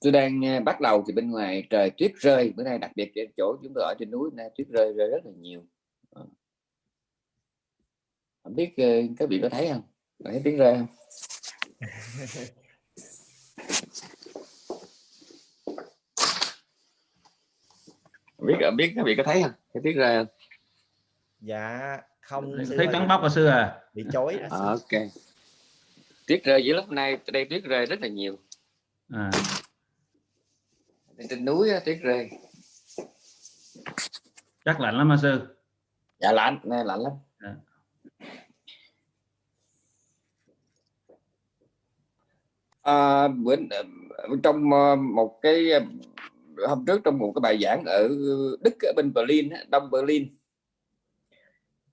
tôi đang à, bắt đầu thì bên ngoài trời tuyết rơi. Bữa nay đặc biệt trên chỗ chúng tôi ở trên núi nay tuyết rơi rơi rất là nhiều. Ờ. không biết ờ, các vị có thấy không? Thấy tuyết rơi không? Không biết không biết các vị có thấy không? Thấy tuyết rơi không? Dạ không thấy trắng bóc à sư à? Bị chối à, ok tuyết rơi giữa lúc này đây tuyết rơi rất là nhiều. À. Trên núi tuyết rơi. Chắc lạnh lắm hả sư? Dạ lạnh này lạnh lắm. À. À, bữa trong ờ, một cái ờ, hôm trước trong một cái bài giảng ở Đức ở bên Berlin Đông Berlin.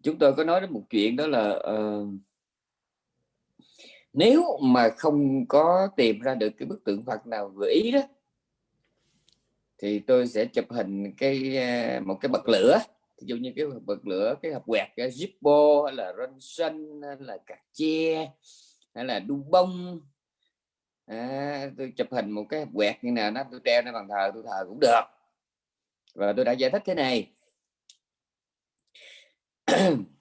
Chúng tôi có nói đến một chuyện đó là uh, nếu mà không có tìm ra được cái bức tượng Phật nào vừa ý đó thì tôi sẽ chụp hình cái ờ, một cái bật lửa. Ví dụ như cái bật lửa cái hộp quẹt cái Zippo hay là Ronson hay là cà che hay là đu bông. À, tôi chụp hình một cái hộp quẹt như nào nó tôi treo nó bằng thờ tôi thờ cũng được. Và tôi đã giải thích thế này.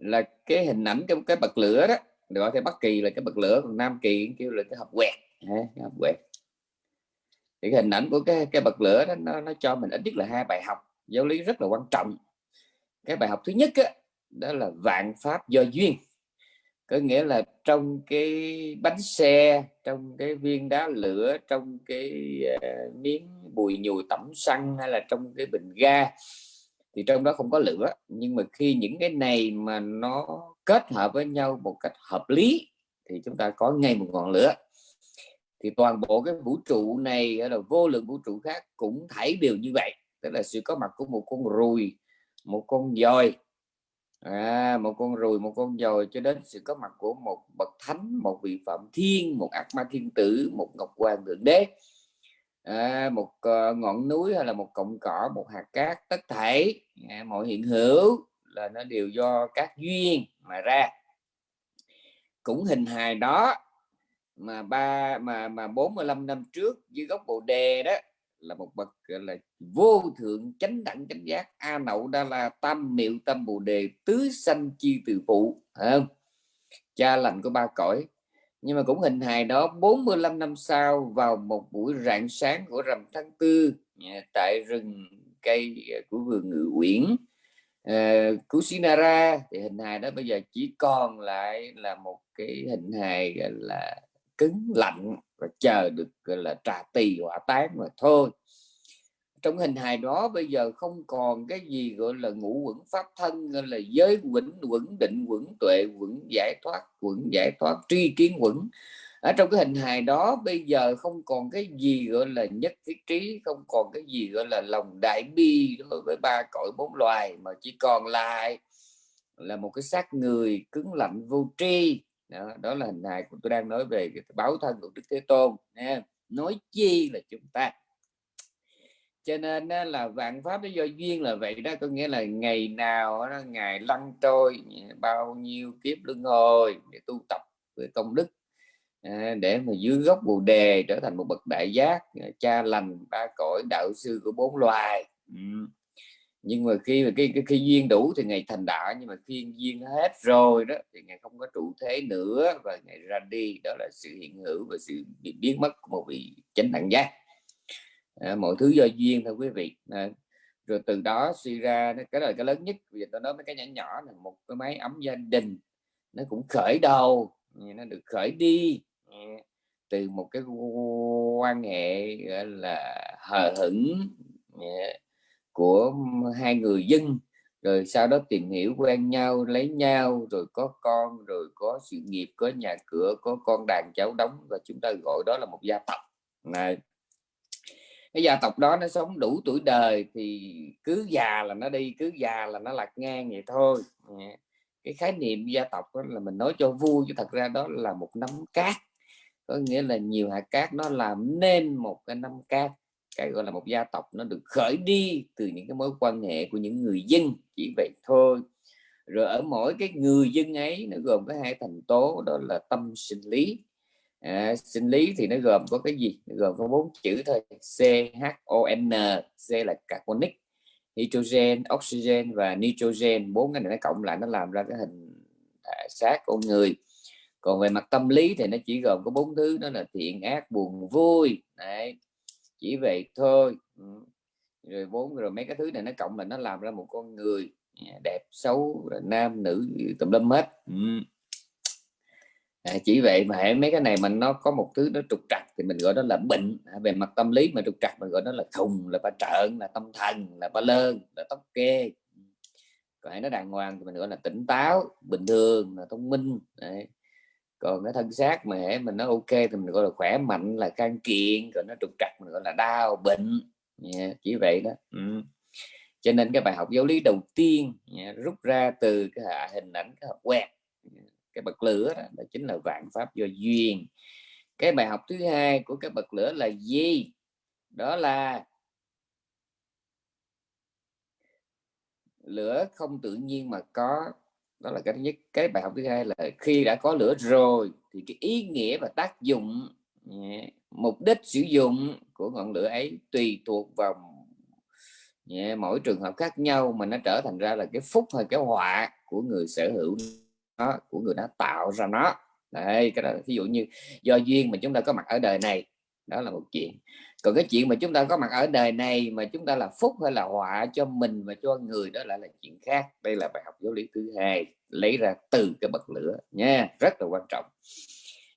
là cái hình ảnh cái cái bật lửa đó gọi theo bắc kỳ là cái bật lửa còn nam kỳ kêu là cái hộp quẹt cái hộp quẹt. Thì cái hình ảnh của cái cái bật lửa đó nó, nó cho mình ít nhất là hai bài học giáo lý rất là quan trọng. Cái bài học thứ nhất đó, đó là vạn pháp do duyên. Có nghĩa là trong cái bánh xe trong cái viên đá lửa trong cái uh, miếng bùi nhùi tẩm xăng hay là trong cái bình ga thì trong đó không có lửa. Nhưng mà khi những cái này mà nó kết hợp với nhau một cách hợp lý thì chúng ta có ngay một ngọn lửa. Thì toàn bộ cái vũ trụ này là vô lượng vũ trụ khác cũng thảy đều như vậy. Tức là sự có mặt của một con ruồi một con dòi. À, một con ruồi một con dòi cho đến sự có mặt của một bậc thánh một vị phạm thiên một ác ma thiên tử một ngọc hoàng thượng đế à, một uh, ngọn núi hay là một cọng cỏ một hạt cát tất thảy à, mọi hiện hữu là nó đều do các duyên mà ra. Cũng hình hài đó mà ba mà mà 45 năm trước dưới gốc bồ đề đó là một bậc là vô thượng chánh đẳng chánh giác a nậu đa la tam miệu tâm bồ đề tứ sanh chi từ phụ không? Cha lành của ba cõi nhưng mà cũng hình hài đó 45 năm sau vào một buổi rạng sáng của rằm tháng tư tại rừng cây ờ, của vườn ngự uyển ờ, uh, Kusinara thì hình hài đó bây giờ chỉ còn lại là một cái hình hài là cứng lạnh và chờ được gọi là trà tỳ hỏa tán mà thôi trong hình hài đó bây giờ không còn cái gì gọi là ngũ quẩn pháp thân là giới quẩn quẩn định quẩn tuệ quẩn giải thoát quẩn giải thoát tri kiến quẩn. Ở trong cái hình hài đó bây giờ không còn cái gì gọi là nhất thiết trí không còn cái gì gọi là lòng đại bi đối với ba cõi bốn loài mà chỉ còn lại là một cái xác người cứng lạnh vô tri. Đó, đó là hình hài của tôi đang nói về cái báo thân của đức thế tôn nói chi là chúng ta? Cho nên là vạn pháp do duyên là vậy đó. Có nghĩa là ngày nào đó, ngày lăn trôi bao nhiêu kiếp luân hồi để tu tập với công đức à, để mà dưới gốc bồ đề trở thành một bậc đại giác à, cha lành ba cõi đạo sư của bốn loài. Ừ. Nhưng mà khi mà cái, cái khi duyên đủ thì ngày thành đạo nhưng mà khi duyên hết rồi đó thì ngày không có trụ thế nữa và ngày ra đi. Đó là sự hiện hữu và sự biến mất của một vị chánh đẳng giác à, mọi thứ do duyên thôi quý vị. À, rồi từ đó suy ra cái là cái lớn nhất. Vì tôi nói mấy cái nhỏ nhỏ là một cái máy ấm gia đình nó cũng khởi đầu nó được khởi đi từ một cái quan hệ gọi là hờ hững của hai người dân. Rồi sau đó tìm hiểu quen nhau lấy nhau rồi có con rồi có sự nghiệp có nhà cửa có con đàn cháu đóng và chúng ta gọi đó là một gia tộc. Này cái gia tộc đó nó sống đủ tuổi đời thì cứ già là nó đi, cứ già là nó lạc ngang vậy thôi. Dạ. Cái khái niệm gia tộc đó là mình nói cho vui, chứ thật ra đó là một nắm cát. Có nghĩa là nhiều hạt cát nó làm nên một cái nắm cát, cái gọi là một gia tộc nó được khởi đi từ những cái mối quan hệ của những người dân, chỉ vậy thôi. Rồi ở mỗi cái người dân ấy nó gồm có hai thành tố, đó là tâm, sinh, lý à, sinh lý thì nó gồm có cái gì? Nó gồm có bốn chữ thôi. C H O N C là carbonic hydrogen oxygen và nitrogen. Bốn cái này nó cộng lại nó làm ra cái hình à, xác con người. Còn về mặt tâm lý thì nó chỉ gồm có bốn thứ đó là thiện ác buồn vui. Đấy. chỉ vậy thôi. Ừ. Rồi bốn rồi mấy cái thứ này nó cộng là nó làm ra một con người à, đẹp xấu nam nữ tùm lum hết. Ừ à, chỉ vậy mà hãy mấy cái này mình nó có một thứ nó trục trặc thì mình gọi đó là bệnh. À, về mặt tâm lý mà trục trặc mình gọi đó là khùng là ba trợn là tâm thần là ba lơn là tóc kê. Còn nó đàng hoàng thì mình gọi là tỉnh táo bình thường là thông minh. Đấy. còn cái thân xác mà hễ mình nó ok thì mình gọi là khỏe mạnh là can kiện còn nó trục trặc mình gọi là đau bệnh. Yeah, chỉ vậy đó. Ừ. cho nên cái bài học giáo lý đầu tiên yeah, rút ra từ cái hình ảnh cái học quẹt cái bậc lửa đó, đó chính là vạn pháp do duyên. Cái bài học thứ hai của cái bậc lửa là gì? Đó là lửa không tự nhiên mà có. Đó là cái thứ nhất. Cái bài học thứ hai là khi đã có lửa rồi thì cái ý nghĩa và tác dụng mục đích sử dụng của ngọn lửa ấy tùy thuộc vào mỗi trường hợp khác nhau mà nó trở thành ra là cái phúc hay cái họa của người sở hữu của người đã tạo ra nó. Đây, cái đó ví dụ như do duyên mà chúng ta có mặt ở đời này, đó là một chuyện. Còn cái chuyện mà chúng ta có mặt ở đời này mà chúng ta là phúc hay là họa cho mình và cho người, đó lại là chuyện khác. Đây là bài học giáo lý thứ hai, lấy ra từ cái bậc lửa nha, rất là quan trọng.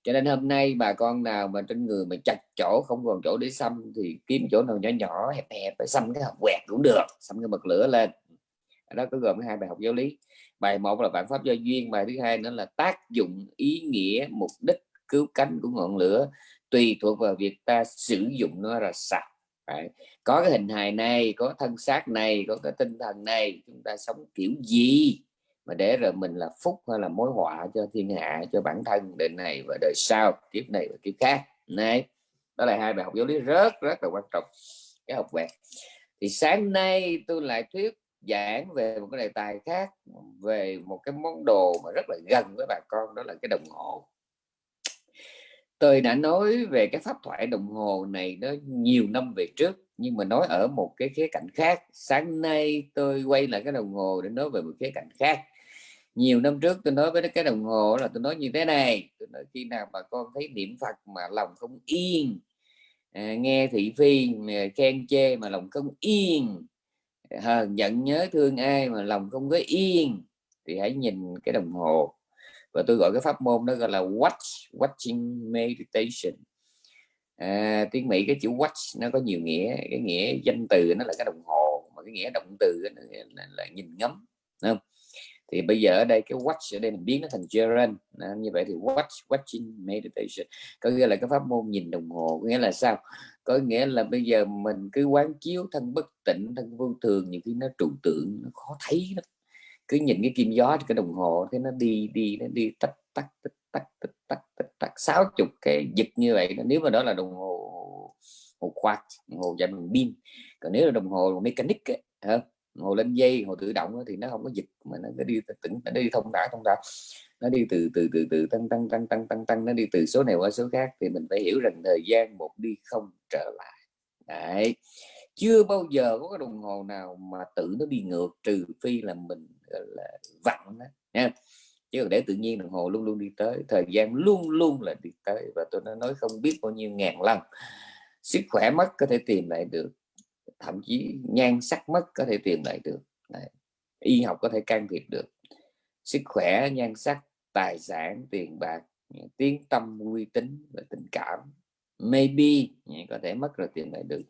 Cho nên hôm nay bà con nào mà trên người mà chặt chỗ, không còn chỗ để xăm thì kiếm chỗ nào nhỏ nhỏ, hẹp hẹp, phải xăm cái hộp quẹt cũng được, xăm cái bậc lửa lên đó có gồm hai bài học giáo lý. Bài một là vạn pháp do duyên, bài thứ hai nữa là tác dụng, ý nghĩa, mục đích, cứu cánh của ngọn lửa. Tùy thuộc vào việc ta sử dụng nó là sao Đấy. có cái hình hài này, có thân xác này, có cái tinh thần này, chúng ta sống kiểu gì mà để rồi mình là phúc hay là mối họa cho thiên hạ, cho bản thân đời này và đời sau, kiếp này và kiếp khác. Này. Đó là hai bài học giáo lý rất rất là quan trọng. Cái học về. thì sáng nay tôi lại thuyết giảng về một cái đề tài khác về một cái món đồ mà rất là gần với bà con đó là cái đồng hồ. Tôi đã nói về cái pháp thoại đồng hồ này nó nhiều năm về trước nhưng mà nói ở một cái khía cạnh khác. Sáng nay tôi quay lại cái đồng hồ để nói về một khía cạnh khác. Nhiều năm trước tôi nói với cái đồng hồ là tôi nói như thế này tôi nói khi nào bà con thấy niệm phật mà lòng không yên à, nghe thị phi khen chê mà lòng không yên hờn giận nhớ thương ai mà lòng không có yên thì hãy nhìn cái đồng hồ. Và tôi gọi cái pháp môn đó gọi là watch watching meditation. À, tiếng mỹ cái chữ watch nó có nhiều nghĩa cái nghĩa danh từ nó là cái đồng hồ mà cái nghĩa động từ là, là, là nhìn ngắm đúng không? Thì bây giờ ở đây cái watch ở đây mình biến nó thành gerund. Như vậy thì watch watching meditation. Có nghĩa là cái pháp môn nhìn đồng hồ có nghĩa là sao? Có nghĩa là bây giờ mình cứ quán chiếu thân bất tịnh thân vô thường những khi nó trụ tượng nó khó thấy lắm. Cứ nhìn cái kim gió cái đồng hồ thế nó đi đi nó đi tắt tắt tắt tắt tắt tắt tắt tắt sáu chục cái giật như vậy nếu mà đó là đồng hồ hồ quạt đồng hồ dành bằng pin. Còn nếu là đồng hồ mechanic ấy, đồng hồ lên dây, hồ tự động thì nó không có dịch, mà nó đi tỉnh, nó đi thông thả thông thả nó đi từ từ từ từ tăng tăng tăng tăng tăng tăng, nó đi từ số này qua số khác, thì mình phải hiểu rằng thời gian một đi không trở lại. Đấy. Chưa bao giờ có cái đồng hồ nào mà tự nó đi ngược, trừ phi là mình là, vặn đó nha. Chứ để tự nhiên đồng hồ luôn luôn đi tới, thời gian luôn luôn là đi tới, và tôi đã nói không biết bao nhiêu ngàn lần. Sức khỏe mất có thể tìm lại được thậm chí nhan sắc mất có thể tìm lại được. Đấy. y học có thể can thiệp được. Sức khỏe nhan sắc tài sản tiền bạc tiếng tâm uy tín và tình cảm. Maybe có thể mất rồi tìm lại được.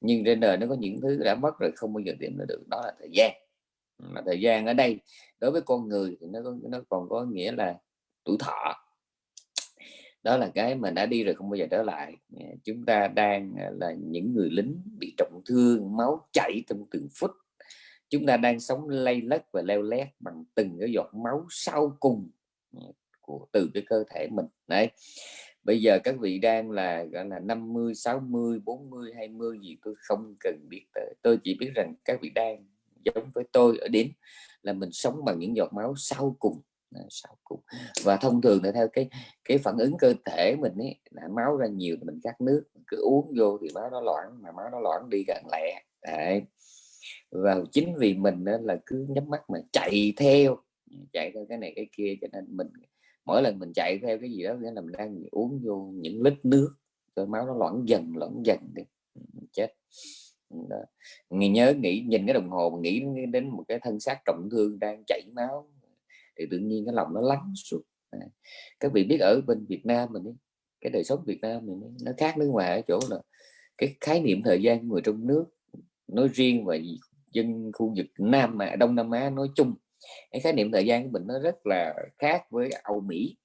Nhưng trên đời nó có những thứ đã mất rồi không bao giờ tìm lại được đó là thời gian. Mà thời gian ở đây đối với con người thì nó có, nó còn có nghĩa là tuổi thọ đó là cái mà đã đi rồi không bao giờ trở lại. Chúng ta đang à, là những người lính bị trọng thương, máu chảy trong từng phút. Chúng ta đang sống lay lất và leo lét bằng từng cái giọt máu sau cùng của, từ cái cơ thể mình. Đấy. Bây giờ các vị đang là, gọi là 50 60 40 20 gì tôi không cần biết tới. Tôi chỉ biết rằng các vị đang giống với tôi ở đến là mình sống bằng những giọt máu sau cùng. Ờ, sau cùng và thông thường là theo cái cái phản ứng cơ thể mình ấy, là máu ra nhiều thì mình cắt nước cứ uống vô thì máu nó loãng, mà máu nó loãng đi gần lẹ Đấy. và chính vì mình đó là cứ nhắm mắt mà chạy theo chạy theo cái này cái kia, cho nên mình, mỗi lần mình chạy theo cái gì đó, nghĩa là mình đang uống vô những lít nước rồi máu nó loãng dần loãng dần đi chết đó. nhớ nghĩ, nhìn cái đồng hồ nghĩ đến một cái thân xác trọng thương đang chảy máu thì tự nhiên cái lòng nó lắng suốt à, các vị biết ở bên Việt Nam mình ấy, cái đời sống Việt Nam mình nó khác nước ngoài ở chỗ là cái khái niệm thời gian người trong nước nói riêng và dân khu vực Nam mà Đông Nam Á nói chung cái khái niệm thời gian của mình nó rất là khác với Âu Mỹ.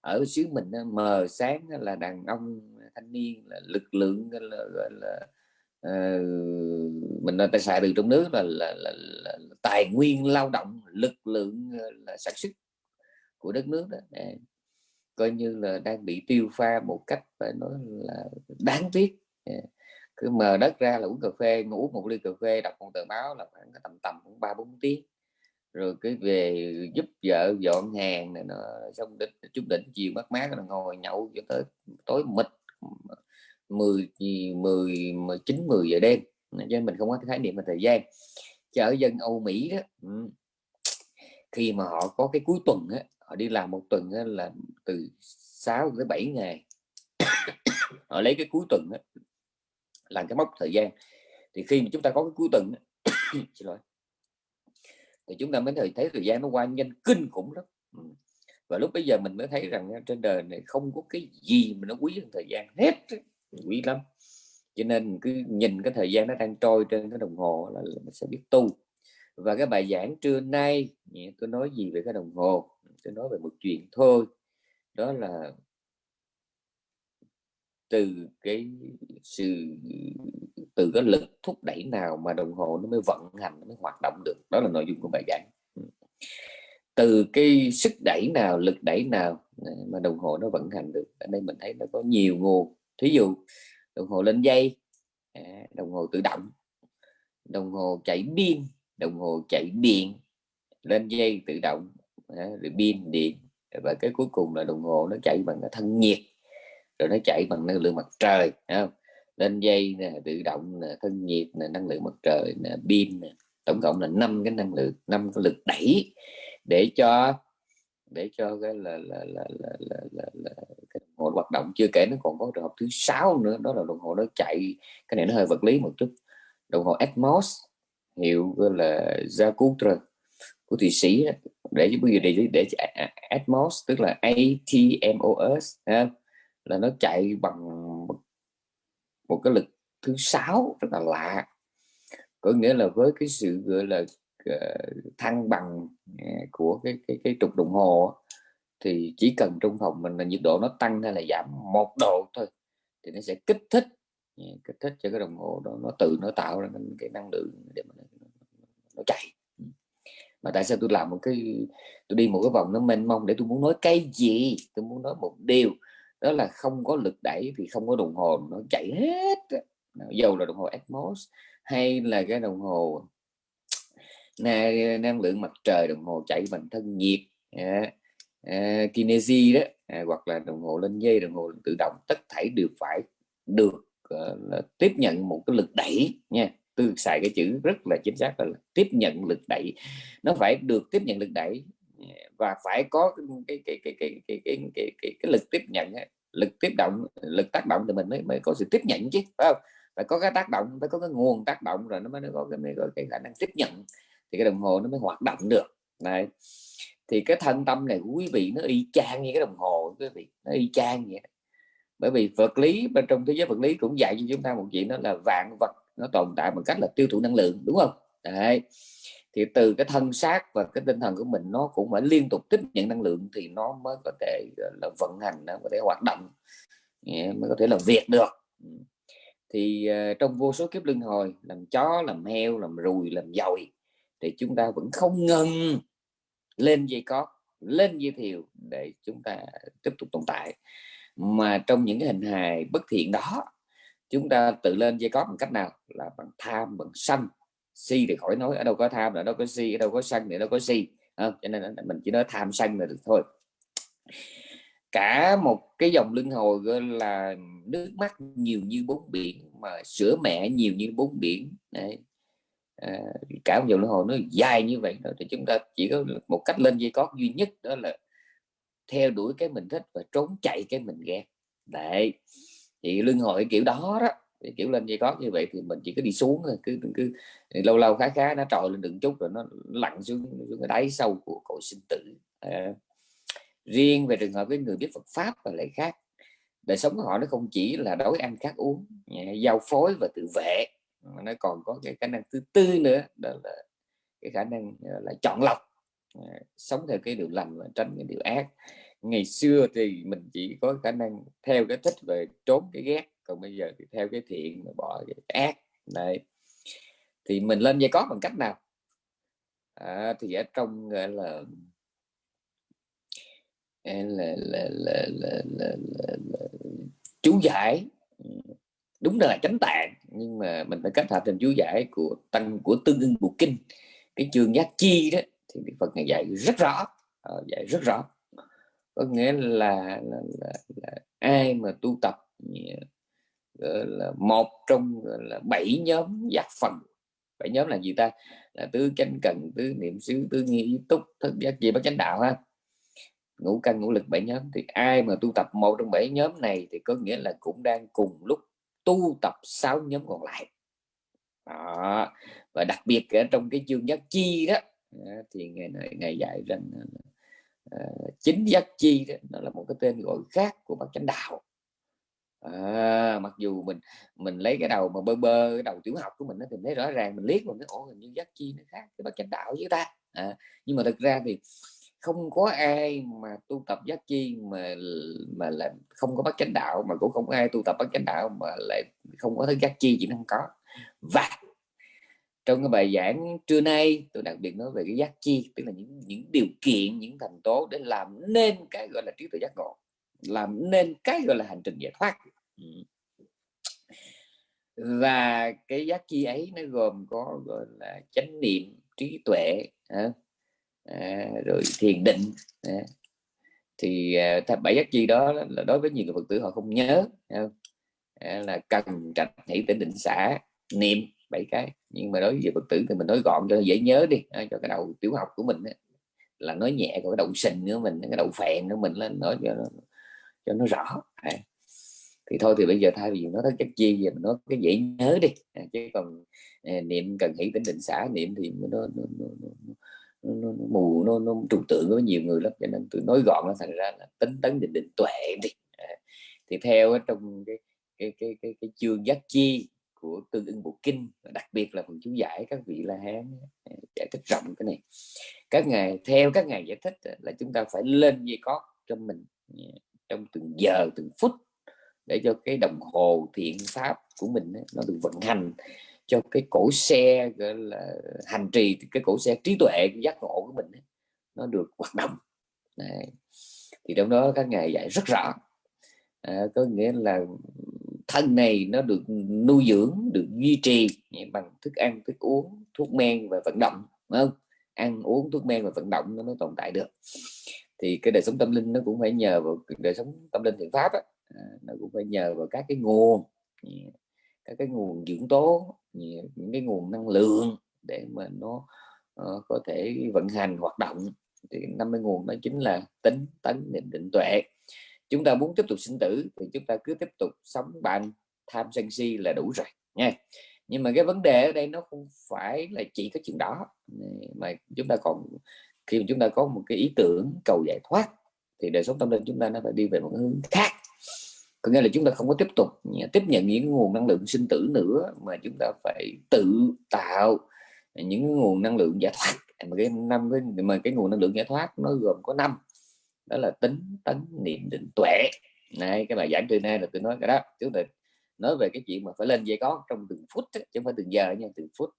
Ở xứ mình mờ sáng là đàn ông thanh niên là lực lượng là, là, là uh, mình tài xài từ trong nước là, là, là, là, là tài nguyên lao động lực lượng ờ, là sản xuất của đất nước đó. Để, coi như là đang bị tiêu pha một cách phải nói là đáng tiếc. Dạ. Cứ mờ đất ra là uống cà phê ngủ một ly cà phê đọc một tờ báo là khoảng tầm tầm cũng ba bốn tiếng. Rồi cái về giúp vợ dọn hàng này nó xong đến chút đỉnh chiều mát mát là ngồi nhậu cho tới tối mịt 10 10 19 10 giờ đêm. Cho mình không có khái niệm về thời gian. Chở ở dân Âu Mỹ đó khi mà họ có cái cuối tuần á, họ đi làm một tuần á, là từ 6 tới 7 ngày. Họ lấy cái cuối tuần á, làm cái mốc thời gian. Thì khi mà chúng ta có cái cuối tuần xin lỗi thì chúng ta mới thấy, thấy thời gian nó qua nhanh kinh khủng lắm. Và lúc bây giờ mình mới thấy rằng trên đời này không có cái gì mà nó quý hơn thời gian hết quý lắm. Cho nên cứ nhìn cái thời gian nó đang trôi trên cái đồng hồ là mình sẽ biết tu. Và cái bài giảng trưa nay tôi nói gì về cái đồng hồ? Tôi nói về một chuyện thôi. Đó là từ cái sự, từ cái lực thúc đẩy nào mà đồng hồ nó mới vận hành, nó mới hoạt động được. Đó là nội dung của bài giảng. Ừ. Từ cái sức đẩy nào, lực đẩy nào mà đồng hồ nó vận hành được, ở đây mình thấy nó có nhiều nguồn thí dụ, đồng hồ lên dây à, đồng hồ tự động, đồng hồ chạy pin, đồng hồ chạy điện, lên dây tự động à, rồi pin điện, và cái cuối cùng là đồng hồ nó chạy bằng cái thân nhiệt, rồi nó chạy bằng năng lượng mặt trời không? lên dây nè, tự động nè, thân nhiệt nè, năng lượng mặt trời nè, pin nè, tổng cộng là năm cái năng lượng, năm cái lực đẩy để cho để cho cái là là là là, là, là, là cái đồng hồ hoạt động. Chưa kể nó còn có trường hợp thứ sáu nữa đó là đồng hồ nó chạy cái này nó hơi vật lý một chút. Đồng hồ Atmos hiệu là Jacutra của thụy sĩ để bây giờ để để Atmos tức là ATMOS ha? là nó chạy bằng một cái lực thứ sáu rất là lạ. Có nghĩa là với cái sự gọi là Ờ, thăng bằng ờ, của cái cái cái trục đồng hồ thì chỉ cần trong phòng mình là nhiệt độ nó tăng hay là giảm một độ thôi thì nó sẽ kích thích ờ, kích thích cho cái đồng hồ đó nó tự nó tạo ra cái năng lượng để mà nó, nó chạy. Ừ. Mà tại sao tôi làm một cái tôi đi một cái vòng nó mênh mông để tôi muốn nói cái gì? Tôi muốn nói một điều đó là không có lực đẩy thì không có đồng hồ nó chạy hết dầu là đồng hồ Atmos hay là cái đồng hồ năng lượng mặt trời đồng hồ chạy bằng thân nhiệt. Kinesi đó. Hoặc là đồng hồ lên dây đồng hồ tự động tất thảy đều phải được uh, tiếp nhận một cái lực đẩy nha. Tôi xài cái chữ rất là chính xác là tiếp nhận lực đẩy. Nó phải được tiếp nhận lực đẩy và phải có cái cái cái cái cái cái cái, cái, cái lực tiếp nhận lực tiếp động lực tác động thì mình mới mới có sự tiếp nhận chứ phải không? Phải có cái tác động phải có cái nguồn tác động rồi nó mới có cái mới có cái khả năng tiếp nhận thì cái đồng hồ nó mới hoạt động được. Này thì cái thân tâm này quý vị nó y chang như cái đồng hồ, quý vị, nó y chang vậy bởi vì vật lý bên trong thế giới vật lý cũng dạy cho chúng ta một chuyện đó là vạn vật nó tồn tại bằng cách là tiêu thụ năng lượng, đúng không? Đấy. thì từ cái thân xác và cái tinh thần của mình nó cũng phải liên tục tiếp nhận năng lượng thì nó mới có thể là, vận hành, nó có thể hoạt động. Mới có thể làm việc được. Thì ờ, trong vô số kiếp luân hồi, làm chó, làm heo, làm rùi, làm dồi thì chúng ta vẫn không ngừng lên dây cót lên dây thiều để chúng ta tiếp tục tồn tại. Mà trong những cái hình hài bất thiện đó chúng ta tự lên dây cót bằng cách nào? Là bằng tham bằng sân. Si thì khỏi nói ở đâu có tham là đâu có si ở đâu có sân thì đâu có si. À, cho nên mình chỉ nói tham sân là được thôi. Cả một cái dòng luân hồi gọi là nước mắt nhiều như bốn biển mà sữa mẹ nhiều như bốn biển. Đấy. À, cả một dòng luân hồi nó dài như vậy thì chúng ta chỉ có một cách lên dây cót duy nhất đó là theo đuổi cái mình thích và trốn chạy cái mình ghét. Đấy thì luân hồi kiểu đó đó thì kiểu lên dây cót như vậy thì mình chỉ có đi xuống thôi cứ cứ lâu lâu khá khá nó trồi lên đường chút rồi nó lặn xuống, xuống cái đáy sâu của cội sinh tử. À, riêng về trường hợp với người biết Phật pháp và lại khác đời sống của họ nó không chỉ là đói ăn khát uống giao phối và tự vệ mà nó còn có cái khả năng thứ tư nữa đó là cái khả năng là chọn lọc sống theo cái điều lành và tránh cái điều ác ngày xưa thì mình chỉ có khả năng theo cái thích về trốn cái ghét còn bây giờ thì theo cái thiện mà bỏ cái ác đấy thì mình lên dây có bằng cách nào à, thì ở trong gọi là là, là, là, là, là, là, là, là chú giải đúng là chánh tạng nhưng mà mình phải kết hợp thêm chú giải của tăng của tương ưng bộ kinh. Cái chương giác chi đó thì Phật ngày dạy rất rõ ờ, dạy rất rõ. Có nghĩa là, là, là, là ai mà tu tập là một trong là bảy nhóm giác phần bảy nhóm là gì ta? Là tứ chánh cần tứ niệm xứ tứ nghi túc thức giác gì bất chánh đạo ha. Ngũ căn ngũ lực bảy nhóm. Thì ai mà tu tập một trong bảy nhóm này thì có nghĩa là cũng đang cùng lúc tu tập sáu nhóm còn lại. Đó. và đặc biệt ở trong cái chương giác chi đó thì ngày này ngày dạy rằng uh, chính giác chi đó nó là một cái tên gọi khác của bậc chánh đạo. À, mặc dù mình mình lấy cái đầu mà bơ bơ cái đầu tiểu học của mình nó thì thấy rõ ràng mình liếc mình cái ổ hình như giác chi nó khác cái bậc chánh đạo với ta. À, nhưng mà thực ra thì không có ai mà tu tập giác chi mà mà lại không có bắt chánh đạo, mà cũng không có ai tu tập bắt chánh đạo mà lại không có thứ giác chi chỉ không có. Và trong cái bài giảng trưa nay, tôi đặc biệt nói về cái giác chi, tức là những những điều kiện, những thành tố để làm nên cái gọi là trí tuệ giác ngộ, làm nên cái gọi là hành trình giải thoát. Ừ. Và cái giác chi ấy nó gồm có gọi là chánh niệm, trí tuệ à, rồi thiền định. À, thì à, bảy giác chi đó là đối với nhiều người phật tử họ không nhớ à, là cần trạch hỷ tỉnh định xã niệm bảy cái. Nhưng mà đối với phật tử thì mình nói gọn cho dễ nhớ đi à, cho cái đầu tiểu học của mình là nói nhẹ còn cái đầu sình nữa mình cái đầu phèn nữa mình lên nói cho nó, cho nó rõ. À. thì thôi thì bây giờ thay vì nó các chất chi giờ mình nói cái dễ nhớ đi. À, chứ còn à, niệm cần hỷ tỉnh định xã niệm thì nó, nó, nó, nó, nó nó, mù nó, nó trừu tượng với nhiều người lắm cho nên tôi nói gọn nó thành ra là tính tấn định định tuệ đi. À, thì theo trong cái cái cái cái, cái chương giác chi của tương ưng bộ kinh đặc biệt là phần chú giải các vị la hán ờ, giải thích rộng cái này. Các ngài theo các ngài giải thích là chúng ta phải lên dây cót cho mình ờ, trong từng giờ từng phút để cho cái đồng hồ thiện pháp của mình nó được vận hành cho cái cổ xe gọi là hành trì cái cổ xe trí tuệ giác ngộ của mình nó được hoạt động. Đấy. thì trong đó các ngài dạy rất rõ. À, có nghĩa là thân này nó được nuôi dưỡng được duy trì bằng thức ăn thức uống thuốc men và vận động đúng không? Ăn uống thuốc men và vận động nó mới tồn tại được. Thì cái đời sống tâm linh nó cũng phải nhờ vào đời sống tâm linh thiện pháp á, à, nó cũng phải nhờ vào các cái nguồn các cái nguồn dưỡng tố những cái nguồn năng lượng để mà nó uh, có thể vận hành hoạt động. Thì năm cái nguồn đó chính là tính tấn định định tuệ. Chúng ta muốn tiếp tục sinh tử thì chúng ta cứ tiếp tục sống bằng tham sân si là đủ rồi nha. Nhưng mà cái vấn đề ở đây nó không phải là chỉ có chuyện đó. Mà chúng ta còn khi mà chúng ta có một cái ý tưởng cầu giải thoát thì đời sống tâm linh chúng ta nó phải đi về một hướng khác có nghĩa là chúng ta không có tiếp tục tiếp nhận những nguồn năng lượng sinh tử nữa, mà chúng ta phải tự tạo những nguồn năng lượng giải thoát. Mà cái năm cái, mà cái nguồn năng lượng giải thoát nó gồm có năm. Đó là tính tấn niệm, định, tuệ. Này, cái bài giảng từ nay là tôi nói cái đó. Chúng ta nói về cái chuyện mà phải lên dây có trong từng phút chứ không phải từng giờ nha, từng phút.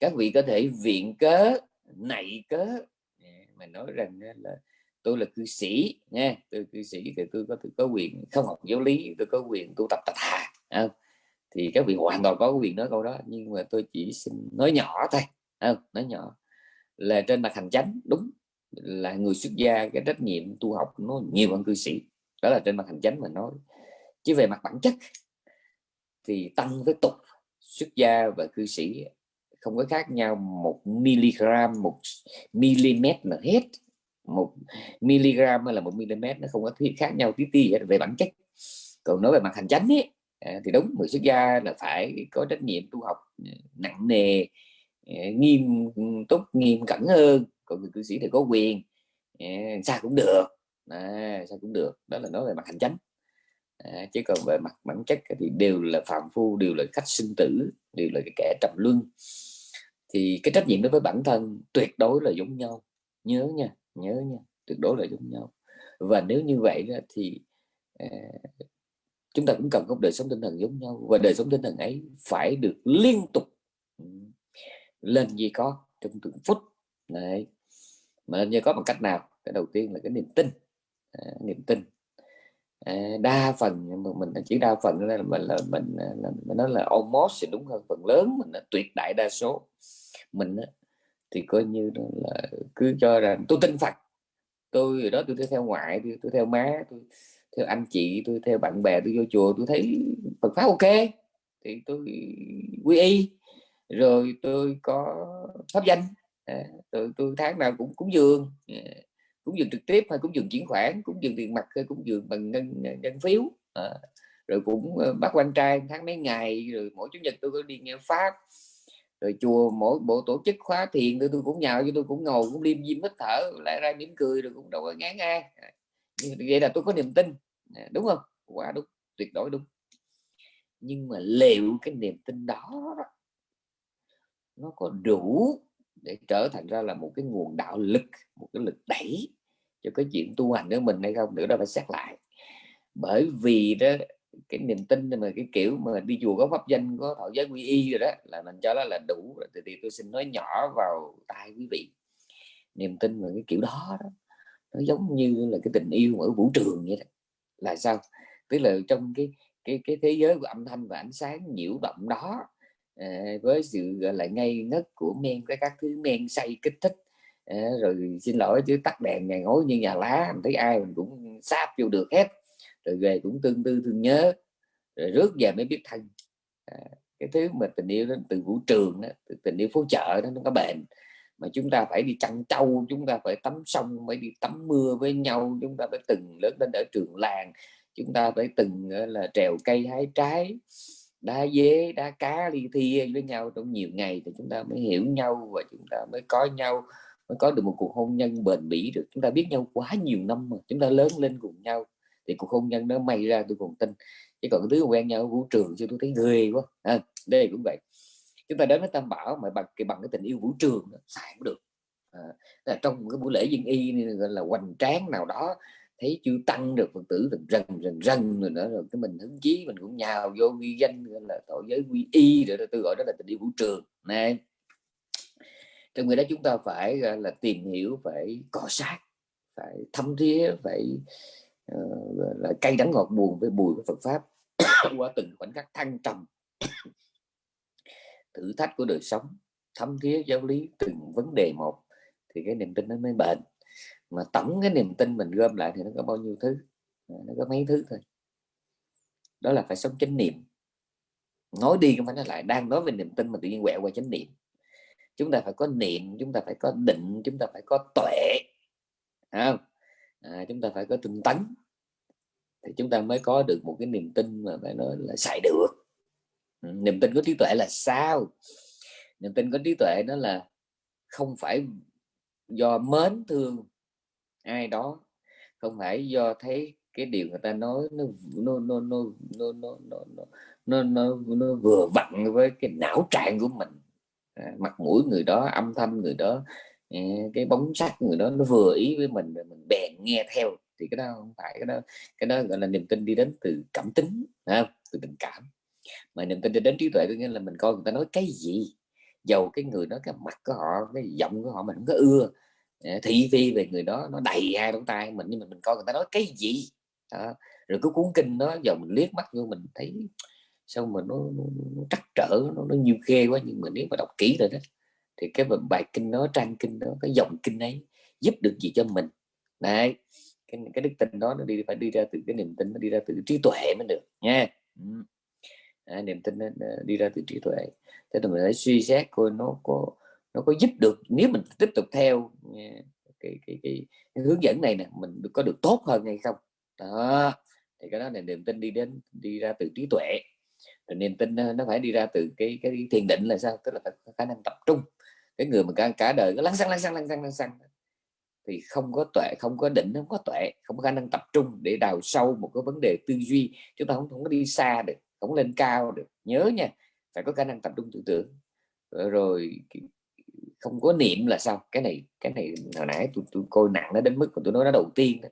Các vị có thể viện cớ nảy cớ. Mà nói rằng là tôi là cư sĩ nha, tôi cư sĩ thì tôi có tôi có quyền không học giáo lý, tôi có quyền tu tập tà thà thì các vị hoàn toàn có quyền nói câu đó, nhưng mà tôi chỉ xin nói nhỏ thôi không? Nói nhỏ. Là trên mặt hành chánh, đúng, là người xuất gia cái trách nhiệm tu học nó nhiều hơn cư sĩ. Đó là trên mặt hành chánh mà nói. Chứ về mặt bản chất thì tăng với tục xuất gia và cư sĩ không có khác nhau một miligram một mm là hết một miligram hay là một mm nó không có khác nhau tí ti về bản chất. Còn nói về mặt hành chánh ấy, à, thì đúng người xuất gia là phải có trách nhiệm tu học à, nặng nề à, nghiêm túc nghiêm cẩn hơn. Còn người cư sĩ thì có quyền sao cũng được. À, sao cũng được. Đó là nói về mặt hành chánh. À, chứ còn về mặt bản chất thì đều là phạm phu đều là khách sinh tử đều là cái kẻ trầm luân. Thì cái trách nhiệm đối với bản thân tuyệt đối là giống nhau. Nhớ nha nhớ nha tuyệt đối là giống nhau. Và nếu như vậy thì à, chúng ta cũng cần có đời sống tinh thần giống nhau và đời sống tinh thần ấy phải được liên tục ừ, lên gì có trong từng phút. Này mà lên như có bằng cách nào? Cái đầu tiên là cái niềm tin. À, niềm tin. À, đa phần mình chỉ đa phần là mình là mình, à, là, mình nói là almost thì đúng hơn phần lớn mình là tuyệt đại đa số. Mình thì coi như là cứ cho rằng tôi tin Phật. Tôi ở đó tôi theo ngoại tôi, tôi theo má tôi theo anh chị tôi theo bạn bè tôi vô chùa tôi thấy Phật pháp ok. Thì tôi quy y. Rồi tôi có pháp danh. À, tôi, tôi tháng nào cũng cúng dường à, cúng dường trực tiếp hay cúng dường chuyển khoản cúng dường tiền mặt hay cúng dường bằng ngân ngân phiếu. À, rồi cũng ờ, bắt quan trai tháng mấy ngày rồi mỗi chủ nhật tôi có đi nghe pháp rồi chùa, mỗi bộ tổ chức khóa thiền tôi tôi cũng nhào cho tôi cũng ngồi cũng liêm diêm hít thở lại ra mỉm cười rồi cũng đâu có ngán ai. Vậy là tôi có niềm tin. Đúng không? Quá đúng, tuyệt đối đúng. Nhưng mà liệu cái niềm tin đó nó có đủ để trở thành ra là một cái nguồn đạo lực, một cái lực đẩy cho cái chuyện tu hành của mình hay không nữa, đó phải xét lại. Bởi vì đó cái niềm tin mà cái kiểu mà đi chùa có pháp danh có thọ giới quy y rồi đó là mình cho nó là đủ. Rồi thì, thì tôi xin nói nhỏ vào tai quý vị. Niềm tin mà cái kiểu đó, đó nó giống như là cái tình yêu ở vũ trường vậy đó. Là sao? Tức là trong cái cái cái thế giới của âm thanh và ánh sáng nhiễu động đó à, với sự gọi là ngây ngất của men cái các thứ men say kích thích à, rồi xin lỗi chứ tắt đèn ngày ngối như nhà lá mình thấy ai mình cũng sáp vô được hết rồi về cũng tương tư thương nhớ rồi rước về mới biết thân. À, cái thứ mà tình yêu đó từ vũ trường đó, từ tình yêu phố chợ đó nó có bền. Mà chúng ta phải đi chăn trâu chúng ta phải tắm sông phải đi tắm mưa với nhau chúng ta phải từng lớn lên ở trường làng chúng ta phải từng là trèo cây hái trái đá dế đá cá ly thi với nhau trong nhiều ngày thì chúng ta mới hiểu nhau và chúng ta mới có nhau mới có được một cuộc hôn nhân bền bỉ được. Chúng ta biết nhau quá nhiều năm mà chúng ta lớn lên cùng nhau thì cuộc hôn nhân nó may ra tôi còn tin. Chứ còn thứ quen nhau ở vũ trường chứ tôi thấy ghê quá. À, đây cũng vậy. Chúng ta đến với tam bảo mà bằng cái bằng cái tình yêu vũ trường xài cũng được. À, là trong cái buổi lễ dân y gọi là hoành tráng nào đó thấy chưa tăng được phật tử rần rần rần rần rồi nữa rồi cái mình hứng chí mình cũng nhào vô ghi danh là tội giới quy y rồi tôi gọi đó là tình yêu vũ trường. Này trong người đó chúng ta phải là tìm hiểu phải cọ sát phải thâm thía phải Ờ, là cay đắng ngọt buồn với bùi với Phật pháp. Qua từng khoảnh khắc thăng trầm. Thử thách của đời sống, thấm thía giáo lý từng vấn đề một, thì cái niềm tin nó mới bền. Mà tổng cái niềm tin mình gom lại thì nó có bao nhiêu thứ? Ờ, nó có mấy thứ thôi. Đó là phải sống chánh niệm. Nói đi không phải nói lại, đang nói về niềm tin mà tự nhiên quẹo qua chánh niệm. Chúng ta phải có niệm, chúng ta phải có định, chúng ta phải có tuệ. Không? À, chúng ta phải có tinh tấn thì chúng ta mới có được một cái niềm tin mà phải nói là xài được niềm tin có trí tuệ là sao niềm tin có trí tuệ nó là không phải do mến thương ai đó không phải do thấy cái điều người ta nói nó nó nó nó nó nó nó nó, nó, nó vừa vặn với cái não trạng của mình à, mặt mũi người đó âm thanh người đó cái bóng sắc người đó nó vừa ý với mình rồi mình bèn nghe theo thì cái đó không phải cái đó cái đó gọi là niềm tin đi đến từ cảm tính không? từ tình cảm mà niềm tin đi đến trí tuệ có nghĩa là mình coi người ta nói cái gì dầu cái người đó cái mặt của họ cái giọng của họ mình không có ưa thị phi về người đó nó đầy hai lỗ tai mình nhưng mà mình coi người ta nói cái gì đó. rồi cứ cuốn kinh nó giờ mình liếc mắt vô mình thấy sao mà nó, nó, nó trắc trở nó, nó nhiều khê quá nhưng mà nếu mà đọc kỹ rồi đó thì cái bài kinh đó trang kinh đó cái dòng kinh ấy giúp được gì cho mình? Đấy cái, cái đức tin đó nó đi phải đi ra từ cái niềm tin nó đi ra từ trí tuệ mới được nha. À, niềm tin nó đi ra từ trí tuệ. Thế thì mình phải suy xét coi nó có nó có giúp được nếu mình tiếp tục theo cái, cái, cái, cái hướng dẫn này nè mình có được tốt hơn hay không? Đó thì cái đó là niềm tin đi đến đi ra từ trí tuệ. Rồi niềm tin ờ, nó phải đi ra từ cái cái thiền định là sao? Tức là phải khả năng tập trung cái người mà cả, cả đời cứ lăn xăng lăn xăng lăn xăng lăn xăng. Thì không có tuệ không có định không có tuệ không có khả năng tập trung để đào sâu một cái vấn đề tư duy. Chúng ta không, không có đi xa được không lên cao được. Nhớ nha phải có khả năng tập trung tư tưởng. Ờ, rồi không có niệm là sao? Cái này cái này hồi nãy tôi, tôi coi nặng nó đến mức mà tôi nói nó đầu tiên đó.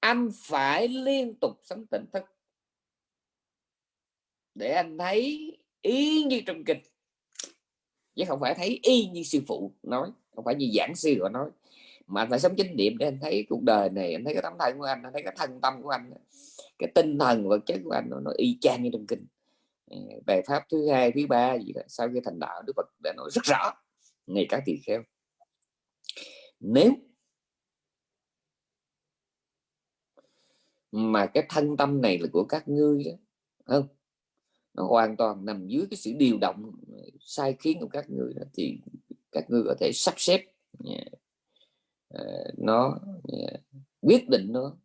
anh phải liên tục sống tỉnh thức để anh thấy ý như trong kịch chứ không phải thấy y như sư phụ nói không phải như giảng sư họ nói. Mà anh phải sống chánh niệm để anh thấy cuộc đời này anh thấy cái tấm thân của anh anh thấy cái thân tâm của anh cái tinh thần vật chất của anh nó, nó y chang như trong kinh. Ừ, bài pháp thứ hai thứ ba gì đó sau khi thành đạo đức phật đã nói rất rõ ngày các tỳ kheo. Nếu mà cái thân tâm này là của các ngươi đó không? Nó hoàn toàn nằm dưới cái sự điều động ờ, sai khiến của các người đó thì các người có thể sắp xếp uh, nó quyết định nó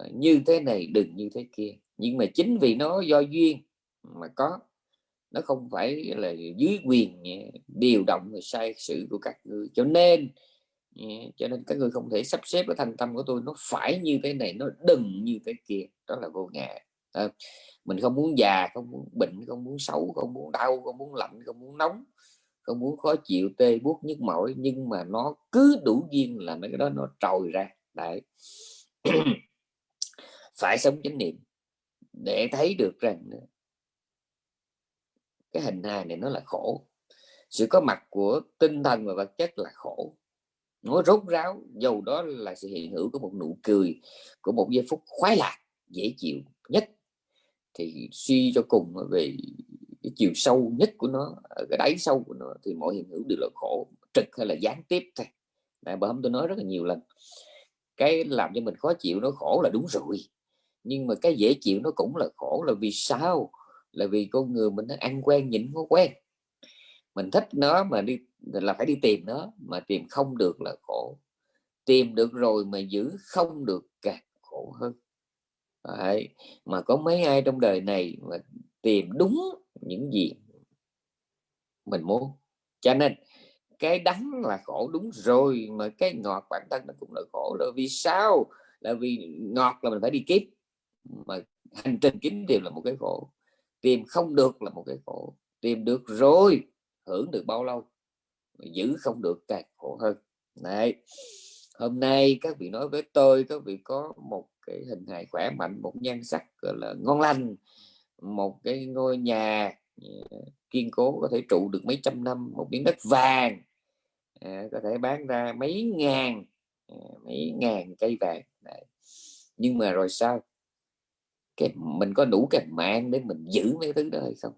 uh, như thế này đừng như thế kia. Nhưng mà chính vì nó do duyên mà có nó không phải là dưới quyền điều động và sai sự của các người. Cho nên cho nên các người không thể sắp xếp cái thành tâm của tôi nó phải như thế này nó đừng như thế kia. Đó là vô Ờ, mình không muốn già, không muốn bệnh, không muốn xấu, không muốn đau, không muốn lạnh, không muốn nóng, không muốn khó chịu, tê buốt nhức mỏi, nhưng mà nó cứ đủ duyên là mấy cái đó nó trồi ra. Đấy. Phải sống chánh niệm để thấy được rằng cái hình hài này nó là khổ. Sự có mặt của tinh thần và vật chất là khổ. Nó rốt ráo, dầu đó là sự hiện hữu của một nụ cười, của một giây phút khoái lạc, dễ chịu nhất thì suy cho cùng về cái chiều sâu nhất của nó ở cái đáy sâu của nó thì mọi hiện hữu đều là khổ, trực hay là gián tiếp thôi. Đại bà hôm tôi nói rất là nhiều lần, cái làm cho mình khó chịu nó khổ là đúng rồi, nhưng mà cái dễ chịu nó cũng là khổ là vì sao? Là vì con người mình nó ăn quen, nhịn có quen. Mình thích nó mà đi, là phải đi tìm nó, mà tìm không được là khổ. Tìm được rồi mà giữ không được càng khổ hơn. Đấy. mà có mấy ai trong đời này mà tìm đúng những gì mình muốn. Cho nên, cái đắng là khổ đúng rồi, mà cái ngọt bản thân nó cũng là khổ. Rồi vì sao? Là vì ngọt là mình phải đi kiếp mà hành trình kiếm tìm là một cái khổ. Tìm không được là một cái khổ. Tìm được rồi, hưởng được bao lâu? Giữ không được càng khổ hơn. Này hôm nay các vị nói với tôi, các vị có một cái hình hài khỏe mạnh một nhan sắc gọi là ngon lành một cái ngôi nhà ờ, kiên cố có thể trụ được mấy trăm năm một miếng đất vàng à, có thể bán ra mấy ngàn à, mấy ngàn cây vàng Đấy. nhưng mà rồi sao? Cái mình có đủ cái mạng để mình giữ mấy thứ đó hay không?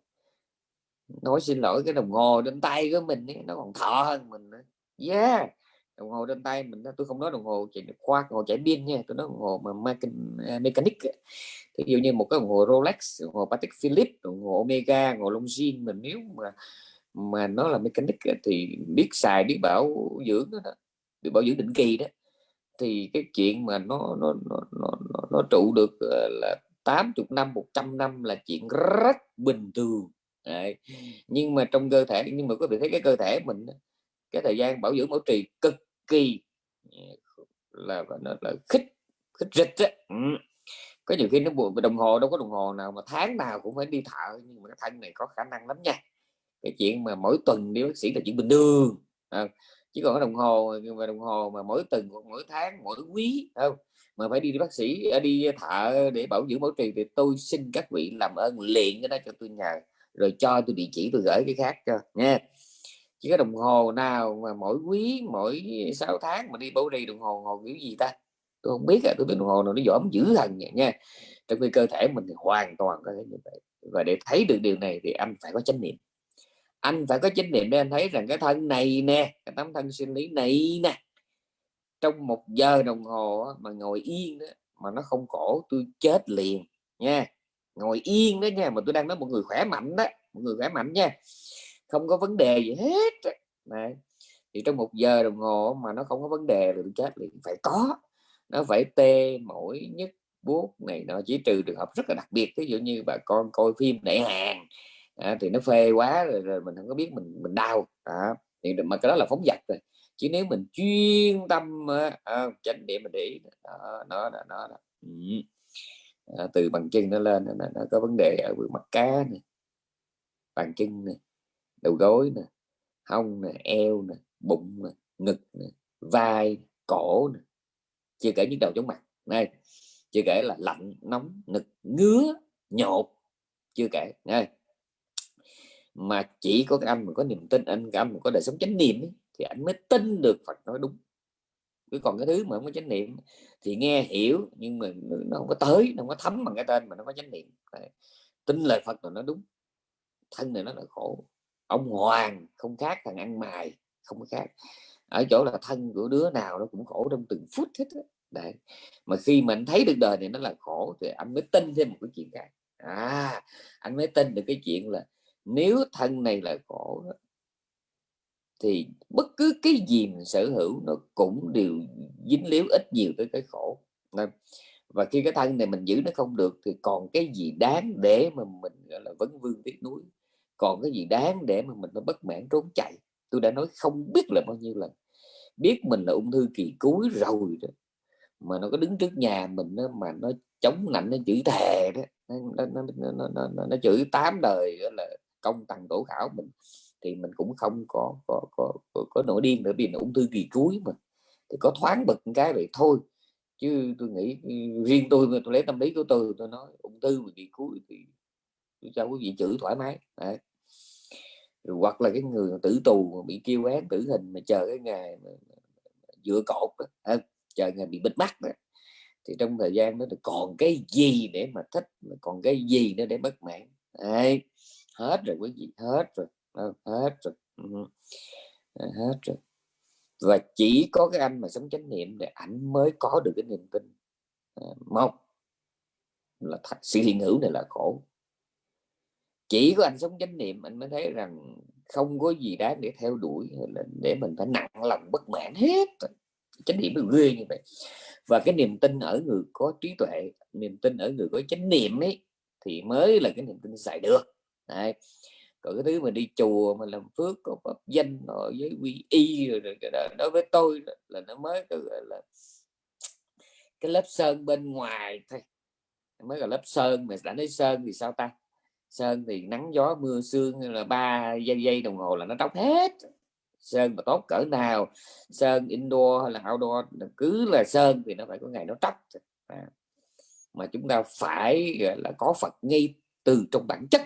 Nói xin lỗi cái đồng hồ trên tay của mình ấy, nó còn thọ hơn mình nữa. Yeah! Đồng hồ trên tay mình tôi không nói đồng hồ chạy khoa đồng hồ chạy pin nha tôi nói đồng hồ mà à, mechanic ví dụ như một cái đồng hồ Rolex đồng hồ Patek Philippe đồng hồ Omega đồng hồ Longines mình nếu mà mà nó là mechanic thì biết xài biết bảo dưỡng đó, biết bảo dưỡng định kỳ đó. Thì cái chuyện mà nó nó nó nó, nó, nó trụ được ờ, là 80 năm 100 năm là chuyện rất bình thường Đấy. nhưng mà trong cơ thể nhưng mà có thể thấy cái cơ thể mình cái thời gian bảo dưỡng bảo trì cực kỳ là nó là khích khích rịch á. Ừ. có nhiều khi nó buồn đồng hồ đâu có đồng hồ nào mà tháng nào cũng phải đi thợ nhưng mà cái thân này có khả năng lắm nha. Cái chuyện mà mỗi tuần đi bác sĩ là chuyện bình thường à, chứ còn cái đồng hồ mà đồng hồ mà mỗi tuần mỗi tháng mỗi quý không? Mà phải đi, đi bác sĩ à, đi thợ để bảo dưỡng bảo trì thì tôi xin các vị làm ơn liền cái đó cho tôi nhờ rồi cho tôi địa chỉ tôi gửi cái khác cho nha chỉ có đồng hồ nào mà mỗi quý mỗi 6 tháng mà đi bảo đi đồng hồ hồ kiểu gì ta? Tôi không biết à tôi biết đồng hồ nào nó giỏi dữ thần vậy nha. Trong khi cơ thể mình thì hoàn toàn có thể như vậy. Và để thấy được điều này thì anh phải có chánh niệm. Anh phải có chánh niệm để anh thấy rằng cái thân này nè cái tấm thân sinh lý này nè trong một giờ đồng hồ mà ngồi yên đó, mà nó không khổ tôi chết liền nha. Ngồi yên đó nha mà tôi đang nói một người khỏe mạnh đó một người khỏe mạnh nha không có vấn đề gì hết này thì trong một giờ đồng hồ mà nó không có vấn đề thì chết liền phải có. Nó phải tê mỗi nhất buốt này nó chỉ trừ trường hợp rất là đặc biệt ví dụ như bà con coi phim đại hàng à, thì nó phê quá rồi, rồi mình không có biết mình mình đau. À, thì mà cái đó là phóng dật rồi. Chứ nếu mình chuyên tâm à, chánh niệm mình để ý đó, nó nó, nó, nó. Ừ. À, từ bằng chân nó lên nó, nó có vấn đề ở mặt cá này bàn chân này đầu gối nè hông nè eo nè bụng nè ngực nè vai cổ nè. Chưa kể những đầu chóng mặt. Này chưa kể là lạnh nóng nực ngứa nhột. Chưa kể này. Mà chỉ có cái anh mà có niềm tin anh cảm mà có đời sống chánh niệm ấy, thì anh mới tin được Phật nói đúng. Cứ còn cái thứ mà không có chánh niệm thì nghe hiểu nhưng mà nó không có tới nó không có thấm bằng cái tên mà nó có chánh niệm. Đấy. tin lời Phật rồi nó đúng thân này nó là khổ ông hoàng, không khác thằng ăn mài không có khác. Ở chỗ là thân của đứa nào nó cũng khổ trong từng phút hết đấy, mà khi mình thấy được đời này nó là khổ thì anh mới tin thêm một cái chuyện khác. À anh mới tin được cái chuyện là nếu thân này là khổ thì bất cứ cái gì mình sở hữu nó cũng đều dính líu ít nhiều tới cái khổ. Và khi cái thân này mình giữ nó không được thì còn cái gì đáng để mà mình, gọi là vấn vương tiếc núi còn cái gì đáng để mà mình nó bất mãn trốn chạy? Tôi đã nói không biết là bao nhiêu lần. Biết mình là ung thư kỳ cuối rồi đó mà nó có đứng trước nhà mình đó, mà nó chống nạnh nó chửi thề đó nó, nó, nó, nó, nó, nó chửi tám đời là công tầng tổ khảo mình thì mình cũng không có có có, có, có nổi điên nữa vì là ung thư kỳ cuối mà. Thì có thoáng bật cái vậy thôi chứ tôi nghĩ ừ, riêng tôi tôi lấy tâm lý của tôi tôi nói ung thư kỳ cuối thì cho quý vị chữ thoải mái. Đấy. Rồi hoặc là cái người tử tù bị kêu án tử hình mà chờ cái ngày dựa cột đó, chờ ngày bị bịt mắt đó. thì trong thời gian đó còn cái gì để mà thích mà còn cái gì nữa để bất mãn? Đấy. hết rồi quý vị hết rồi. Hết rồi. Hết rồi. Và chỉ có cái anh mà sống chánh niệm để ảnh mới có được cái niềm tin. Ờ, mong là thật sự hiện hữu này là khổ chỉ có anh sống chánh niệm anh mới thấy rằng không có gì đáng để theo đuổi để mình phải nặng lòng bất mãn hết. Chánh niệm nó ghê như vậy. Và cái niềm tin ở người có trí tuệ niềm tin ở người có chánh niệm ấy thì mới là cái niềm tin xài được. Đấy. còn cái thứ mà đi chùa mà làm phước có pháp danh rồi với quy y rồi, rồi, rồi đối với tôi là nó mới gọi là cái lớp sơn bên ngoài thôi. Mới là lớp sơn mà đã nói sơn thì sao ta? Sơn thì nắng gió mưa sương là ba giây giây đồng hồ là nó tóc hết. Sơn mà tốt cỡ nào, sơn indoor hay là outdoor, cứ là sơn thì nó phải có ngày nó tóc à. mà chúng ta phải, gọi là, có Phật ngay từ trong bản chất.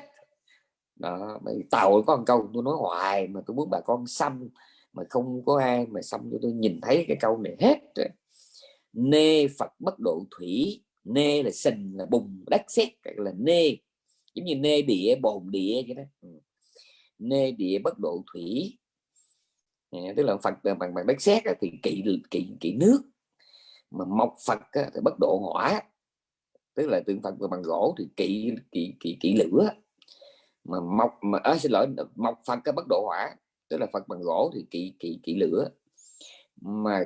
Đó mày tàu có một câu tôi nói hoài, mà tôi muốn bà con xăm, mà không có ai mà xăm cho tôi nhìn thấy cái câu này hết. Nê Phật bất độ thủy, nê là sình, là bùng đất sét là nê giống như nê địa bồn địa vậy đó. Ừ. Nê địa bất độ thủy. Tức là phật ờ, bằng bằng đất sét thì kỵ kỵ kỵ nước. Mà mộc phật thì bất độ hỏa. Tức là tượng phật bằng gỗ thì kỵ kỵ kỵ, kỵ lửa. Mà mộc mà à, xin lỗi mộc phật cái bất độ hỏa. Tức là phật bằng gỗ thì kỵ kỵ kỵ lửa. Mà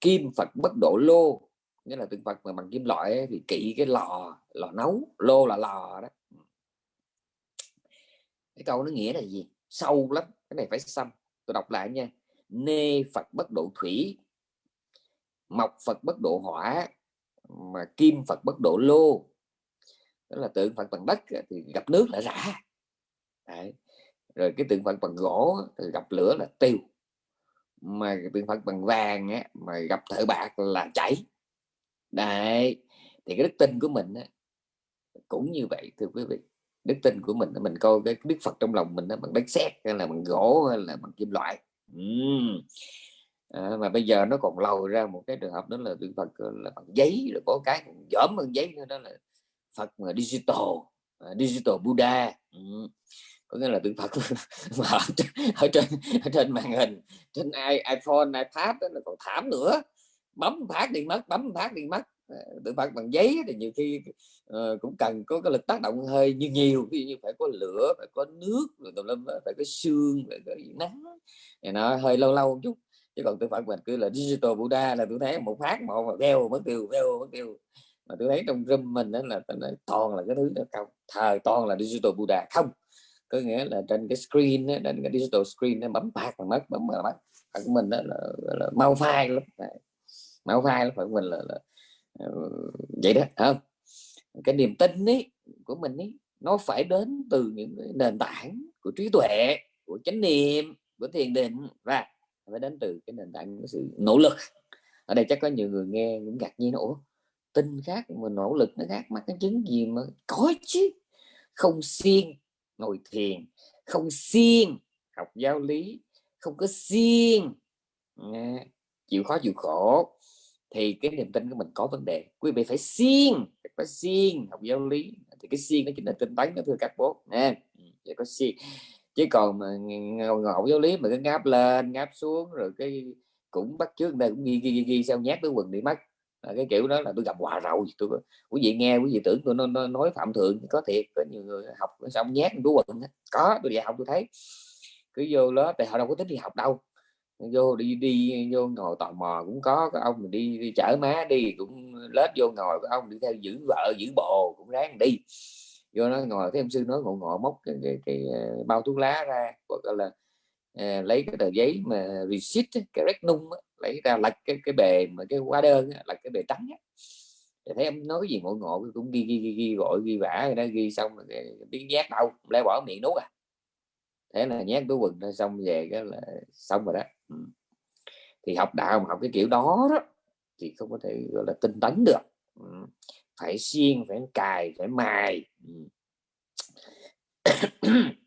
kim phật bất độ lô nghĩa là tượng Phật mà bằng kim loại ấy, thì kỵ cái lò lò nấu lô là lò đó. Ừ. Cái câu nó nghĩa là gì? Sâu lắm cái này phải xăm. Tôi đọc lại nha. Nê Phật bất độ thủy mộc Phật bất độ hỏa mà kim Phật bất độ lô. Đó là tượng Phật bằng đất thì gặp nước là rã. Đấy. rồi cái tượng Phật bằng gỗ thì gặp lửa là tiêu. Mà tượng Phật bằng vàng á, mà gặp thợ bạc là chảy đấy thì cái đức tin của mình á, cũng như vậy thưa quý vị đức tin của mình mình coi cái đức Phật trong lòng mình nó bằng đất xét hay là bằng gỗ hay là bằng kim loại uhm. à, mà bây giờ nó còn lầu ra một cái trường hợp đó là Đức Phật là bằng giấy rồi có cái còn dởm hơn giấy nữa đó là Phật mà digital uh, digital Buddha uhm. có nghĩa là tượng Phật mà ở, ở trên ở trên màn hình trên iPhone iPad đó, là còn thảm nữa bấm phát đi mất bấm phát đi mất. Ờ, tự phát bằng giấy thì nhiều khi uh, cũng cần có cái lực tác động hơi như nhiều. Ví dụ như phải có lửa phải có nước rồi tùm lum phải có xương phải có nắng thì nó hơi lâu lâu một chút. Chứ còn tự phát mình cứ là digital Buddha là tôi thấy một phát một mà veo mất tiêu veo mất tiêu. Mà tôi thấy trong room mình đó là nói, toàn là cái thứ đó không thời toàn là digital Buddha không. Có nghĩa là trên cái screen đó, trên cái digital screen nó bấm phạt mà mất bấm mà mất. Của mình đó là, là, là mau phai lắm máu vai là phải mình là, là ờ, vậy đó không? Cái niềm tin ấy của mình ấy nó phải đến từ những nền tảng của trí tuệ của chánh niệm của thiền định và phải đến từ cái nền tảng của sự nỗ lực. Ở đây chắc có nhiều người nghe cũng ngạc nhiên ủa tin khác mà nỗ lực nó khác mắc cái chứng gì mà? Có chứ không siêng ngồi thiền không siêng học giáo lý không có siêng à, chịu khó chịu khổ thì cái niềm tin của mình có vấn đề. Quý vị phải siêng phải siêng học giáo lý. Thì cái siêng nó chính là tinh tấn đó thưa các bố. Nè chỉ ừ, có siêng. Chứ còn mà ngộ giáo lý mà cứ ngáp lên ngáp xuống rồi cái cũng bắt trước đây cũng ghi ghi ghi, ghi sao nhát tới quần đi mất. À, cái kiểu đó là tôi gặp hòa rồi tôi quý vị nghe quý vị tưởng tôi nó, nói phạm thượng có thiệt. Có nhiều người học xong nhát túi quần có tôi dạy học tôi thấy. Cứ vô lớp thì họ đâu có tính đi học đâu vô đi đi vô ngồi tò mò cũng có cái ông đi, đi chở má đi cũng lết vô ngồi cái ông đi theo giữ vợ giữ bồ cũng ráng đi. Vô nó ngồi thấy ông sư nói ngộ ngộ móc cái, cái, cái, ờ, bao thuốc lá ra gọi là à, lấy cái tờ giấy mà receipt cái rét nung lấy ra lật cái cái bề mà cái hóa đơn là cái bề trắng á. Thấy em nói gì ngộ ngộ cũng ghi ghi ghi, ghi gọi ghi vả đó ghi xong rồi giác đâu lấy bỏ miệng nuốt à? Thế là nhét túi quần ra xong về cái là xong rồi đó ừ. thì học đạo mà học cái kiểu đó đó thì không có thể gọi là tinh tấn được ừ. phải xiên phải cài phải mài ừ.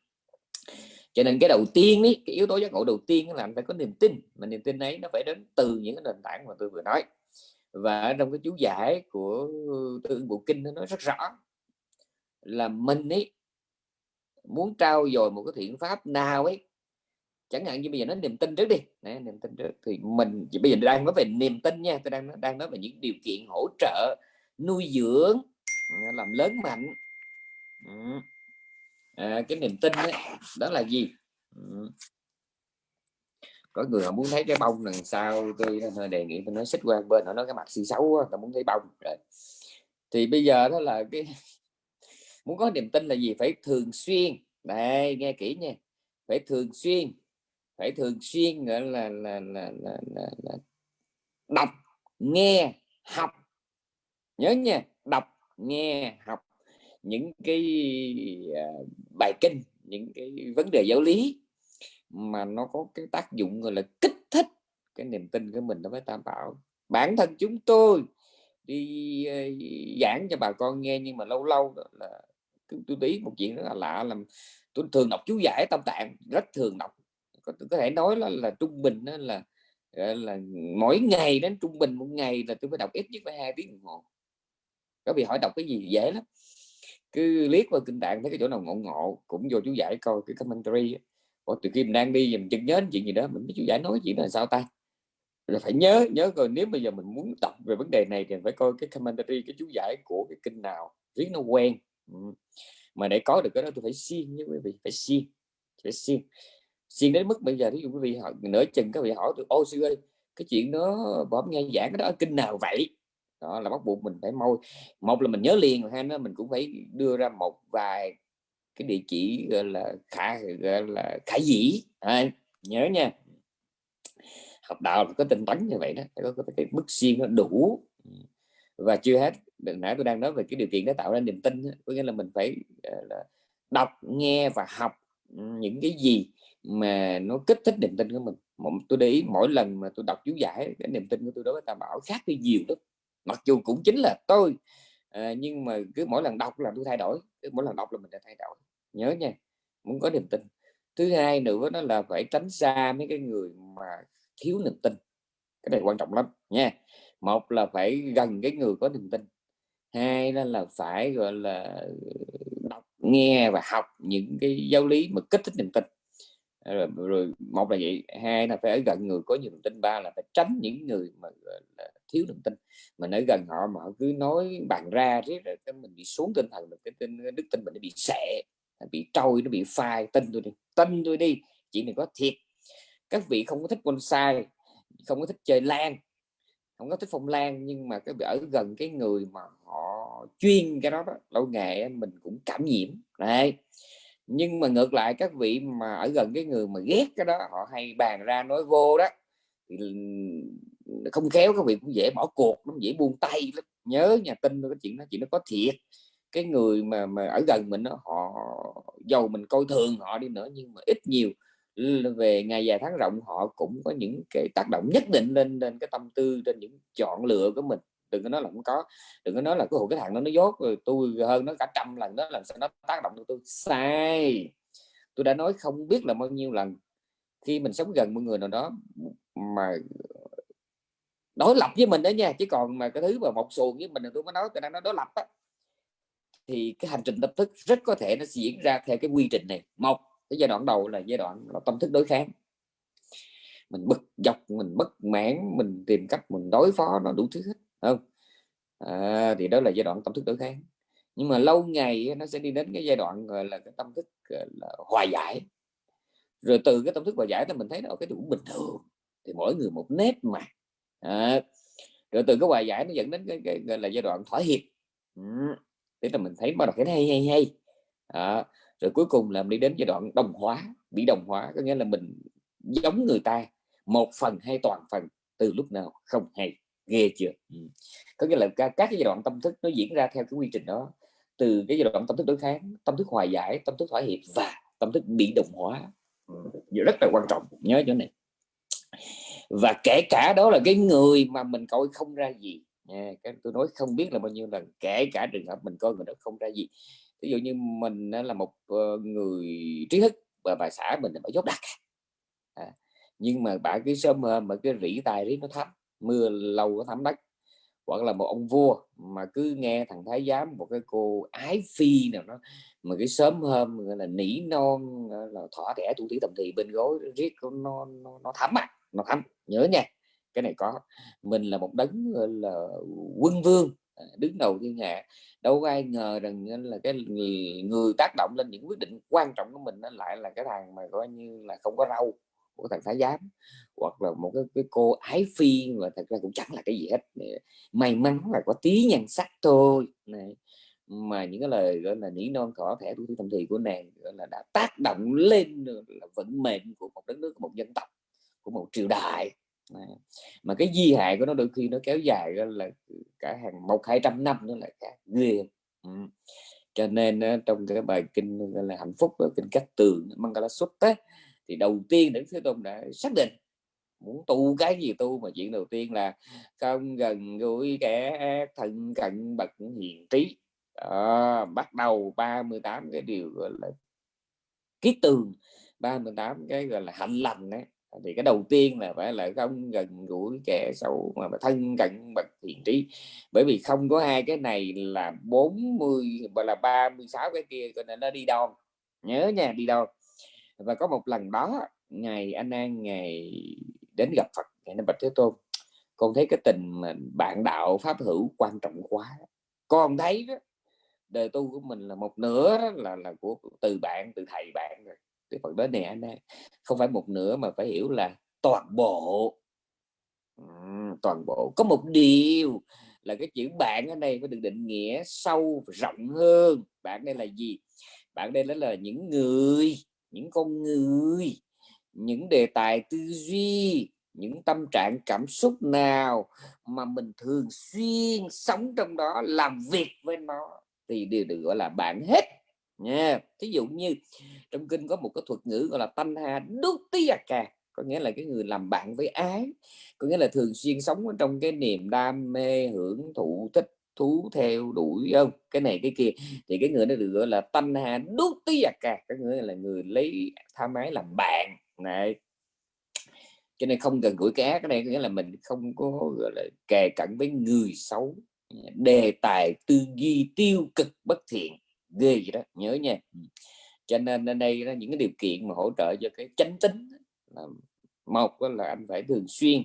cho nên cái đầu tiên ấy, cái yếu tố giác ngộ đầu tiên là anh phải có niềm tin mà niềm tin ấy nó phải đến từ những cái nền tảng mà tôi vừa nói và trong cái chú giải của tương bộ kinh nó nói rất rõ là mình ấy muốn trao dồi một cái thiện pháp nào ấy chẳng hạn như bây giờ nó niềm tin trước đi. Đấy, niềm tin trước. Thì mình bây giờ đang nói về niềm tin nha tôi đang đang nói về những điều kiện hỗ trợ nuôi dưỡng à, làm lớn mạnh. Ừ. À, cái niềm tin ấy, đó là gì? Ừ. Có người họ muốn thấy cái bông đằng sau tôi hơi đề nghị tôi nói xích qua bên họ nói cái mặt xì xấu quá, tôi muốn thấy bông. Rồi. Thì bây giờ đó là cái muốn có niềm tin là gì? Phải thường xuyên. Đây nghe kỹ nha. Phải thường xuyên. Phải thường xuyên nữa là là, là, là, là, là đọc nghe học. Nhớ nha đọc nghe học. Những cái uh, bài kinh những cái vấn đề giáo lý mà nó có cái tác dụng gọi là kích thích cái niềm tin của mình đối với tam bảo. Bản thân chúng tôi đi uh, giảng cho bà con nghe nhưng mà lâu lâu đó là tôi biết một chuyện rất là lạ là tôi thường đọc chú giải tâm tạng rất thường đọc. Có, có thể nói là, là trung bình đó là ờ, là mỗi ngày đến trung bình một ngày là tôi phải đọc ít nhất phải hai tiếng đồng hồ. Có bị hỏi đọc cái gì dễ lắm. Cứ liếc vào kinh tạng thấy cái chỗ nào ngộ ngộ cũng vô chú giải coi cái commentary Ủa, từ khi mình đang đi mình chừng nhớ chuyện gì đó mình mới chú giải nói chuyện là sao ta? Là phải nhớ nhớ coi nếu bây giờ mình muốn tập về vấn đề này thì phải coi cái commentary cái chú giải của cái kinh nào riết nó quen mà để có được cái đó tôi phải siêng như quý vị phải siêng phải siêng. Siêng đến mức bây giờ ví dụ quý vị hỏi nửa chừng các vị hỏi tôi ô sư ơi cái chuyện đó bấm nghe giảng cái đó kinh nào vậy? Đó là bắt buộc mình phải môi một là mình nhớ liền hai nữa mình cũng phải đưa ra một vài cái địa chỉ gọi là khả gọi là khả dĩ. À, nhớ nha. Học đạo có tinh tấn như vậy đó có, có cái bức siêng nó đủ. Và chưa hết đừng nãy tôi đang nói về cái điều kiện để tạo ra niềm tin có nghĩa là mình phải là đọc nghe và học ừ, những cái gì mà nó kích thích niềm tin của mình. Tôi để ý mỗi lần mà tôi đọc chú giải cái niềm tin của tôi đối với tam bảo khác đi nhiều lắm. Mặc dù cũng chính là tôi à, nhưng mà cứ mỗi lần đọc là tôi thay đổi cứ mỗi lần đọc là mình đã thay đổi. Nhớ nha muốn có niềm tin. Thứ hai nữa đó là phải tránh xa mấy cái người mà thiếu niềm tin. Cái này quan trọng lắm nha. Một là phải gần cái người có niềm tin hai đó là phải gọi là đọc nghe và học những cái giáo lý mà kích thích niềm tin. Rồi, rồi một là vậy hai là phải ở gần người có nhiều niềm tin. Ba là phải tránh những người mà là thiếu niềm tin. Mà ở gần họ mà họ cứ nói bàn ra riết rồi cái mình bị xuống tinh thần được cái tinh đức tin mình nó bị sệ bị trôi nó bị phai. Tin tôi đi tin tôi đi chỉ này có thiệt. Các vị không có thích bonsai không có thích chơi lan không có thích phong lan nhưng mà cái ở gần cái người mà họ chuyên cái đó, đó lâu ngày mình cũng cảm nhiễm. Đấy. Nhưng mà ngược lại các vị mà ở gần cái người mà ghét cái đó họ hay bàn ra nói vô đó thì không khéo các vị cũng dễ bỏ cuộc nó dễ buông tay lắm. Nhớ nhà tin cái chuyện đó chuyện nó có thiệt. Cái người mà mà ở gần mình đó, họ giàu mình coi thường họ đi nữa nhưng mà ít nhiều về ngày dài tháng rộng, họ cũng có những cái tác động nhất định lên lên cái tâm tư, trên những chọn lựa của mình. Đừng có nói là không có, đừng có nói là cái hộ cái thằng nó nó dốt, rồi tôi hơn nó cả trăm lần đó làm sao nó tác động tôi. Sai! Tôi đã nói không biết là bao nhiêu lần. Khi mình sống gần một người nào đó mà ờ, đối lập với mình đó nha, chứ còn mà cái thứ mà một xuồng với mình tôi mới nói, tôi đang nói đối lập á, thì cái hành trình tâm thức rất có thể nó diễn ra theo cái quy trình này. Một cái giai đoạn đầu là giai đoạn là tâm thức đối kháng. Mình bực dọc mình bất mãn mình tìm cách mình đối phó nó đủ thứ hết không? À, thì đó là giai đoạn tâm thức đối kháng. Nhưng mà lâu ngày nó sẽ đi đến cái giai đoạn gọi là cái tâm thức là hòa giải. Rồi từ cái tâm thức hòa giải thì mình thấy nó cái đủ bình thường thì mỗi người một nét mà. À, rồi từ cái hòa giải nó dẫn đến cái, cái, cái là giai đoạn thỏa hiệp. Ừ. thế là mình thấy bắt đầu cái hay hay hay. À, rồi cuối cùng là đi đến giai đoạn đồng hóa bị đồng hóa có nghĩa là mình giống người ta một phần hay toàn phần từ lúc nào không hay ghê chưa? Ừ. có nghĩa là các, cái giai đoạn tâm thức nó diễn ra theo cái quy trình đó. Từ cái giai đoạn tâm thức đối kháng tâm thức hòa giải tâm thức thỏa hiệp và tâm thức bị đồng hóa. Ừ. rất là quan trọng nhớ chỗ này. Và kể cả đó là cái người mà mình coi không ra gì. À, Nha tôi nói không biết là bao nhiêu lần kể cả trường hợp mình coi người đó không ra gì ví dụ như mình là một ờ, người trí thức và bà xã mình là bà dốt đặc à. à, nhưng mà bà cứ sớm mà cái rỉ tài rỉ nó thấm mưa lâu nó thấm đất. Hoặc là một ông vua mà cứ nghe thằng thái giám một cái cô ái phi nào đó mà cái sớm hôm gọi là nỉ non là thỏa thẻ tu tí tầm thì bên gối riết nó nó, nó thấm à nó thấm nhớ nha cái này có. Mình là một đấng là quân vương đứng đầu thiên hạ. Đâu có ai ngờ rằng là cái người tác động lên những quyết định quan trọng của mình nó lại là cái thằng mà coi như là không có râu của thằng thái giám. Hoặc là một cái, cái cô ái phi mà thật ra cũng chẳng là cái gì hết. May mắn là có tí nhan sắc thôi. Này mà những cái lời gọi là nỉ non cỏ thẻ tuổi tâm thì của nàng gọi là đã tác động lên là vận mệnh của một đất nước của một dân tộc của một triều đại mà cái di hại của nó đôi khi nó kéo dài là cả hàng một hai trăm năm nữa là cả ghê. Ừ. cho nên trong cái bài kinh là hạnh phúc kinh cách tường mangala xuất thì đầu tiên đến thế tôn đã xác định muốn tu cái gì tu mà chuyện đầu tiên là không gần gũi kẻ thân cận bậc hiền trí. À, bắt đầu 38 cái điều gọi là ký tường 38 cái gọi là hạnh lành đấy thì cái đầu tiên là phải là không gần gũi kẻ xấu mà, thân cận bậc thiện trí. Bởi vì không có hai cái này là 40 và là 36 cái kia cho nên nó đi đâu nhớ nha đi đâu và có một lần đó ngày anh an ngày đến gặp Phật ngày nó bạch thế tôn con thấy cái tình mà bạn đạo pháp hữu quan trọng quá. Con thấy đó đời tu của mình là một nửa là là của từ bạn từ thầy bạn rồi thì Phật nói nè anh không phải một nửa mà phải hiểu là toàn bộ. Toàn bộ. Có một điều là cái chữ bạn ở đây có được định nghĩa sâu rộng hơn. Bạn đây là gì? Bạn đây là những người, những con người, những đề tài tư duy, những tâm trạng cảm xúc nào mà mình thường xuyên sống trong đó, làm việc với nó thì đều được gọi là bạn hết nha. Thí dụ như trong kinh có một cái thuật ngữ gọi là thanh hà đúc tí à cà, có nghĩa là cái người làm bạn với ái, có nghĩa là thường xuyên sống ở trong cái niềm đam mê, hưởng thụ, thích thú theo đuổi không? Cái này cái kia. Thì cái người đó được gọi là thanh hà đúc tí à cà, có người là người lấy tham ái làm bạn. Này. Cho nên không cần gũi cá cái này có nghĩa là mình không có, gọi là, kề cận với người xấu. Đề tài tư duy tiêu cực bất thiện ghê gì đó nhớ nha. Cho nên ở đây là những cái điều kiện mà hỗ trợ cho cái chánh tính là một là anh phải thường xuyên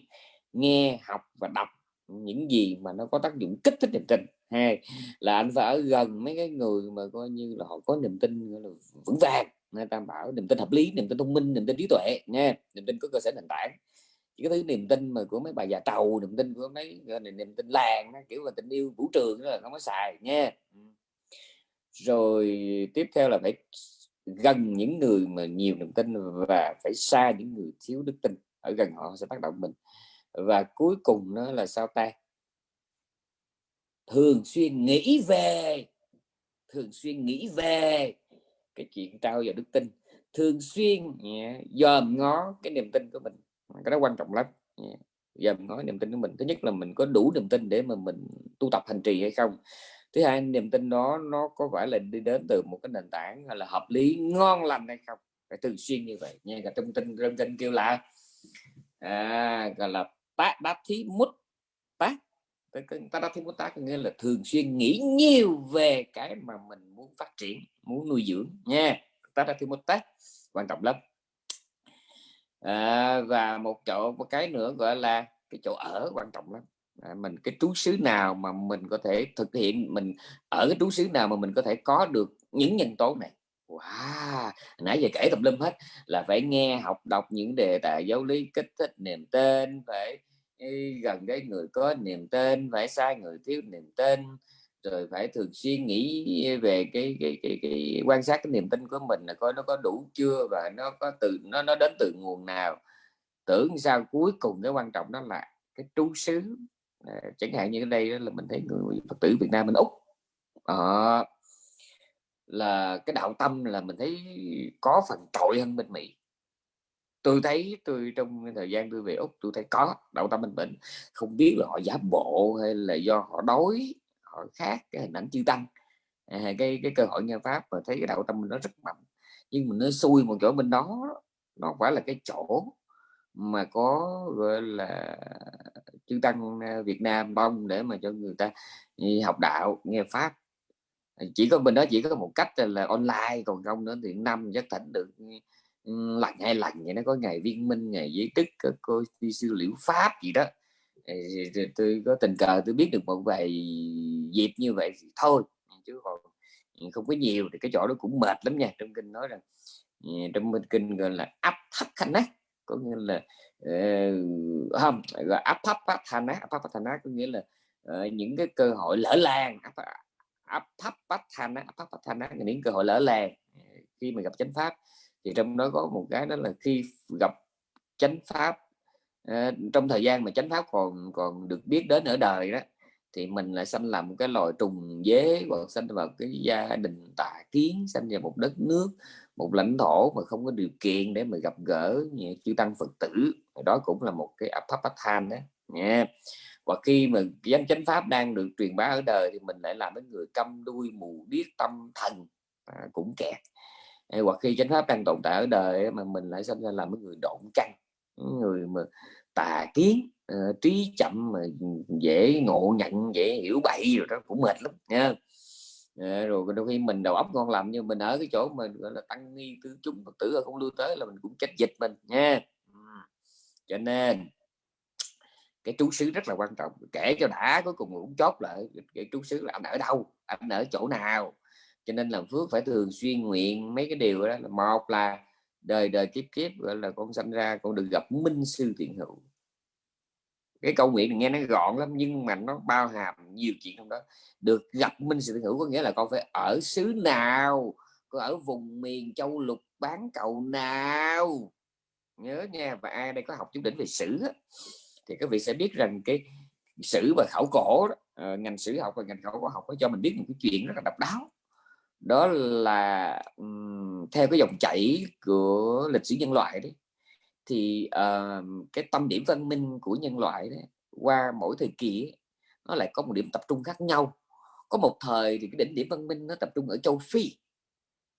nghe học và đọc những gì mà nó có tác dụng kích thích niềm tin. Hai là anh phải ở gần mấy cái người mà coi như là họ có niềm tin là vững vàng. Người ta bảo niềm tin hợp lý niềm tin thông minh niềm tin trí tuệ nha niềm tin có cơ sở nền tảng. Chỉ cái thứ niềm tin mà của mấy bà già trầu niềm tin của mấy niềm tin làng kiểu là tình yêu vũ trường đó là không có xài nha rồi tiếp theo là phải gần những người mà nhiều niềm tin và phải xa những người thiếu đức tin. Ở gần họ sẽ tác động mình. Và cuối cùng nó là sao ta? Thường xuyên nghĩ về thường xuyên nghĩ về cái chuyện trao vào đức tin. Thường xuyên yeah, dòm ngó cái niềm tin của mình. Cái đó quan trọng lắm yeah. dòm ngó niềm tin của mình. Thứ nhất là mình có đủ niềm tin để mà mình tu tập hành trì hay không thứ hai niềm tin đó nó có phải là đi đến từ một cái nền tảng là hợp lý ngon lành hay không? Phải thường xuyên như vậy nghe cả trong tin trong tin kêu là à, gọi là tác đáp thí mút tác ta đáp thí mút tác nghĩa là thường xuyên nghĩ nhiều về cái mà mình muốn phát triển muốn nuôi dưỡng nha. Ta đáp thí mút tác quan trọng lắm. À, và một chỗ một cái nữa gọi là cái chỗ ở quan trọng lắm à, mình cái trú xứ nào mà mình có thể thực hiện mình ở cái trú xứ nào mà mình có thể có được những nhân tố này? Wow! Nãy giờ kể tùm lum hết là phải nghe học đọc những đề tài giáo lý kích thích niềm tên phải gần cái người có niềm tên phải sai người thiếu niềm tên rồi phải thường xuyên nghĩ về cái cái, cái, cái quan sát cái niềm tin của mình là coi nó có đủ chưa và nó có từ nó nó đến từ nguồn nào. Tưởng sao cuối cùng cái quan trọng đó là cái trú xứ à, chẳng hạn như ở đây là mình thấy người phật tử Việt Nam mình úc. À, là cái đạo tâm là mình thấy có phần trội hơn bên Mỹ. Tôi thấy tôi trong thời gian tôi về úc tôi thấy có đạo tâm bên bệnh không biết là họ giả bộ hay là do họ đói họ khác cái hình ảnh chư tăng. À, cái cái cơ hội nhân pháp mà thấy cái đạo tâm mình nó rất mạnh. Nhưng mà nó xui một chỗ bên đó nó phải là cái chỗ mà có, gọi là, chư tăng à, Việt Nam bông để mà cho người ta à, học đạo, nghe pháp. À, chỉ có mình đó chỉ có một cách là online, còn không nữa thì năm chắc thỉnh được ừ, ừ, lần hai lần vậy nó có ngày viên minh, ngày giới tức cô đi sư liễu pháp gì đó. Tôi có tình cờ tôi biết được một vài dịp như vậy thì thôi, chứ còn không có nhiều thì cái chỗ đó cũng mệt lắm nha. Trong kinh nói rằng trong kinh gọi là áp thấp khanh á có nghĩa là uh, không gọi áp apapathana áp có nghĩa là uh, những cái cơ hội lỡ làng áp, apapathana thấp áp những cơ hội lỡ làng. Ờ, khi mà gặp chánh pháp thì trong đó có một cái đó là khi gặp chánh pháp uh, trong thời gian mà chánh pháp còn còn được biết đến ở đời đó thì mình lại sanh làm một cái loài trùng dế hoặc sanh vào cái gia đình tà kiến sanh vào một đất nước một lãnh thổ mà không có điều kiện để mà gặp gỡ như chư tăng phật tử. Đó cũng là một cái áp thấp than đó. Nha. Và khi mà danh chánh pháp đang được truyền bá ở đời thì mình lại làm đến người câm đuôi mù điếc tâm thần. À, cũng kẹt. Hoặc khi chánh pháp đang tồn tại ở đời mà mình lại sinh ra làm cái người độn căng người mà tà kiến uh, trí chậm mà dễ ngộ nhận dễ hiểu bậy rồi đó cũng mệt lắm nha rồi đôi khi mình đầu óc ngon làm nhưng mình ở cái chỗ mình gọi là, tăng nghi tứ chúng phật tử không lưu tới là mình cũng chết dịch mình nha. Cho nên, cái trú xứ rất là quan trọng, kể cho đã, cuối cùng cũng chốt lại cái trú xứ là anh ở đâu anh ở chỗ nào. Cho nên làm phước phải thường xuyên nguyện mấy cái điều đó là, một là đời đời kiếp kiếp, gọi là, con sanh ra, con được gặp minh sư thiện hữu cái câu nguyện này nghe nó gọn lắm nhưng mà nó bao hàm nhiều chuyện trong đó. Được gặp minh sự hữu có nghĩa là con phải ở xứ nào con ở vùng miền châu lục bán cầu nào. Nhớ nha và ai đây có học chút đỉnh về sử thì các vị sẽ biết rằng cái sử và khảo cổ đó, uh, ngành sử học và ngành khảo cổ học có cho mình biết một cái chuyện rất là độc đáo. Đó là um, theo cái dòng chảy của lịch sử nhân loại đấy thì uh, cái tâm điểm văn minh của nhân loại đấy, qua mỗi thời kỳ nó lại có một điểm tập trung khác nhau. Có một thời thì cái đỉnh điểm văn minh nó tập trung ở châu phi.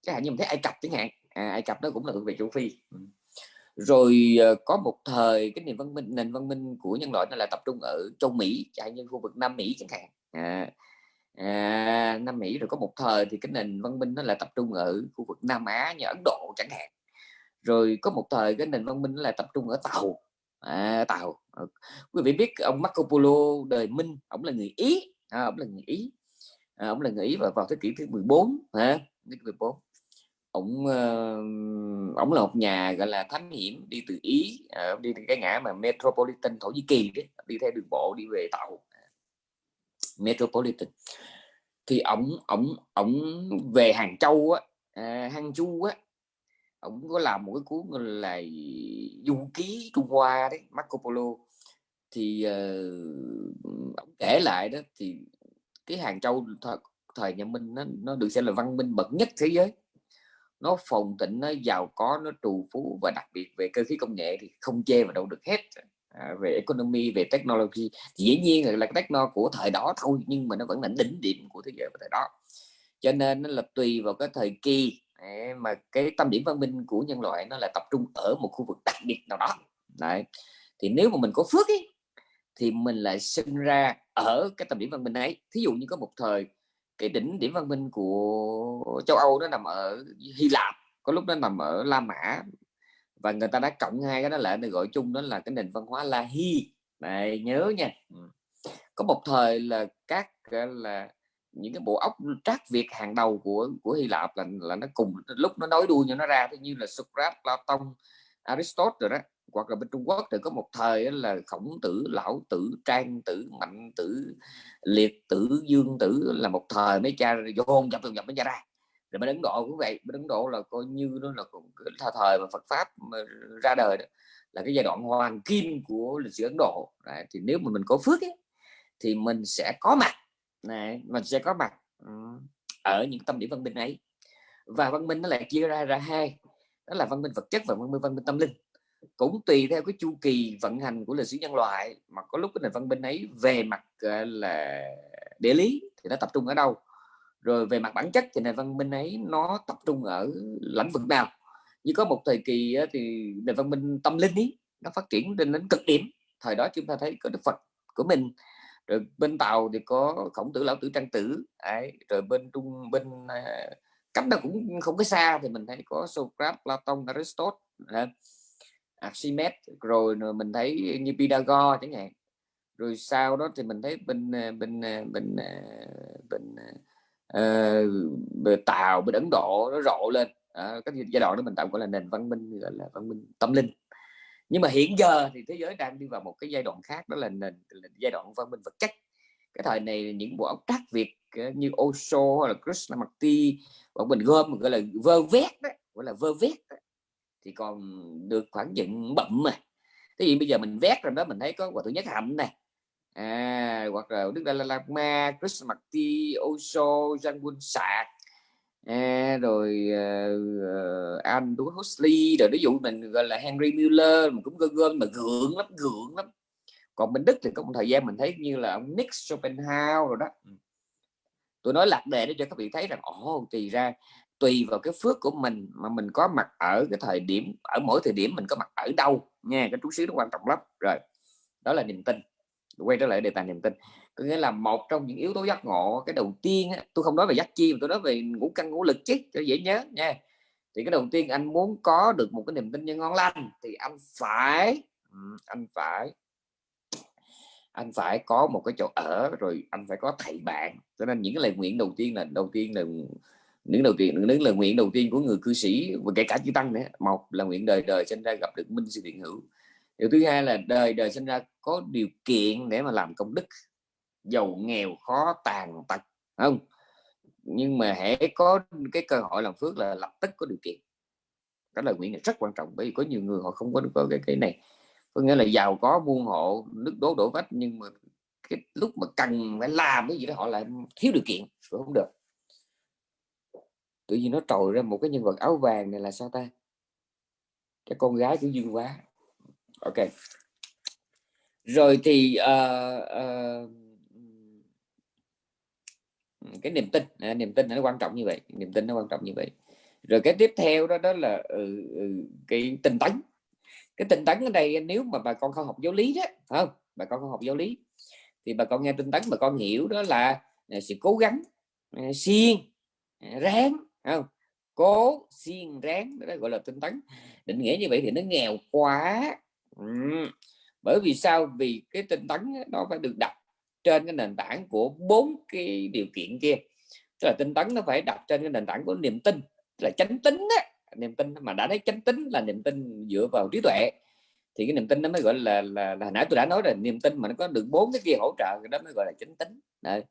Chẳng hạn như mình thấy ai cập chẳng hạn à, ai cập nó cũng là thuộc về châu phi. Ừ. Rồi uh, có một thời cái nền văn minh nền văn minh của nhân loại nó là tập trung ở châu Mỹ chẳng hạn như khu vực Nam Mỹ chẳng hạn. À, à, Nam Mỹ rồi có một thời thì cái nền văn minh nó là tập trung ở khu vực Nam Á như Ấn Độ chẳng hạn rồi có một thời cái nền văn minh là tập trung ở Tàu. À, Tàu. Ờ, quý vị biết ông Marco Polo đời Minh ông là người Ý. À, ông là người Ý. À, ông là người Ý và vào thế kỷ thứ 14 hả? 14 ông uh, ông là một nhà gọi là thám hiểm đi từ ý uh, đi từ cái ngã mà metropolitan thổ nhĩ kỳ đấy đi theo đường bộ đi về tàu. Metropolitan. Thì ông ông ông về hàng châu á à, hàng chu á ông có làm một cái cuốn là du ký trung hoa đấy marco polo. Thì uh, ông kể lại đó thì cái hàng châu thời, thời nhà minh nó, nó được xem là văn minh bậc nhất thế giới. Nó phồn tịnh nó giàu có nó trù phú và đặc biệt về cơ khí công nghệ thì không chê vào đâu được hết. À, về economy về technology thì dĩ nhiên là, là techno của thời đó thôi nhưng mà nó vẫn là đỉnh điểm của thế giới vào thời đó. Cho nên nó là tùy vào cái thời kỳ mà cái tâm điểm văn minh của nhân loại nó là tập trung ở một khu vực đặc biệt nào đó. Đấy. thì nếu mà mình có phước ấy, thì mình lại sinh ra ở cái tâm điểm văn minh ấy. Thí dụ như có một thời cái đỉnh điểm văn minh của châu Âu nó nằm ở Hy Lạp có lúc nó nằm ở La Mã và người ta đã cộng hai cái đó lại để gọi chung đó là cái nền văn hóa La Hy này nhớ nha. Có một thời là các là những cái bộ óc trác Việt hàng đầu của của Hy Lạp là là nó cùng lúc nó nói đuôi cho nó ra như là Socrates, Platon, Aristotle rồi đó. Hoặc là bên Trung Quốc thì có một thời là khổng tử lão tử trang tử mạnh tử liệt tử dương tử là một thời mấy cha vô nhập dồn nhập mới cha ra. Rồi bên Ấn Độ cũng vậy bên Ấn Độ là coi như nó là thời thời mà Phật pháp mà ra đời đó, là cái giai đoạn hoàng kim của lịch sử Ấn Độ. Đấy, thì nếu mà mình có phước ấy, thì mình sẽ có mặt này mình sẽ có mặt ở những tâm điểm văn minh ấy. Và văn minh nó lại chia ra ra hai, đó là văn minh vật chất và văn minh văn minh tâm linh. Cũng tùy theo cái chu kỳ vận hành của lịch sử nhân loại, mà có lúc cái nền văn minh ấy về mặt là, địa lý thì nó tập trung ở đâu, rồi về mặt bản chất thì nền văn minh ấy nó tập trung ở lĩnh vực nào. Như có một thời kỳ thì nền văn minh tâm linh ấy nó phát triển lên đến cực điểm. Thời đó chúng ta thấy có đức phật của mình rồi bên tàu thì có khổng tử lão tử trang tử ấy. Rồi bên trung bên à, cách đó cũng không có xa thì mình thấy có Socrates, Platon, Aristotle à, Archimedes. Rồi mình thấy như Pythagore chẳng hạn. Rồi sau đó thì mình thấy bên à, bên bên bên uh, tàu bên ấn độ nó rộ lên. À, cái giai đoạn đó mình tạm gọi là nền văn minh gọi là văn minh tâm linh nhưng mà hiện giờ thì thế giới đang đi vào một cái giai đoạn khác đó là nền là giai đoạn văn minh vật chất. Cái thời này những bộ óc trác việt ờ, như Osho hay là Krishnamurti bọn mình gom gọi là vơ vét đó, gọi là vơ vét đó thì còn được khoảng dựng bậm mà. Thế gì bây giờ mình vét rồi đó mình thấy có quả thứ nhất hạnh này à, hoặc là đức dalai lama krishnamurti osho jangun sạc à, rồi uh, andrew huxley rồi ví dụ mình gọi là henry miller mình cũng gom gom mà gượng lắm gượng lắm. Còn bên đức thì có một thời gian mình thấy như là ông nick schopenhauer rồi đó. Ừ. Tôi nói lạc đề để cho các vị thấy rằng ồ thì ra tùy vào cái phước của mình mà mình có mặt ở cái thời điểm ở mỗi thời điểm mình có mặt ở đâu nha cái chú xíu nó quan trọng lắm. Rồi đó là niềm tin. Quay trở lại đề tài niềm tin có nghĩa là một trong những yếu tố giác ngộ cái đầu tiên á, tôi không nói về giác chi mà tôi nói về ngũ căn ngũ lực chứ cho dễ nhớ nha. Thì cái đầu tiên anh muốn có được một cái niềm tin như ngon lành thì anh phải anh phải anh phải có một cái chỗ ở rồi anh phải có thầy bạn. Cho nên những cái lời nguyện đầu tiên là đầu tiên là những đầu tiên những lời nguyện đầu tiên của người cư sĩ và kể cả chư tăng nữa. Một là nguyện đời đời sinh ra gặp được minh sư điện hữu. Điều thứ hai là đời đời sinh ra có điều kiện để mà làm công đức giàu nghèo khó tàn tật không? Nhưng mà hãy có cái cơ hội làm phước là lập tức có điều kiện. Cái lời nguyện này rất quan trọng bởi vì có nhiều người họ không có được có cái cái này. Có nghĩa là giàu có buôn hộ nước đố đổ vách nhưng mà cái lúc mà cần phải làm cái gì đó họ lại thiếu điều kiện rồi không được. Tự nhiên nó trồi ra một cái nhân vật áo vàng này là sao ta? Cái con gái của dương quá. Ok. Rồi thì uh, uh, cái niềm tin à, niềm tin nó quan trọng như vậy niềm tin nó quan trọng như vậy. Rồi cái tiếp theo đó đó là ừ, ừ, cái tinh tấn. Cái tinh tấn ở đây nếu mà bà con không học giáo lý đó phải không? Bà con không học giáo lý thì bà con nghe tinh tấn bà con hiểu đó là, à, sự cố gắng à, siêng à, ráng không? Cố siêng ráng đó gọi là tinh tấn. Định nghĩa như vậy thì nó nghèo quá. Ừ. bởi vì sao? Vì cái tinh tấn nó phải được đặt trên cái nền tảng của bốn cái điều kiện kia. Tức là tinh tấn nó phải đặt trên cái nền tảng của niềm tin là chánh tính á niềm tin mà đã thấy chánh tính là niềm tin dựa vào trí tuệ. Thì cái niềm tin nó mới gọi là là, là nãy tôi đã nói rồi niềm tin mà nó có được bốn cái kia hỗ trợ cái đó mới gọi là chánh tính. Đấy.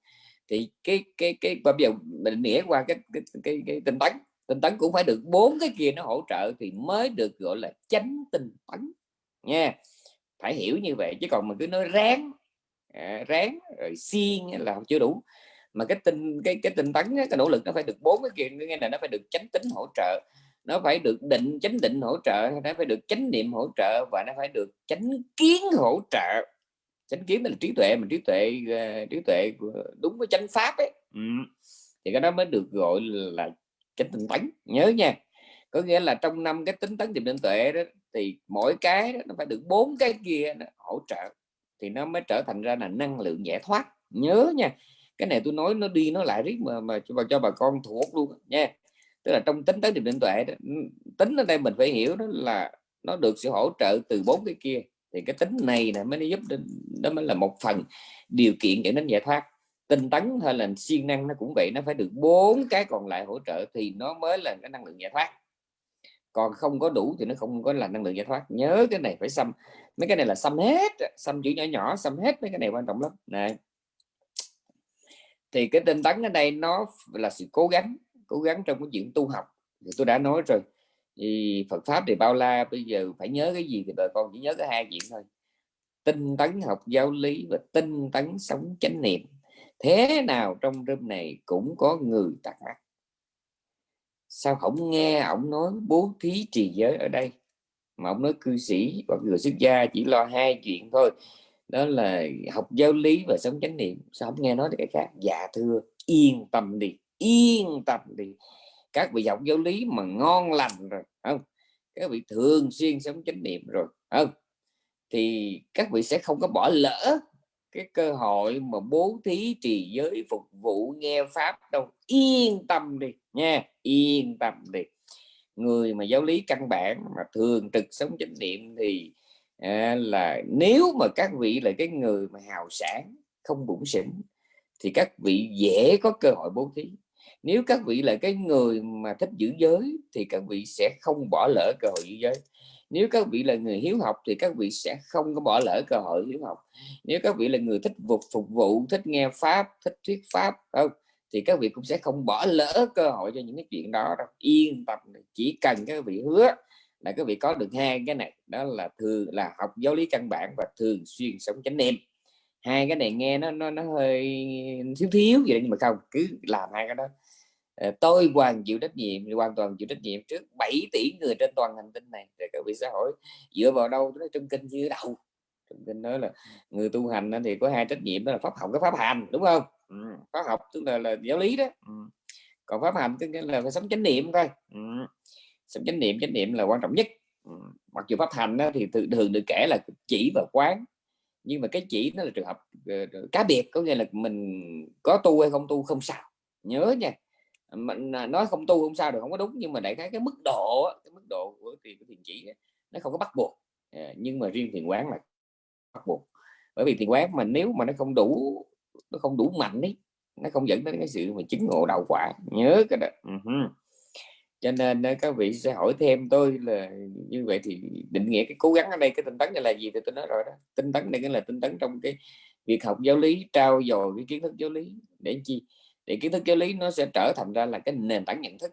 thì cái cái cái bây giờ mình nghĩa qua cái cái cái, cái, cái tinh tấn. Tinh tấn cũng phải được bốn cái kia nó hỗ trợ thì mới được gọi là chánh tinh tấn nha. Phải hiểu như vậy chứ còn mình cứ nói ráng Ờ, ráng rồi xiên là chưa đủ. Mà cái tinh cái cái tinh tấn cái nỗ lực nó phải được bốn cái kia nghe là nó phải được chánh tính hỗ trợ. Nó phải được định chánh định hỗ trợ nó phải được chánh niệm hỗ trợ và nó phải được chánh kiến hỗ trợ. Chánh kiến là trí tuệ mình trí tuệ ờ, trí tuệ đúng với chánh pháp ấy. Ừ. thì cái đó mới được gọi là chánh tinh tấn nhớ nha. Có nghĩa là trong năm cái tính tấn niệm định tuệ đó thì mỗi cái đó, nó phải được bốn cái kia nó hỗ trợ thì nó mới trở thành ra là năng lượng giải thoát. Nhớ nha cái này tôi nói nó đi nó lại riết mà mà cho bà cho bà con thuộc luôn nha. Tức là trong tính tới niệm định tuệ đó, ừ, tính ở đây mình phải hiểu đó là nó được sự hỗ trợ từ bốn cái kia. Thì cái tính này là mới giúp đến đó mới là một phần điều kiện dẫn đến giải thoát. Tinh tấn hay là siêng năng nó cũng vậy nó phải được bốn cái còn lại hỗ trợ thì nó mới là cái năng lượng giải thoát còn không có đủ thì nó không có là năng lượng giải thoát. Nhớ cái này phải xăm, mấy cái này là xăm hết xăm chữ nhỏ nhỏ, xăm hết mấy cái này quan trọng lắm. Này. Thì cái tinh tấn ở đây nó là sự cố gắng cố gắng trong cái chuyện tu học. Thì tôi đã nói rồi. Thì Phật pháp thì bao la, bây giờ phải nhớ cái gì thì bà con chỉ nhớ cái hai chuyện thôi. Tinh tấn học giáo lý và tinh tấn sống chánh niệm. Thế nào trong rơm này cũng có người tạc mắt sao không nghe ông nói bố thí trì giới ở đây? Mà ông nói cư sĩ hoặc người xuất gia chỉ lo hai chuyện thôi, đó là học giáo lý và sống chánh niệm. Sao không nghe nói được cái khác? Dạ thưa, yên tâm đi, yên tâm đi. Các vị học giáo lý mà ngon lành rồi, không? Các vị thường xuyên sống chánh niệm rồi, không? Thì các vị sẽ không có bỏ lỡ cái cơ hội mà bố thí trì giới phục vụ nghe pháp đâu. Yên tâm đi nha yên tâm đi. Người mà giáo lý căn bản mà thường trực sống chánh niệm thì à, là nếu mà các vị là cái người mà hào sản không bụng xỉn thì các vị dễ có cơ hội bố thí. Nếu các vị là cái người mà thích giữ giới thì các vị sẽ không bỏ lỡ cơ hội giữ giới nếu các vị là người hiếu học thì các vị sẽ không có bỏ lỡ cơ hội hiếu học. Nếu các vị là người thích phục phục vụ, thích nghe pháp, thích thuyết pháp, không, thì các vị cũng sẽ không bỏ lỡ cơ hội cho những cái chuyện đó đâu. Yên tâm, chỉ cần các vị hứa là các vị có được hai cái này, đó là thường là học giáo lý căn bản và thường xuyên sống chánh niệm. Hai cái này nghe nó nó nó hơi thiếu thiếu vậy nhưng mà không, cứ làm hai cái đó. Ờ, tôi hoàn chịu trách nhiệm hoàn toàn chịu trách nhiệm trước 7 tỷ người trên toàn hành tinh này để các vị xã hội. Dựa vào đâu? Nói trong kinh như đâu trong kinh nói là người tu hành thì có hai trách nhiệm đó là pháp học cái pháp hành đúng không? Ừ, pháp học tức là, là giáo lý đó. Ừ. còn pháp hành tức là phải sống chánh niệm thôi. Ừ. sống chánh niệm chánh niệm là quan trọng nhất. Ừ. mặc dù pháp hành đó, thì thường được kể là chỉ và quán nhưng mà cái chỉ nó là trường hợp ờ, cá biệt có nghĩa là mình có tu hay không tu không sao. Nhớ nha mình à, nói không tu không sao được, không có đúng, nhưng mà đại khái cái mức độ cái mức độ của tiền của thiền chỉ nó không có bắt buộc. À, nhưng mà riêng thiền quán là bắt buộc. Bởi vì thiền quán mà nếu mà nó không đủ, nó không đủ mạnh ấy, nó không dẫn đến cái sự mà chứng ngộ đạo quả, nhớ cái đó. Uh -huh. cho nên các vị sẽ hỏi thêm tôi là như vậy thì định nghĩa cái cố gắng ở đây, cái tinh tấn này là gì thì tôi nói rồi đó. Tinh tấn này là tinh tấn trong cái việc học giáo lý, trao dồi cái kiến thức giáo lý để chi? Thì kiến thức giáo lý nó sẽ trở thành ra là cái nền tảng nhận thức.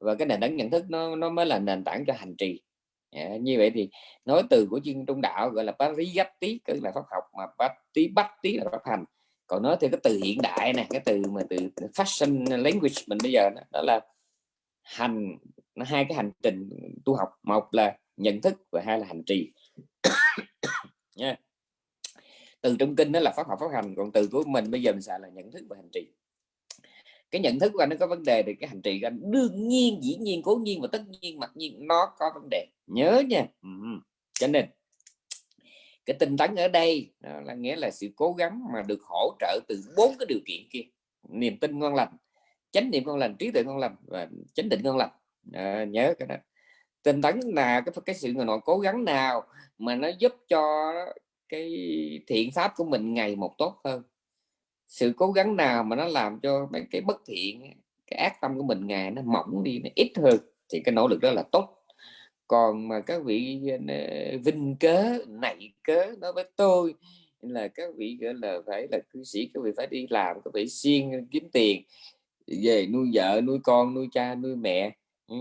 Và cái nền tảng nhận thức nó nó mới là nền tảng cho hành trì. À, như vậy thì nói từ của chuyên trung đạo gọi là pariyatti tức là pháp học mà batti batti là pháp hành. Còn nói thì cái từ hiện đại này cái từ mà từ fashion language mình bây giờ đó, đó là hành nó hai cái hành trình tu học. Một là nhận thức và hai là hành trì. Nha. Từ trong kinh đó là pháp học pháp hành. Còn từ của mình bây giờ mình xài là nhận thức và hành trì cái nhận thức của anh nó có vấn đề thì cái hành trì của anh đương nhiên dĩ nhiên cố nhiên và tất nhiên mặc nhiên nó có vấn đề. Nhớ nha. Cho nên cái tinh tấn ở đây là nghĩa là sự cố gắng mà được hỗ trợ từ bốn cái điều kiện kia. Niềm tin ngon lành chánh niệm ngon lành trí tuệ ngon lành và chánh định ngon lành. À, nhớ cái đó. Tinh tấn là cái cái sự nội cố gắng nào mà nó giúp cho cái thiện pháp của mình ngày một tốt hơn sự cố gắng nào mà nó làm cho mấy cái bất thiện, cái ác tâm của mình ngày nó mỏng đi, nó ít hơn thì cái nỗ lực đó là tốt. Còn mà các vị ờ, vinh cớ, nảy cớ nói với tôi là các vị, gọi là, phải là cư sĩ, các vị phải đi làm, các vị siêng kiếm tiền, về nuôi vợ, nuôi con, nuôi cha, nuôi mẹ. Ừ,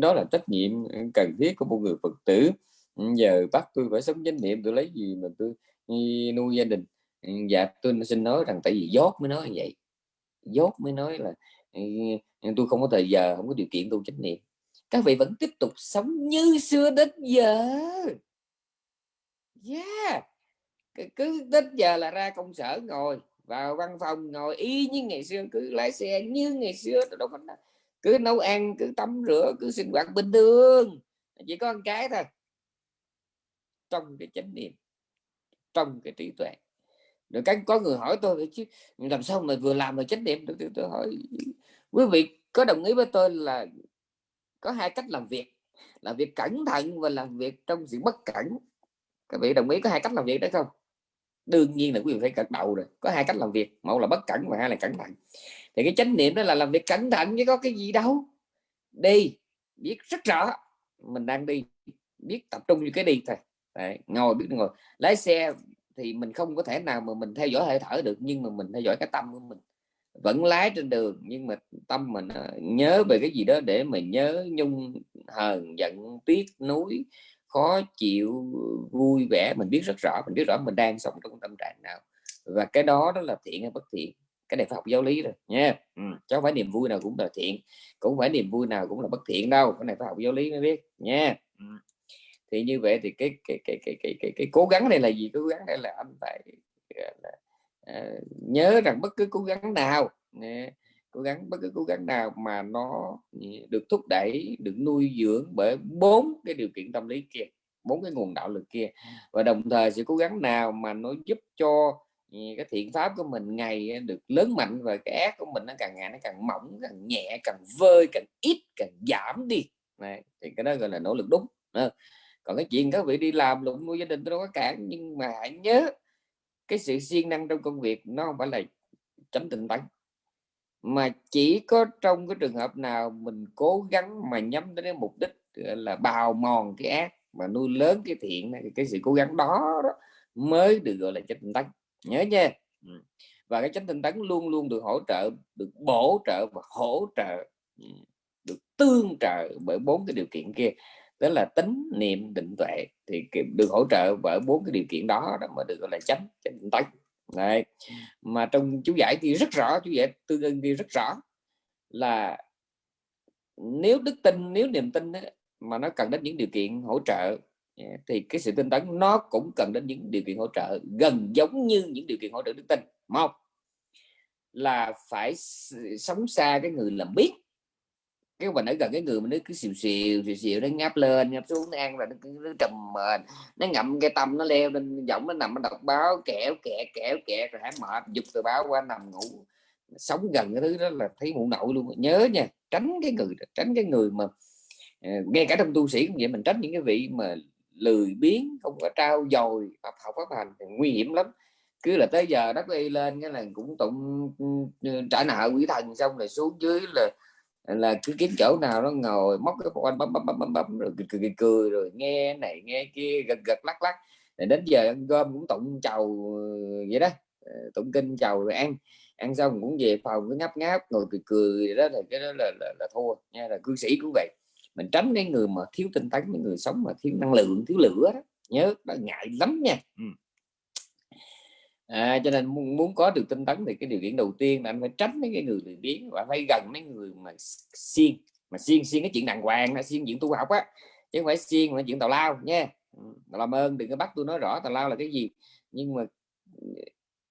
đó là trách nhiệm cần thiết của một người phật tử. Ừ, giờ bắt tôi phải sống chánh niệm, tôi lấy gì mà tôi ừ, nuôi gia đình? Dạ tôi xin nói rằng tại vì dốt mới nói như vậy. Dốt mới nói là tôi không có thời giờ, không có điều kiện tu chánh niệm. Các vị vẫn tiếp tục sống như xưa đến giờ. Yeah. Cứ đến giờ là ra công sở ngồi, vào văn phòng ngồi y như ngày xưa, cứ lái xe như ngày xưa, đâu cứ nấu ăn, cứ tắm rửa, cứ sinh hoạt bình thường. Chỉ có một cái thôi. Trong cái chánh niệm, trong cái trí tuệ rồi cái có người hỏi tôi chứ làm sao mà vừa làm mà chánh niệm được? Tôi, tôi hỏi quý vị có đồng ý với tôi là có hai cách làm việc làm việc cẩn thận và làm việc trong sự bất cẩn. Các vị đồng ý có hai cách làm việc đấy không? Đương nhiên là quý vị phải gật đầu rồi có hai cách làm việc một là bất cẩn và hai là cẩn thận. Thì cái chánh niệm đó là làm việc cẩn thận chứ có cái gì đâu. Đi biết rất rõ mình đang đi biết tập trung như cái đi thôi. Đấy, ngồi biết ngồi. Lái xe thì mình không có thể nào mà mình theo dõi hơi thở được, nhưng mà mình theo dõi cái tâm của mình vẫn lái trên đường, nhưng mà tâm mình à, nhớ về cái gì đó để mình nhớ nhung, hờn, giận, tiếc, nuối, khó chịu, vui vẻ mình biết rất rõ, mình biết rõ mình đang sống trong tâm trạng nào và cái đó đó là thiện hay bất thiện, cái này phải học giáo lý rồi, nha ừ. cháu phải niềm vui nào cũng là thiện, cũng phải niềm vui nào cũng là bất thiện đâu, cái này phải học giáo lý mới biết, nha ừ thì như vậy thì cái cái cái cái cái cái, cái cố gắng này là gì? Cố gắng đây là anh phải là, uh, nhớ rằng bất cứ cố gắng nào nè, cố gắng bất cứ cố gắng nào mà nó được thúc đẩy được nuôi dưỡng bởi bốn cái điều kiện tâm lý kia bốn cái nguồn đạo lực kia. Và đồng thời sự cố gắng nào mà nó giúp cho cái thiện pháp của mình ngày được lớn mạnh và cái ác của mình nó càng ngày nó càng mỏng càng nhẹ càng vơi càng ít càng giảm đi. Này thì cái đó gọi là nỗ lực đúng còn cái chuyện các vị đi làm luận nuôi gia đình tôi đâu có cản nhưng mà hãy nhớ cái sự siêng năng trong công việc nó không phải là chấm tình tấn. Mà chỉ có trong cái trường hợp nào mình cố gắng mà nhắm đến cái mục đích là bào mòn cái ác mà nuôi lớn cái thiện này, cái sự cố gắng đó, đó mới được gọi là chánh tinh tấn. Nhớ nha. Ừ. Và cái chánh tinh tấn luôn luôn được hỗ trợ được bổ trợ và hỗ trợ ừ, được tương trợ bởi bốn cái điều kiện kia đó là tính niệm định tuệ thì được hỗ trợ bởi bốn cái điều kiện đó, đó mà được gọi là chánh chánh tánh này Đấy. mà trong chú giải thì rất rõ chú giải tư ưng ghi rất rõ là nếu đức tin nếu niềm tin ấy, mà nó cần đến những điều kiện hỗ trợ à, thì cái sự tin tấn nó cũng cần đến những điều kiện hỗ trợ gần giống như những điều kiện hỗ trợ đức tin. Một là phải sống xa cái người làm biết cái mình ở gần cái người mà nó cứ xìu xìu xìu xìu nó ngáp lên ngáp xuống nó ăn rồi nó, nó trầm mệt. Nó ngậm cái tâm nó leo lên giọng nó nằm nó đọc báo kẹo kẹ kẹo kẹ rồi hả mệt giục tờ báo qua nằm ngủ. Sống gần cái thứ đó là thấy mụ nội luôn. Nhớ nha tránh cái người tránh cái người mà ờ, ngay cả trong tu sĩ cũng vậy mình tránh những cái vị mà lười biếng không có trao dồi học học pháp hành thì nguy hiểm lắm. Cứ là tới giờ đất y lên cái là cũng tụng ừ, trả nợ quỷ thần xong rồi xuống dưới là là cứ kiếm chỗ nào nó ngồi móc cái quanh bấm bấm bấm bấm bấm rồi cười, cười cười rồi nghe này nghe kia gật gật lắc lắc. Rồi đến giờ ăn cơm cũng tụng chầu ờ, vậy đó. Ờ, tụng kinh chầu rồi ăn. Ăn xong cũng về phòng cứ ngáp ngáp ngồi cười cười đó là cái đó là, là, là thua nha là cư sĩ cũng vậy. Mình tránh cái người mà thiếu tinh tấn những người sống mà thiếu năng lượng thiếu lửa đó nhớ đó ngại lắm nha. Ừ à, cho nên muốn, muốn có được tinh tấn thì cái điều kiện đầu tiên là anh phải tránh mấy cái người lười biếng và phải gần mấy người mà xiên mà xiên xiên cái chuyện đàng hoàng là xiên chuyện tu học á chứ không phải xiên mà chuyện tào lao nha. Làm ơn đừng có bắt tôi nói rõ tào lao là cái gì. Nhưng mà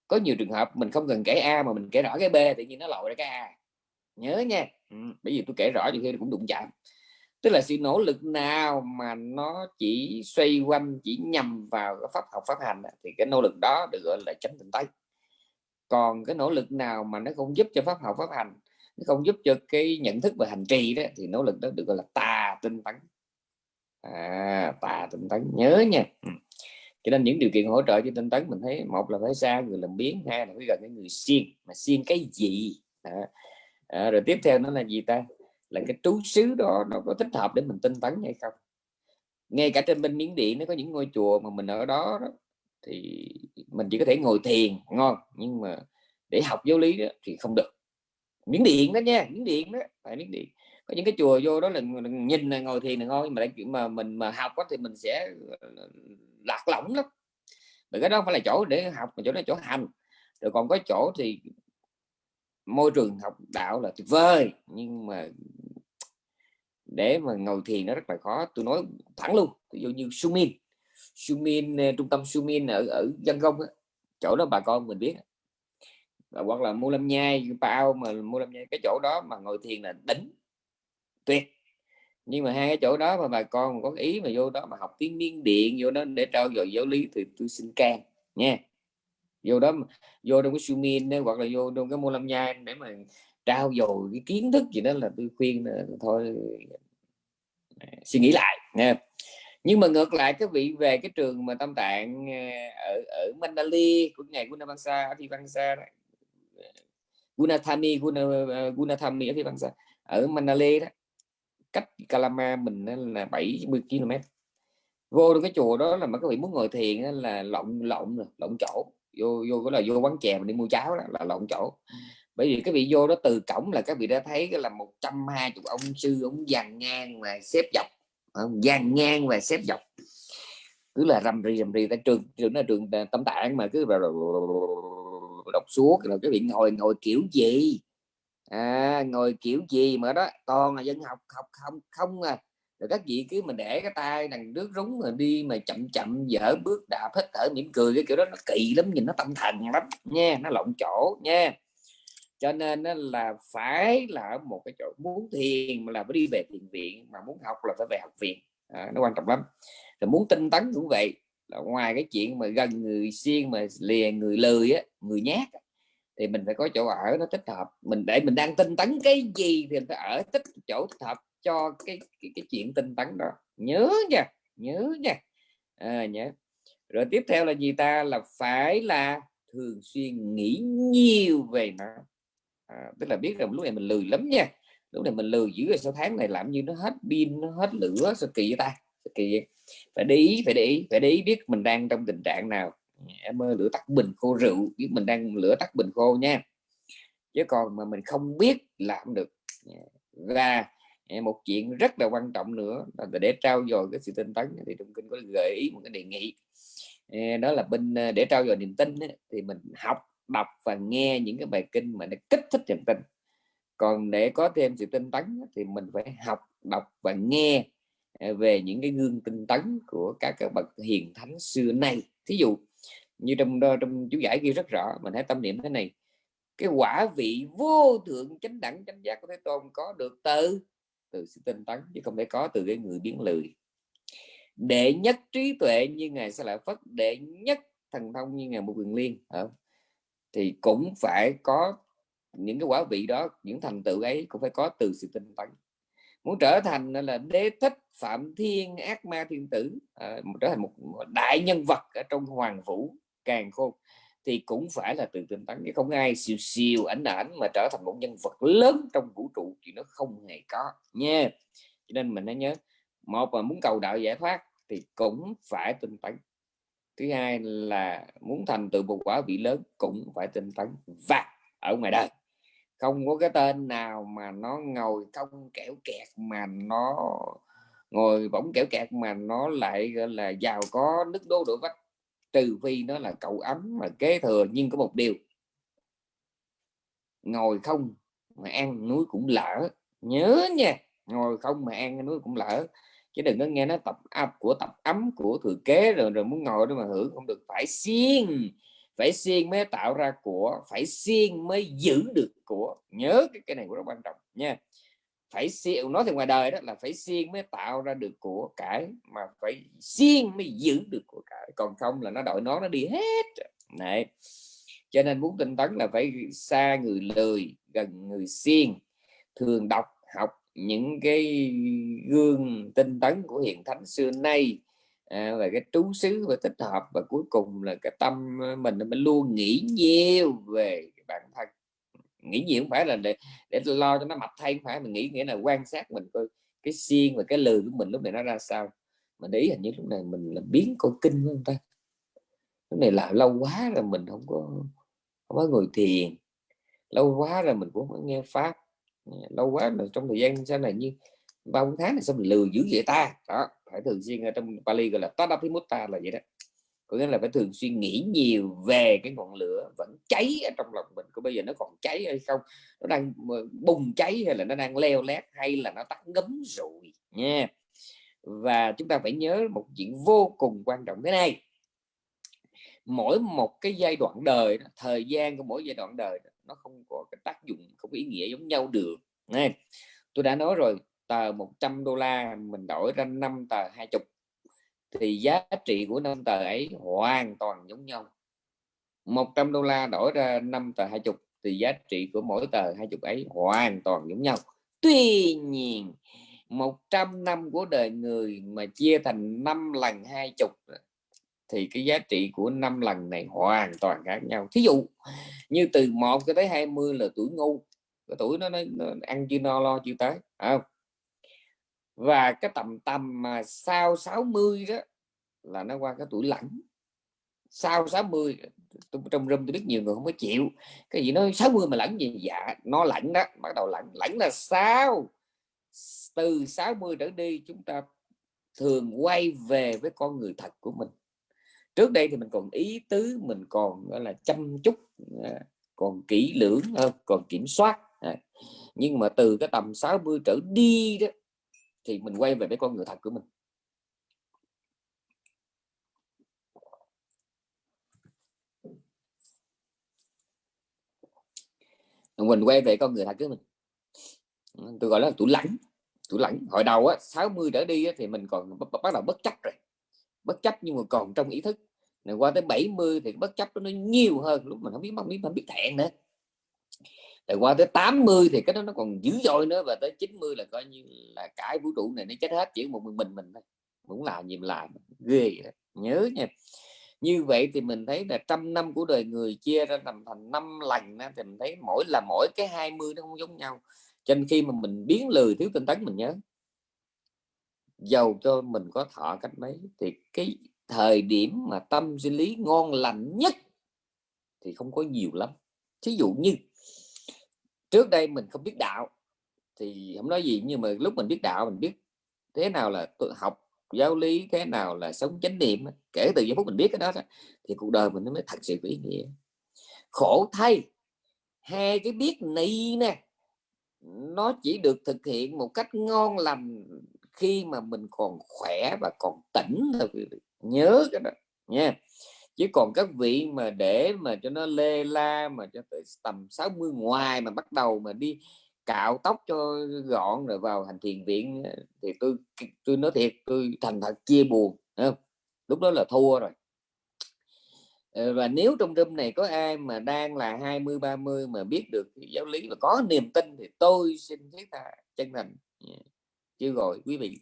có nhiều trường hợp mình không cần kể a mà mình kể rõ cái b tự nhiên nó lội ra cái a. Nhớ nha. Ừ, bởi vì tôi kể rõ thì khi cũng đụng chạm tức là sự nỗ lực nào mà nó chỉ xoay quanh chỉ nhằm vào cái pháp học pháp hành thì cái nỗ lực đó được gọi là chánh tịnh tấn còn cái nỗ lực nào mà nó không giúp cho pháp học pháp hành nó không giúp cho cái nhận thức và hành trì đó thì nỗ lực đó được gọi là tà tinh tấn. À, tà tinh tấn nhớ nha. Ừ. cho nên những điều kiện hỗ trợ cho tinh tấn mình thấy một là phải xa người làm biến hai là phải gần cái người siêng mà siêng cái gì? À, à, rồi tiếp theo nó là gì ta là cái trú xứ đó nó có thích hợp để mình tinh tấn hay không? Ngay cả trên bên miến điện nó có những ngôi chùa mà mình ở đó, đó thì mình chỉ có thể ngồi thiền ngon nhưng mà để học giáo lý đó, thì không được. Miếng điện đó nha miếng điện đó phải miếng điện. Có những cái chùa vô đó là nhìn là ngồi thiền là ngon mà chuyện mà mình mà học đó, thì mình sẽ ờ, lạc lõng lắm. Bởi cái đó phải là chỗ để học mà chỗ đó chỗ hành. Rồi còn có chỗ thì môi trường học đạo là tuyệt vời, nhưng mà để mà ngồi thiền nó rất là khó. Tôi nói thẳng luôn, ví dụ như Sumin Sumin ờ, trung tâm Sumin ở ở dân công chỗ đó bà con mình biết. Hoặc là mua lâm nhai bao mà mua lâm nhai, cái chỗ đó mà ngồi thiền là đỉnh, tuyệt. Nhưng mà hai cái chỗ đó mà bà con có ý mà vô đó mà học tiếng miên điện, vô đó để trao dồi giáo lý thì tôi xin can, nha vô đó vô trong cái sumin hoặc là vô trong cái mô lâm nhai để mà trao dồi cái kiến thức gì đó là tôi khuyên là thôi à, suy nghĩ lại nha nhưng mà ngược lại các vị về cái trường mà tâm tạng ờ, ở ở Mandali của ngày Gunavamsa Adhivamsa ờ, Gunathami Guna, Gunathami Adhivamsa ở Mandalay đó cách Kalama mình là 70 km vô được cái chùa đó là mà các vị muốn ngồi thiền là lộn lộn rồi lộn chỗ vô vô đó là vô quán chè mà đi mua cháo đó là lộn chỗ. Bởi vì cái vị vô đó từ cổng là các vị đã thấy là một trăm hai chục ông sư ông dàn ngang và xếp dọc. Dàn ngang và xếp dọc. Cứ là rầm rì rầm rì tại trường trường là trường tâm tạng mà cứ đọc suốt là cái vị ngồi ngồi kiểu gì? À, ngồi kiểu gì mà đó? Toàn là dân học học không không à rồi các vị cứ mình để cái tay đằng nước rúng rồi đi mà chậm chậm dở bước đạp hết thở mỉm cười cái kiểu đó nó kỳ lắm nhìn nó tâm thần lắm nha nó lộn chỗ nha. Cho nên là phải là ở một cái chỗ muốn thiền mà là phải đi về thiền viện mà muốn học là phải về học viện. À, nó quan trọng lắm. Rồi muốn tinh tấn cũng vậy là ngoài cái chuyện mà gần người siêng mà lìa người lười á người nhát thì mình phải có chỗ ở nó thích hợp. Mình để mình đang tinh tấn cái gì thì mình phải ở thích chỗ thích hợp cho cái cái, cái chuyện tinh tấn đó. Nhớ nha nhớ nha. À, nhớ. Rồi tiếp theo là gì ta? Là phải là thường xuyên nghĩ nhiều về nó. À, tức là biết rằng lúc này mình lười lắm nha. Lúc này mình lười dữ rồi sau tháng này làm như nó hết pin nó hết lửa sao kỳ vậy ta? Sao kỳ vậy? phải để ý phải để ý phải để ý biết mình đang trong tình trạng nào. Em ơi lửa tắt bình khô rượu biết mình đang lửa tắt bình khô nha. Chứ còn mà mình không biết làm được. Và một chuyện rất là quan trọng nữa là để trao dồi cái sự tinh tấn. Thì trong kinh có gợi ý một cái đề nghị. Đó là bên ờ, để trao dồi niềm tin thì mình học, đọc và nghe những cái bài kinh mà nó kích thích niềm tin. Còn để có thêm sự tinh tấn thì mình phải học, đọc và nghe ờ, về những cái gương tinh tấn của các các bậc hiền thánh xưa nay. Thí dụ như trong trong chú giải ghi rất rõ, mình hãy tâm niệm thế này. Cái quả vị vô thượng chánh đẳng chánh giác của thế tôn có được từ? Từ sự tinh tấn chứ không thể có từ cái người biến lười. Đệ nhất trí tuệ như ngài sẽ lại phất đệ nhất thần thông như ngài một quyền liên thì cũng phải có những cái quả vị đó những thành tựu ấy cũng phải có từ sự tinh tấn. Muốn trở thành là đế thích phạm thiên ác ma thiên tử à, trở thành một đại nhân vật ở trong hoàng vũ càng khôn thì cũng phải là từ tinh tấn chứ không ai siêu siêu ảnh ảnh mà trở thành một nhân vật lớn trong vũ trụ thì nó không hề có nha. Cho nên mình nên nhớ, một là muốn cầu đạo giải thoát thì cũng phải tinh tấn thứ hai là muốn thành tựu một quả vị lớn cũng phải tinh tấn và ở ngoài đời. Không có cái tên nào mà nó ngồi không kẻo kẹt mà nó ngồi bỗng kẻo kẹt mà nó lại, gọi là, giàu có, nước đô đội vách trừ phi nó là cậu ấm mà kế thừa, nhưng có một điều. Ngồi không mà ăn núi cũng lỡ. Nhớ nha, ngồi không mà ăn núi cũng lỡ. Chứ đừng có nghe nó tập áp của tập ấm của thừa kế rồi rồi muốn ngồi đó mà hưởng không được. Phải xiên phải xiên mới tạo ra của, phải xiên mới giữ được của. Nhớ cái cái này rất quan trọng nha phải siêng nói thì ngoài đời đó là phải siêng mới tạo ra được của cải mà phải siêng mới giữ được của cải. Còn không là nó đội nó nó đi hết này cho nên muốn tinh tấn là phải xa người lười gần người siêng. Thường đọc học những cái gương tinh tấn của hiện thánh xưa nay à, về cái trú xứ và tích hợp và cuối cùng là cái tâm ờ, mình mình luôn nghĩ nhiều về bản thân nghĩ gì không phải là để để lo cho nó mập thay không phải, mình nghĩ nghĩa là quan sát mình coi cái xiên và cái lừ của mình lúc này nó ra sao. Mà để ý hình như lúc này mình là biến coi kinh không ta. Lúc này là lâu quá rồi mình không có không có ngồi thiền. Lâu quá rồi mình cũng không có nghe pháp. Lâu quá là trong thời gian sau này như bao tháng này sao mình lừa dữ vậy ta? Đó, phải thường xuyên ở trong Bali gọi là Tadapimutta là vậy đó có nghĩa là phải thường xuyên nghĩ nhiều về cái ngọn lửa vẫn cháy ở trong lòng mình, có bây giờ nó còn cháy hay không? Nó đang ờ, bùng cháy hay là nó đang leo lét hay là nó tắt ngấm rồi nha? Và chúng ta phải nhớ một chuyện vô cùng quan trọng thế này. Mỗi một cái giai đoạn đời thời gian của mỗi giai đoạn đời nó không có cái tác dụng, không có ý nghĩa giống nhau được này tôi đã nói rồi, tờ 100 đô la mình đổi ra 5 tờ 20 thì giá trị của năm tờ ấy hoàn toàn giống nhau. 100 đô la đổi ra 5 tờ 20 thì giá trị của mỗi tờ 20 ấy hoàn toàn giống nhau. Tuy nhiên 100 năm của đời người mà chia thành 5 lần 20 thì cái giá trị của 5 lần này hoàn toàn khác nhau. Thí dụ như từ 1 cho tới 20 là tuổi ngu cái tuổi nó, nó, nó ăn chưa no lo chưa tới à, và cái tầm tầm mà sau 60 đó là nó qua cái tuổi lạnh sau 60 tôi, trong râm tôi biết nhiều người không có chịu. Cái gì nó 60 mà lạnh gì? Dạ nó lạnh đó bắt đầu lạnh lạnh là sao từ 60 trở đi chúng ta thường quay về với con người thật của mình. Trước đây thì mình còn ý tứ mình còn gọi là chăm chút à, còn kỹ lưỡng hơn còn kiểm soát. À, nhưng mà từ cái tầm 60 trở đi đó thì mình quay về với con người thật của mình. Mình quay về con người thật của mình. Tôi gọi là tủ lãnh Tủ lãnh hồi đầu á 60 trở đi á, thì mình còn bắt đầu bất chấp rồi. Bất chấp nhưng mà còn trong ý thức. Này qua tới 70 thì bất chấp nó nhiều hơn. Lúc mình không biết không biết không biết thẹn nữa rồi qua tới 80 thì cái đó nó còn dữ dội nữa và tới 90 là coi như là cái vũ trụ này nó chết hết chỉ một mình mình mình thôi. Cũng làm gì làm ghê đó. nhớ nha. Như vậy thì mình thấy là trăm năm của đời người chia ra thành thành năm lành đó, thì mình thấy mỗi là mỗi cái 20 nó không giống nhau. Cho nên khi mà mình biến lười thiếu tinh tấn mình nhớ. Giàu cho mình có thọ cách mấy thì cái thời điểm mà tâm sinh lý ngon lành nhất thì không có nhiều lắm. Thí dụ như trước đây mình không biết đạo, thì không nói gì, nhưng mà lúc mình biết đạo, mình biết thế nào là học giáo lý, thế nào là sống chánh niệm kể từ giây phút mình biết cái đó thì cuộc đời mình nó mới thật sự có ý nghĩa. Khổ thay hai cái biết này nè, nó chỉ được thực hiện một cách ngon lành khi mà mình còn khỏe và còn tỉnh thôi nhớ cái đó nha chứ còn các vị mà để mà cho nó lê la, mà cho tới tầm 60 ngoài mà bắt đầu mà đi cạo tóc cho gọn rồi vào hành thiền viện thì tôi tôi nói thiệt, tôi thành thật chia buồn không? lúc đó là thua rồi. Ờ, và nếu trong room này có ai mà đang là 20 30 mà biết được giáo lý và có niềm tin thì tôi xin thiết tha chân thành. Dạ. Chứ rồi quý vị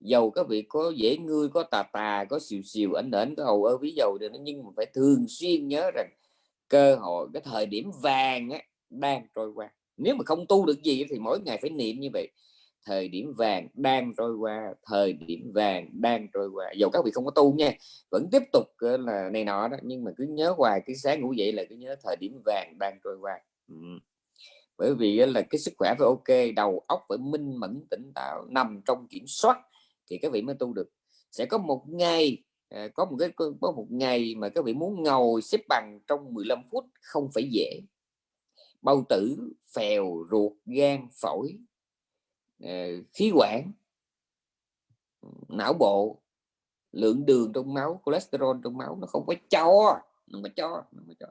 dầu các vị có dễ ngươi có tà tà có xìu xìu ảnh ảnh có hầu ơ ví dầu thì nó nhưng mà phải thường xuyên nhớ rằng cơ hội cái thời điểm vàng á, đang trôi qua. Nếu mà không tu được gì thì mỗi ngày phải niệm như vậy. Thời điểm vàng đang trôi qua thời điểm vàng đang trôi qua. Dầu các vị không có tu nha vẫn tiếp tục ờ, là này nọ đó nhưng mà cứ nhớ hoài cái sáng ngủ dậy là cứ nhớ thời điểm vàng đang trôi qua. Ừ. bởi vì là cái sức khỏe phải ok đầu óc phải minh mẫn tỉnh táo nằm trong kiểm soát thì các vị mới tu được. Sẽ có một ngày à, có một cái có một ngày mà các vị muốn ngồi xếp bằng trong 15 phút không phải dễ. Bao tử phèo ruột gan phổi à, khí quản não bộ lượng đường trong máu cholesterol trong máu nó không có cho nó mà cho nó mà cho.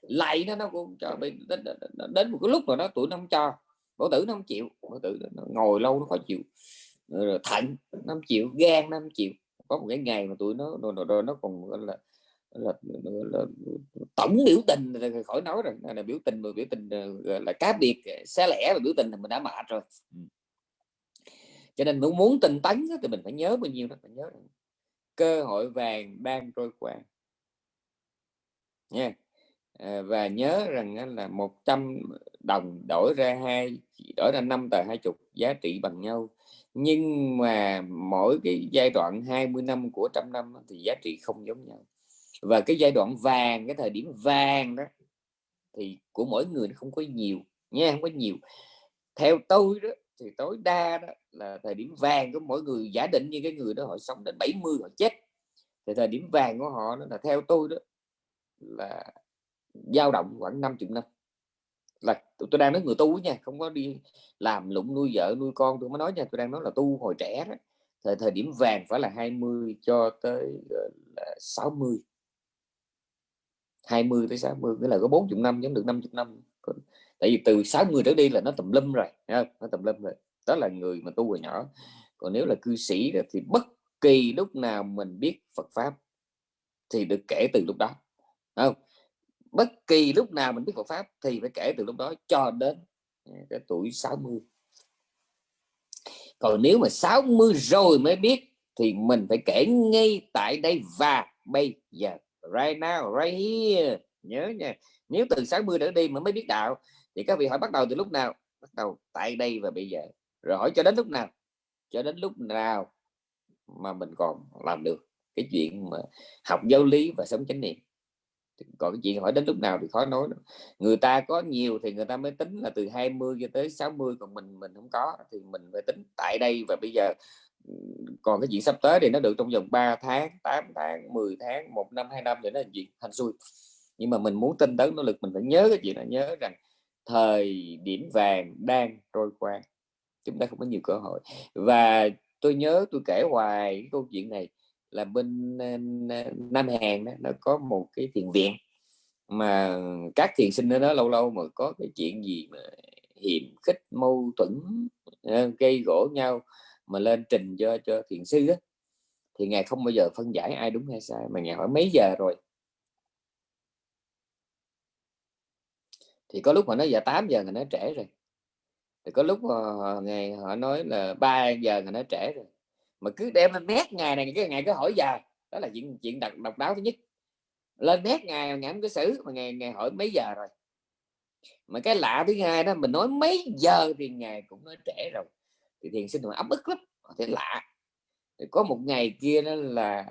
Lại nó nó cũng cho đến, đến, một cái lúc mà nó tuổi nó không cho cổ tử nó không chịu cổ tử nó ngồi lâu nó khó chịu rồi thận năm triệu gan 5 triệu. Có một cái ngày mà tụi nó rồi, rồi, nó còn gọi là, là, là, là tổng biểu tình thì khỏi nói rồi. Là biểu tình mà biểu tình ờ, là cá biệt ờ, xé lẻ và biểu tình thì mình đã mệt rồi. Ừ. Cho nên muốn muốn tinh tấn thì mình phải nhớ bao nhiêu đó phải nhớ cơ hội vàng đang trôi qua. Nha. À, và nhớ rằng là 100 đồng đổi ra hai đổi ra năm tờ hai chục giá trị bằng nhau. Nhưng mà mỗi cái giai đoạn 20 năm của trăm năm thì giá trị không giống nhau. Và cái giai đoạn vàng, cái thời điểm vàng đó, thì của mỗi người nó không có nhiều nha không có nhiều. Theo tôi đó, thì tối đa đó là thời điểm vàng của mỗi người, giả định như cái người đó họ sống đến 70 họ chết. Thì thời điểm vàng của họ đó là theo tôi đó, là dao động khoảng 50 năm là tôi đang nói người tu nha, không có đi làm lụng nuôi vợ, nuôi con tôi mới nói nha tôi đang nói là tu hồi trẻ đó. Thời thời điểm vàng phải là 20 cho tới là 60 20 tới 60 nghĩa là có 40 năm, giống được 50 năm. Tại vì từ 60 trở đi là nó tùm lum rồi nó tùm lum rồi. Đó là người mà tu hồi nhỏ. Còn nếu là cư sĩ thì bất kỳ lúc nào mình biết Phật pháp thì được kể từ lúc đó không? Bất kỳ lúc nào mình biết Phật pháp thì phải kể từ lúc đó cho đến à, cái tuổi 60 còn nếu mà 60 rồi mới biết thì mình phải kể ngay tại đây và bây giờ. Right now, right here. Nhớ nha. Nếu từ 60 trở đi mà mới biết đạo thì các vị hỏi bắt đầu từ lúc nào? Bắt đầu tại đây và bây giờ. Rồi hỏi cho đến lúc nào? Cho đến lúc nào mà mình còn làm được cái chuyện mà học giáo lý và sống chánh niệm? Còn cái chuyện hỏi đến lúc nào thì khó nói người ta có nhiều thì người ta mới tính là từ 20 cho tới 60 còn mình mình không có thì mình phải tính tại đây. Và bây giờ còn cái chuyện sắp tới thì nó được trong vòng 3 tháng 8 tháng 10 tháng, một năm, hai năm thì nó là thành xui. Nhưng mà mình muốn tinh tấn, nỗ lực, mình phải nhớ cái chuyện là nhớ rằng thời điểm vàng đang trôi qua, chúng ta không có nhiều cơ hội. Và tôi nhớ tôi kể hoài cái câu chuyện này là bên ờ, Nam Hàn đó, nó có một cái thiền viện. Mà các thiền sinh ở đó lâu lâu mà có cái chuyện gì mà hiểm khích mâu thuẫn ờ, gây gỗ nhau mà lên trình cho cho thiền sư đó, thì ngài không bao giờ phân giải ai đúng hay sai mà ngài hỏi mấy giờ rồi? Thì có lúc họ nói giờ 8 giờ người nói trễ rồi. Thì có lúc ờ, họ, ngày họ nói là 3 giờ người nói trễ rồi mà cứ đem lên nét ngày này, cái ngày cứ hỏi giờ đó là chuyện chuyện đặc độc đáo thứ nhất. Lên nét ngày ngày cái xử, mà ngày ngày hỏi mấy giờ rồi. Mà cái lạ thứ hai đó, mình nói mấy giờ thì ngày cũng nói trễ rồi. Thì thiền sinh mà ấm ức lắm thế thấy lạ. Thì có một ngày kia đó là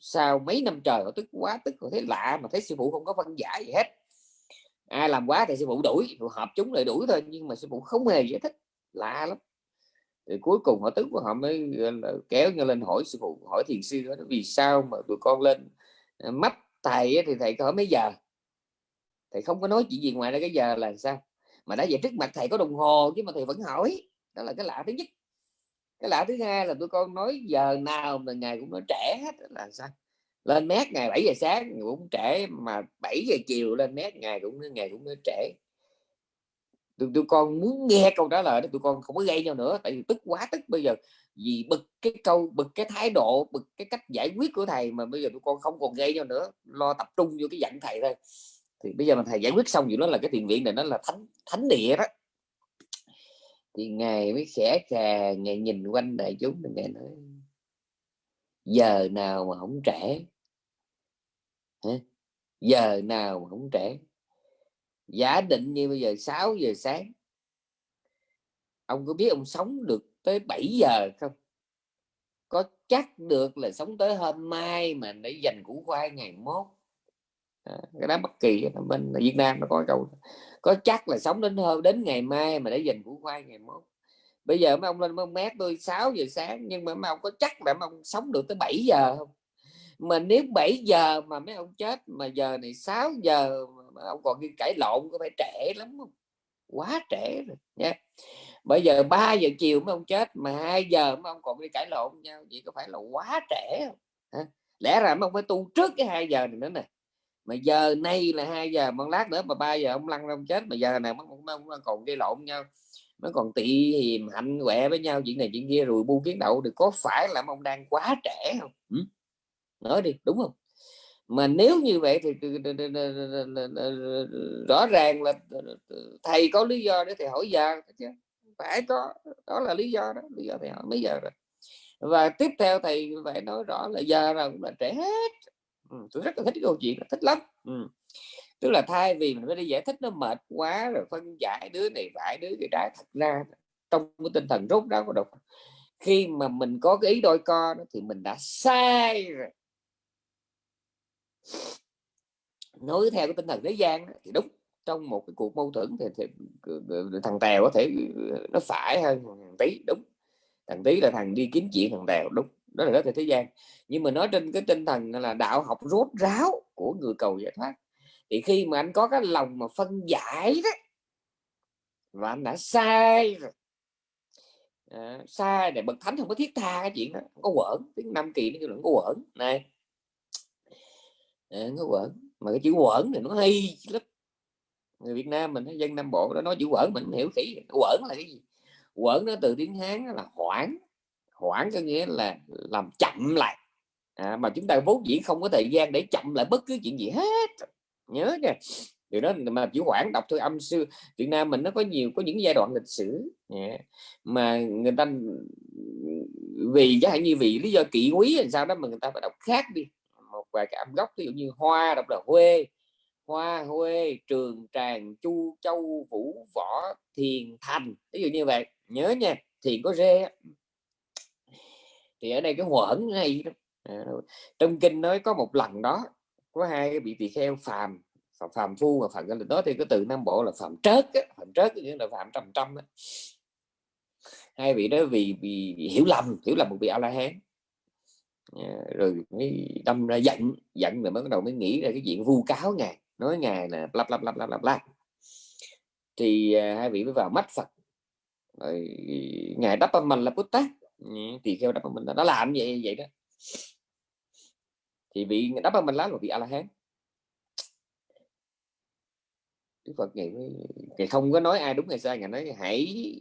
sau mấy năm trời họ tức quá, tức họ thấy lạ, mà thấy sư phụ không có phân giải gì hết. Ai làm quá thì sư phụ đuổi phụ hợp chúng lại đuổi thôi, nhưng mà sư phụ không hề giải thích. Lạ lắm thì cuối cùng họ tức họ mới kéo nhau lên hỏi sư phụ, hỏi thiền sư đó, vì sao mà tụi con lên ờ, mắt thầy thì thầy hỏi mấy giờ? Thầy không có nói chuyện gì ngoài ra cái giờ là sao? Mà đã về trước mặt thầy có đồng hồ chứ mà thầy vẫn hỏi, đó là cái lạ thứ nhất. Cái lạ thứ hai là tụi con nói giờ nào mà ngày cũng nói trẻ hết là sao? Lên mét ngày 7 giờ sáng cũng trễ mà 7 giờ chiều lên mét ngày cũng ngày cũng nói trễ tụi, tụi con muốn nghe câu trả lời đó tụi con không có gây nhau nữa tại vì tức quá tức bây giờ. Vì bực cái câu bực cái thái độ bực cái cách giải quyết của thầy mà bây giờ tụi con không còn gây nhau nữa lo tập trung vô cái dặn thầy thôi. Thì bây giờ mà thầy giải quyết xong gì đó là cái tiền viện này nó là thánh thánh địa đó. Thì ngài mới khẽ khà ngài nhìn quanh đại chúng thì ngài nói giờ nào mà không trẻ? Giờ nào mà không trẻ? Giả định như bây giờ 6 giờ sáng. Ông có biết ông sống được tới 7 giờ không? Có chắc được là sống tới hôm mai mà để dành củ khoai ngày mốt? À, cái đó bất kỳ bên Việt Nam nó có câu có chắc là sống đến hôm đến ngày mai mà để dành củ khoai ngày mốt? Bây giờ mấy ông lên mấy ông mét tôi 6 giờ sáng nhưng mà mấy ông có chắc là mấy ông sống được tới 7 giờ không? Mà nếu 7 giờ mà mấy ông chết, mà giờ này 6 giờ mà ông còn đi cãi lộn, có phải trễ lắm không? Quá trễ rồi nha bây giờ 3 giờ chiều mấy ông chết, mà 2 giờ mấy ông còn đi cãi lộn nhau, vậy có phải là quá trễ không? Hả? lẽ ra mấy ông phải tu trước cái 2 giờ này nữa nè. Mà giờ nay là hai giờ một lát nữa mà ba giờ ông lăn ông chết, mà giờ này ông còn gây lộn nhau, nó còn tị hiềm hạnh quẹ với nhau, chuyện này chuyện kia, rồi bu kiến đậu thì có phải là ông đang quá trẻ không? Ừ? Nói đi đúng không mà nếu như vậy thì rõ ràng là thầy có lý do để thầy hỏi giờ chứ phải có đó là lý do đó lý do thầy hỏi mấy giờ rồi và tiếp theo thầy phải nói rõ là giờ là cũng là trẻ hết ừ, tôi rất là thích cái câu chuyện thích lắm ừ. tức là thay vì mình phải đi giải thích nó mệt quá rồi phân giải đứa này phải đứa cái trái thật ra trong cái tinh thần rốt đó của độc khi mà mình có cái ý đôi co đó, thì mình đã sai rồi nói theo cái tinh thần thế gian thì đúng trong một cái cuộc mâu thuẫn thì, thì thằng tèo có thể nó phải hơn thằng tí đúng. Thằng tí là thằng đi kiếm chuyện thằng tèo đúng đó là đó thì thế gian. Nhưng mà nói trên cái tinh thần là đạo học rốt ráo của người cầu giải thoát thì khi mà anh có cái lòng mà phân giải đó và anh đã sai rồi à, sai để bậc thánh không có thiết tha cái chuyện đó không có quẩn tiếng năm kỳ nó kêu là có quẩn này à, nó quẩn. Mà cái chữ quẩn thì nó hay lắm. Người Việt Nam mình dân Nam Bộ đó nói chữ quẩn mình hiểu kỹ. Quẩn là cái gì? Quẩn nó từ tiếng Hán là hoãn hoãn có nghĩa là làm chậm lại. À, mà chúng ta vốn dĩ không có thời gian để chậm lại bất cứ chuyện gì hết. Nhớ nha. Điều đó mà chữ hoãn đọc thôi âm sư Việt Nam mình nó có nhiều có những giai đoạn lịch sử. Yeah. mà người ta vì chẳng hạn như vì lý do kỵ quý làm sao đó mà người ta phải đọc khác đi vài cái âm gốc ví dụ như hoa đọc là huê hoa huê trường tràng chu châu vũ võ thiền thành ví dụ như vậy. Nhớ nha thiền có rê thì ở đây cái huẩn hay à, trong kinh nói có một lần đó có hai cái bị tỳ kheo phàm phàm, phàm phu và phàm đó thì cái từ nam bộ là phàm trớt á, phàm trớt nghĩa là phàm trầm trăm á. hai vị đó vì, vì hiểu lầm hiểu lầm một vị a la hán. Ờ, rồi mới đâm ra giận giận rồi mới bắt đầu mới nghĩ ra cái chuyện vu cáo ngài nói ngài là lắp lắp lắp lắp lắp lắp thì à, hai vị mới vào mắt phật. Rồi ngài đắp mình là bút tát. Ừ, thì theo đắp mình là nó làm vậy vậy đó. Thì vị đắp mình lá là vị a la hán. Đức Phật ngày ngày không có nói ai đúng hay sai ngài nói hãy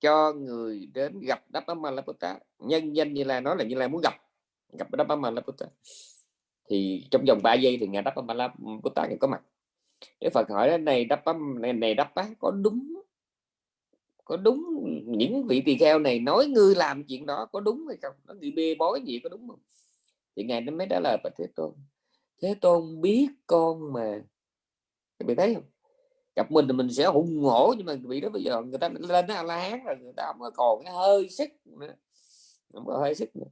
cho người đến gặp Đáp mình là Bút Tát. Nhân danh như là nói là như là muốn gặp gặp Đáp Bám La Phật thì trong vòng 3 giây thì ngài Đáp Bám La Bút có mặt. Đức Phật hỏi này Đáp này, này Đáp có đúng có đúng những vị tỳ kheo này nói ngươi làm chuyện đó có đúng hay không? Nó bị bê bối gì có đúng không? Thì ngài nó mới trả lời bà thế tôn. Thế tôn biết con mà. Các thấy không? Gặp mình thì mình sẽ hùng hổ nhưng mà vị đó bây giờ người ta lên nó la hán rồi người ta không còn cái hơi sức nữa. Không có hơi sức nữa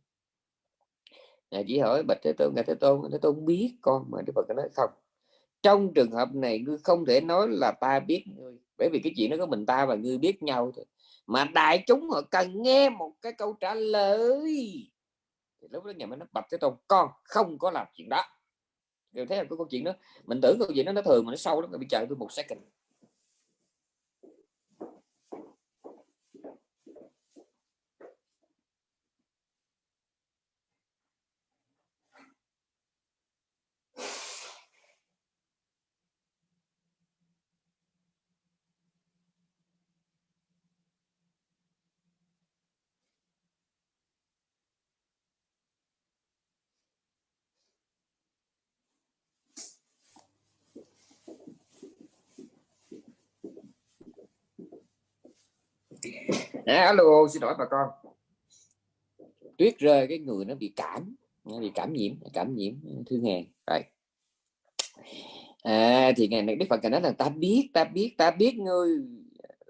ngài chỉ hỏi bạch thế tôn, ngài thế tôn thế tôn biết con mà? Đức phật nói, không. Trong trường hợp này ngươi không thể nói là ta biết ngươi, bởi vì cái chuyện nó có mình ta và ngươi biết nhau thôi. Mà đại chúng họ cần nghe một cái câu trả lời. Thì lúc đó nhà mình nó bạch thế tôn, con không có làm chuyện đó. Đều thấy là cái câu chuyện đó, mình tưởng câu chuyện đó nó thường mà nó sâu lắm bị chờ tôi một second. À, alo xin lỗi bà con. Tuyết rơi cái người nó bị cảm. Nó bị cảm nhiễm cảm nhiễm thương hèn rồi à, thì ngày này đức phật nói là ta biết ta biết ta biết ngươi.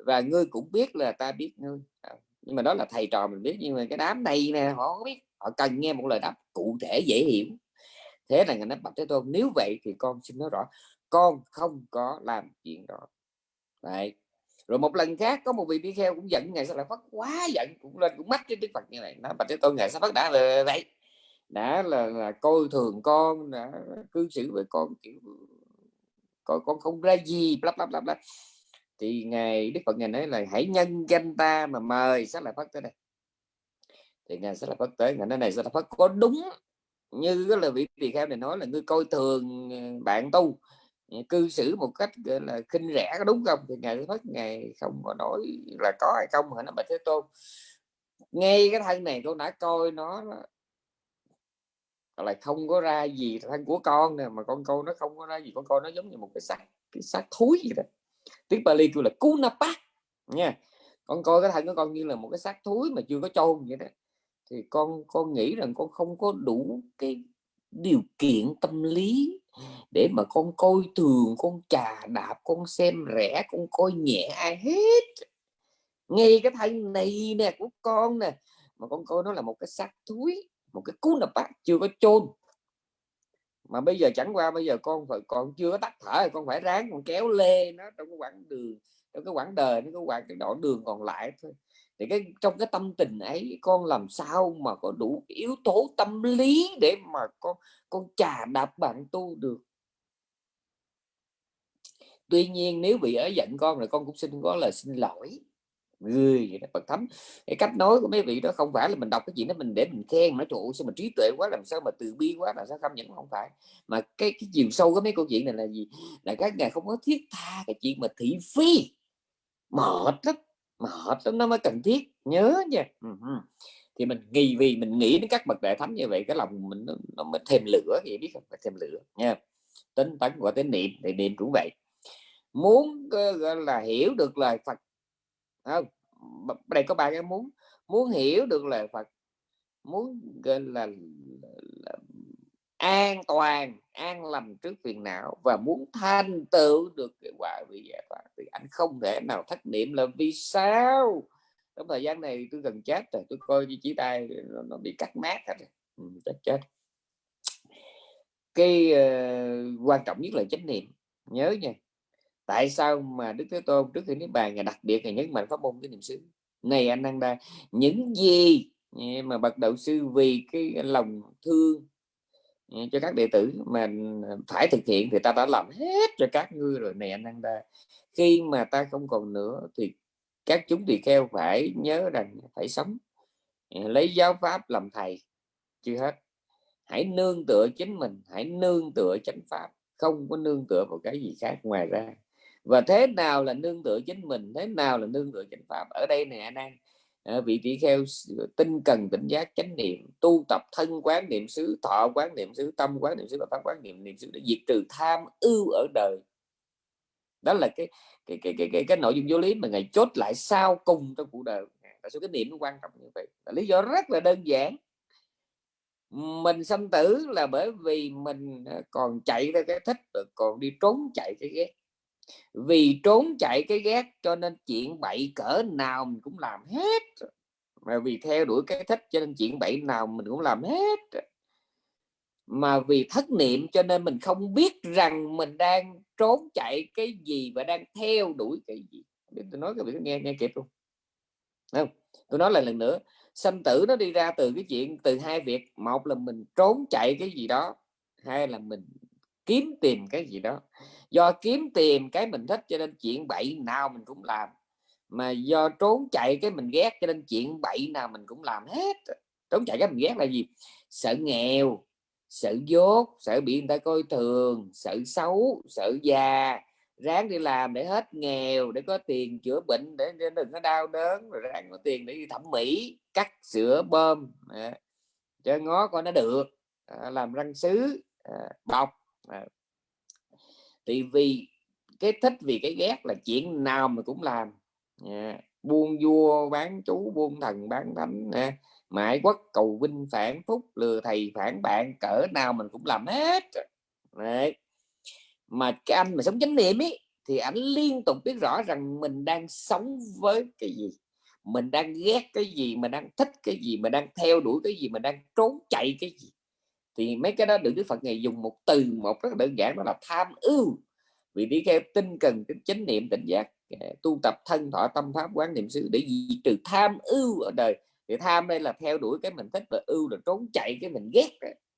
Và ngươi cũng biết là ta biết ngươi. À, nhưng mà đó là thầy trò mình biết nhưng mà cái đám này nè họ không biết. Họ cần nghe một lời đáp cụ thể dễ hiểu. Thế là ngài nói bạch thế tôn nếu vậy thì con xin nói rõ con không có làm chuyện đó. Đấy rồi một lần khác có một vị đi kheo cũng giận ngài sa lợi phất quá giận cũng lên cũng mắt cái đức phật như này. Nó bạch thế tôn ngài sa phất đã là vậy. Đã là, là coi thường con đã cư xử với con kiểu con con không ra gì lắp lắp lắp lắp thì ngài đức phật ngài nói là hãy nhân danh ta mà mời sa lợi phất tới đây. Thì ngài sẽ là phát tới ngài nói này sẽ là phất có đúng như cái lời vị tỳ kheo này nói là ngươi coi thường ờ, bạn tu cư xử một cách, gọi là, khinh rẻ có đúng không? Thì ngài Phật ngài không có nói là có hay không mà nó bạch thế tôn. Ngay cái thân này con đã coi nó là không có ra gì thân của con nè, mà con coi nó không có ra gì, con coi nó giống như một cái xác cái xác thúi gì đó. Tiếng Bali kêu là kunapa nha. Con coi cái thân của con như là một cái xác thúi mà chưa có chôn vậy đó. Thì con con nghĩ rằng con không có đủ cái điều kiện tâm lý để mà con coi thường, con trà đạp, con xem rẻ, con coi nhẹ ai hết. Ngay cái thanh này nè, của con nè, mà con coi nó là một cái xác thúi, một cái cú nập bát chưa có chôn. Mà bây giờ chẳng qua, bây giờ con phải, còn chưa có tắt thở con phải ráng con kéo lê nó trong cái quãng đường, trong cái quãng đời nó có quãng cái đoạn đường còn lại thôi thì cái, trong cái tâm tình ấy, con làm sao mà có đủ yếu tố tâm lý để mà con con trà đạp bạn tu được? Tuy nhiên nếu bị ở giận con rồi con cũng xin có lời xin lỗi. Người vậy đó, phật thấm cái cách nói của mấy vị đó không phải là mình đọc cái chuyện đó mình để mình khen nó trụ sao mà trí tuệ quá, làm sao mà từ bi quá là sao không những không phải. Mà cái cái chiều sâu của mấy câu chuyện này là gì? Là các ngài không có thiết tha cái chuyện mà thị phi, mệt lắm mệt lắm nó mới cần thiết nhớ nha. Thì mình nghi vì mình nghĩ đến các bậc đại thánh như vậy cái lòng mình nó, nó mới thêm lửa vậy biết không? Phải thêm lửa nha. Tính tấn và tính niệm thì niệm cũng vậy. Muốn ờ, gọi là hiểu được lời Phật không? Đây có ba cái muốn. Muốn hiểu được lời Phật muốn gọi là an toàn an lành trước phiền não và muốn thành tựu được kết quả vị giải thoát thì anh không thể nào thất niệm là vì sao? Trong thời gian này tôi gần chết rồi tôi coi như chỉ tay nó, nó bị cắt mát hết rồi. Ừ, chết chết. Cái uh, quan trọng nhất là chánh niệm. Nhớ nha tại sao mà đức thế tôn trước khi niết bàn ngài đặc biệt ngày nhấn mạnh pháp môn cái niệm xứ? Này anh đang đa những gì mà bậc đạo sư vì cái lòng thương Ừ, cho các đệ tử mà phải thực hiện thì ta đã làm hết cho các ngươi rồi này anh đang khi mà ta không còn nữa thì các chúng tỳ kheo phải nhớ rằng phải sống. Ừ, lấy giáo pháp làm thầy, chưa hết. Hãy nương tựa chính mình, hãy nương tựa chánh pháp, không có nương tựa vào cái gì khác ngoài ra. Và thế nào là nương tựa chính mình, thế nào là nương tựa chánh pháp? Ở đây nè anh an à, vị tỷ kheo tinh cần tỉnh giác chánh niệm tu tập thân quán niệm xứ thọ quán niệm xứ tâm quán niệm xứ và pháp quán niệm niệm xứ để diệt trừ tham ưu ở đời. Đó là cái cái cái cái cái, cái nội dung vô lý mà ngài chốt lại sau cùng trong cuộc đời tại sao cái niệm nó quan trọng như vậy? Là lý do rất là đơn giản. Mình sanh tử là bởi vì mình ờ, còn chạy ra cái thích còn đi trốn chạy cái ghét vì trốn chạy cái ghét cho nên chuyện bậy cỡ nào mình cũng làm hết. Mà vì theo đuổi cái thích cho nên chuyện bậy nào mình cũng làm hết. Mà vì thất niệm cho nên mình không biết rằng mình đang trốn chạy cái gì và đang theo đuổi cái gì. Để tôi nói cái việc nghe nghe kịp luôn không? Tôi nói lại lần nữa, sanh tử nó đi ra từ cái chuyện, từ hai việc. Một là mình trốn chạy cái gì đó, hai là mình kiếm tìm cái gì đó. Do kiếm tìm cái mình thích cho nên chuyện bậy nào mình cũng làm. Mà do trốn chạy cái mình ghét cho nên chuyện bậy nào mình cũng làm hết. Trốn chạy cái mình ghét là gì? Sợ nghèo sợ dốt sợ bị người ta coi thường sợ xấu sợ già. Ráng đi làm để hết nghèo để có tiền chữa bệnh để, để đừng có đau đớn rồi ráng có tiền để đi thẩm mỹ cắt sữa bơm. À, cho ngó coi nó được. À, làm răng sứ à, bọc. Ờ. à. thì vì cái thích vì cái ghét là chuyện nào mà cũng làm. À, buôn vua bán chú buôn thần bán thánh à, mãi quốc cầu vinh phản phúc lừa thầy phản bạn cỡ nào mình cũng làm hết. Đấy. mà cái anh mà sống chánh niệm ấy thì ảnh liên tục biết rõ rằng mình đang sống với cái gì. Mình đang ghét cái gì mình đang thích cái gì mình đang theo đuổi cái gì mình đang trốn chạy cái gì thì mấy cái đó được Đức Phật ngày dùng một từ một rất đơn giản đó là tham ưu. Vì đi theo tinh cần tính chánh niệm tỉnh giác à, tu tập thân thọ tâm pháp quán niệm xứ để gì trừ tham ưu ở đời. Thì tham đây là theo đuổi cái mình thích và ưu là trốn chạy cái mình ghét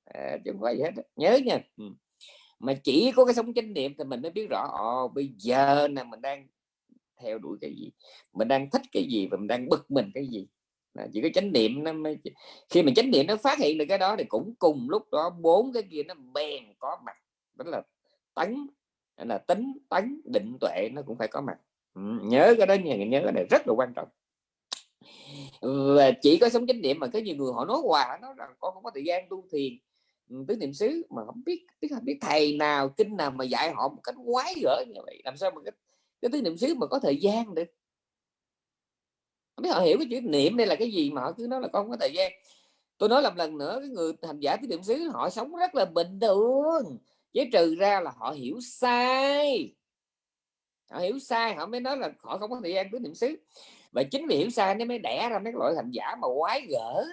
à, chứ không phải gì hết nhớ nha. Ừ. mà chỉ có cái sống chánh niệm thì mình mới biết rõ ồ bây giờ là mình đang theo đuổi cái gì mình đang thích cái gì và mình đang bực mình cái gì là chỉ có chánh niệm nó mới khi mà chánh niệm nó phát hiện được cái đó thì cũng cùng lúc đó bốn cái kia nó bèn có mặt. Đó là tấn là tính tấn định tuệ nó cũng phải có mặt. Ừ, nhớ cái đó nha nhớ cái này rất là quan trọng. Và chỉ có sống chánh niệm mà có nhiều người họ nói hoài nó rằng con không có thời gian tu thiền. Ừ, tứ niệm xứ mà không biết biết không biết thầy nào kinh nào mà dạy họ một cách quái gở như vậy. Làm sao mà cái, cái tứ niệm xứ mà có thời gian được? Không biết họ hiểu cái chữ niệm đây là cái gì mà họ cứ nói là con không có thời gian. Tôi nói làm lần nữa, cái người hành giả tứ niệm xứ họ sống rất là bình thường. Chứ trừ ra là họ hiểu sai. Họ hiểu sai, họ mới nói là họ không có thời gian tứ niệm xứ. Và chính vì hiểu sai nó mới đẻ ra mấy loại hành giả mà quái gở.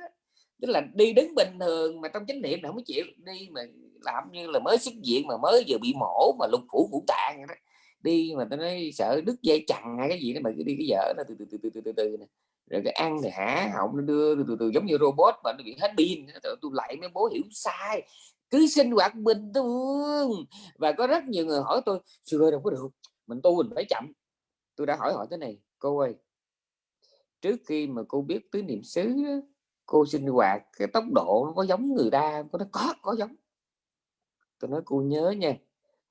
Tức là đi đứng bình thường mà trong chánh niệm là không có chịu đi mà làm như là mới xuất diện mà mới vừa bị mổ mà lục phủ ngũ tạng đó đi mà tao nói sợ đứt dây chằng hay cái gì đó mà cứ đi cái vợ nó từ từ từ từ từ từ, từ này. rồi cái ăn thì hả họng nó đưa từ từ, từ giống như robot mà nó bị hết pin. Tôi lại mấy bố hiểu sai. Cứ sinh hoạt bình thường. Và có rất nhiều người hỏi tôi sư ơi đâu có được. Mình tu mình phải chậm. Tôi đã hỏi hỏi thế này cô ơi trước khi mà cô biết tứ niệm xứ cô sinh hoạt cái tốc độ nó có giống người ta có nó có có giống. Tôi nói cô nhớ nha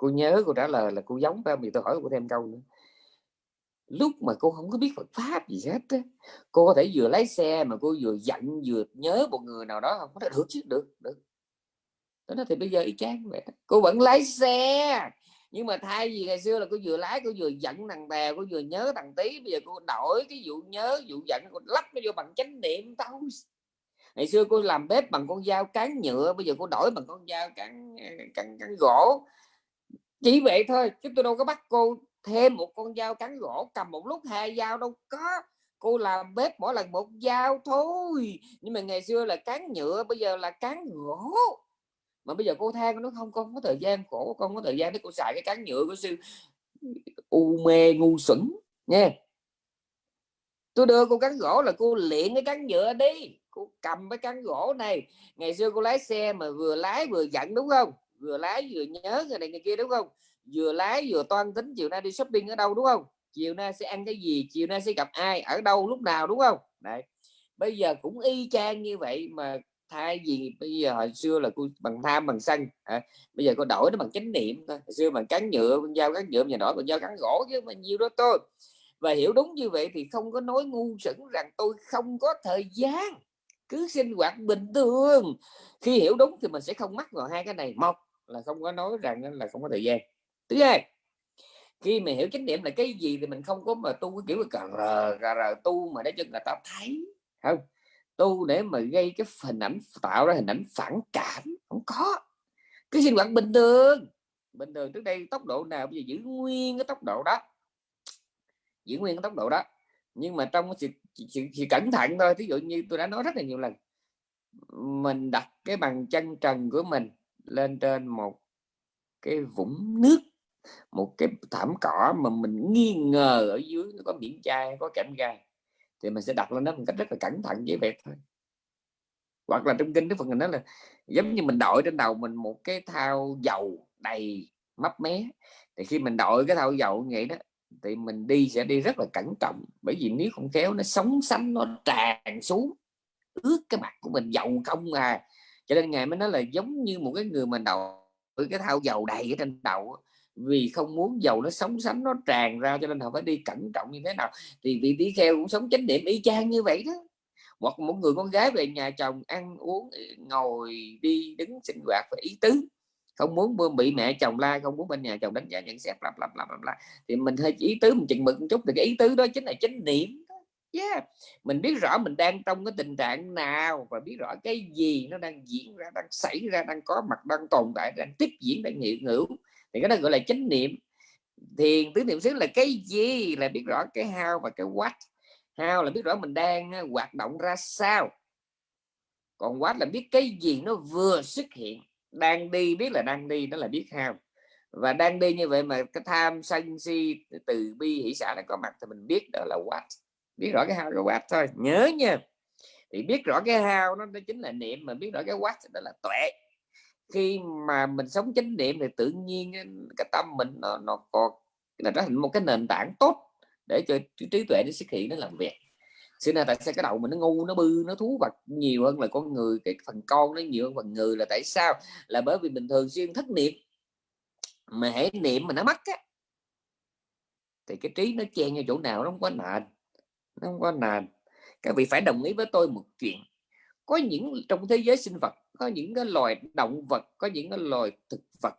cô nhớ cô trả lời là cô giống phải không? tôi hỏi cô thêm câu nữa. Lúc mà cô không có biết Phật pháp gì hết á cô có thể vừa lái xe mà cô vừa giận vừa nhớ một người nào đó không? Có được chứ được được. Tôi nói thì bây giờ y chang vậy cô vẫn lái xe nhưng mà thay vì ngày xưa là cô vừa lái cô vừa giận thằng bè cô vừa nhớ thằng tí bây giờ cô đổi cái vụ nhớ vụ giận cô lắp nó vô bằng chánh niệm tao ngày xưa cô làm bếp bằng con dao cán nhựa bây giờ cô đổi bằng con dao cán ờ, cán, cán gỗ chỉ vậy thôi, chứ tôi đâu có bắt cô thêm một con dao cán gỗ cầm một lúc hai dao đâu có. Cô làm bếp mỗi lần một dao thôi, nhưng mà ngày xưa là cán nhựa, bây giờ là cán gỗ. Mà bây giờ cô than nó không, con có thời gian khổ, con có thời gian để cô xài cái cán nhựa của sư u mê ngu xuẩn nha tôi đưa cô cán gỗ là cô luyện cái cán nhựa đi, cô cầm cái cán gỗ này. Ngày xưa cô lái xe mà vừa lái vừa giận, đúng không? Vừa lái vừa nhớ người này người kia đúng không? Vừa lái vừa toan tính chiều nay đi shopping ở đâu đúng không? Chiều nay sẽ ăn cái gì chiều nay sẽ gặp ai ở đâu lúc nào đúng không? Đấy. Bây giờ cũng y chang như vậy mà thay vì bây giờ hồi xưa là cô bằng tham bằng sân à, bây giờ cô đổi nó bằng chánh niệm thôi. Hồi xưa bằng cán nhựa con dao cán nhựa giờ đổi bằng dao cán gỗ chứ mà nhiều đó tôi và hiểu đúng như vậy thì không có nói ngu sững rằng tôi không có thời gian. Cứ sinh hoạt bình thường. Khi hiểu đúng thì mình sẽ không mắc vào hai cái này. Một là không có nói rằng là không có thời gian. Thứ hai khi mà hiểu chánh niệm là cái gì thì mình không có mà tu cái kiểu cà rờ rờ, rờ tu mà để cho người ta thấy. Không tu để mà gây cái hình ảnh tạo ra hình ảnh phản cảm không có. Cái sinh hoạt bình thường bình thường trước đây tốc độ nào bây giờ giữ nguyên cái tốc độ đó. Giữ nguyên cái tốc độ đó. Nhưng mà trong sự, sự, sự cẩn thận thôi ví dụ như tôi đã nói rất là nhiều lần mình đặt cái bàn chân trần của mình lên trên một cái vũng nước, một cái thảm cỏ mà mình nghi ngờ ở dưới nó có biển chai, có kẽm gai, thì mình sẽ đặt lên đó một cách rất là cẩn thận, dễ vẹt thôi. Hoặc là trong kinh cái phần này nói là giống như mình đội trên đầu mình một cái thao dầu đầy mấp mé, thì khi mình đội cái thao dầu như vậy đó, thì mình đi sẽ đi rất là cẩn trọng. Bởi vì nếu không khéo nó sống sánh, nó tràn xuống, ướt cái mặt của mình, dầu không à cho nên ngài mới nói là giống như một cái người mà đầu cái thao dầu đầy ở trên đầu vì không muốn dầu nó sống sánh, nó tràn ra cho nên họ phải đi cẩn trọng như thế nào. Thì vị tỷ kheo cũng sống chánh niệm y chang như vậy đó. Hoặc một người con gái về nhà chồng ăn uống ờ, ngồi đi đứng sinh hoạt và ý tứ. Không muốn bị mẹ chồng la, không muốn bên nhà chồng đánh giá nhận xét lặp lặp lặp lặp thì mình hơi ý tứ mình chừng mực một chút, thì cái ý tứ đó chính là chánh niệm yeah. mình biết rõ mình đang trong cái tình trạng nào và biết rõ cái gì nó đang diễn ra, đang xảy ra, đang có mặt, đang tồn tại, đang tiếp diễn, đang hiện hữu. Thì cái đó gọi là chánh niệm. Thiền tứ niệm xứ là cái gì là biết rõ cái how và cái what. How là biết rõ mình đang ờ, hoạt động ra sao. Còn what là biết cái gì nó vừa xuất hiện. Đang đi biết là đang đi, đó là biết how. Và đang đi như vậy mà cái tham sân si, từ bi, hỷ xã nó có mặt thì mình biết đó là what biết rõ cái hao cái quát thôi nhớ nha. Thì biết rõ cái hao nó, nó chính là niệm mà biết rõ cái what đó là tuệ. Khi mà mình sống chánh niệm thì tự nhiên cái tâm mình nó nó có là trở thành một cái nền tảng tốt để cho trí tuệ nó xuất hiện nó làm việc. Xưa nay tại sao cái đầu mình nó ngu nó bư nó thú vật nhiều hơn là con người cái phần con nó nhiều hơn phần người là tại sao? Là bởi vì mình thường xuyên thất niệm. Mà hãy niệm mà nó mất á thì cái trí nó chen vào chỗ nào nó không có nền nó không có nền. Các vị phải đồng ý với tôi một chuyện. Có những trong thế giới sinh vật, có những cái loài động vật, có những cái loài thực vật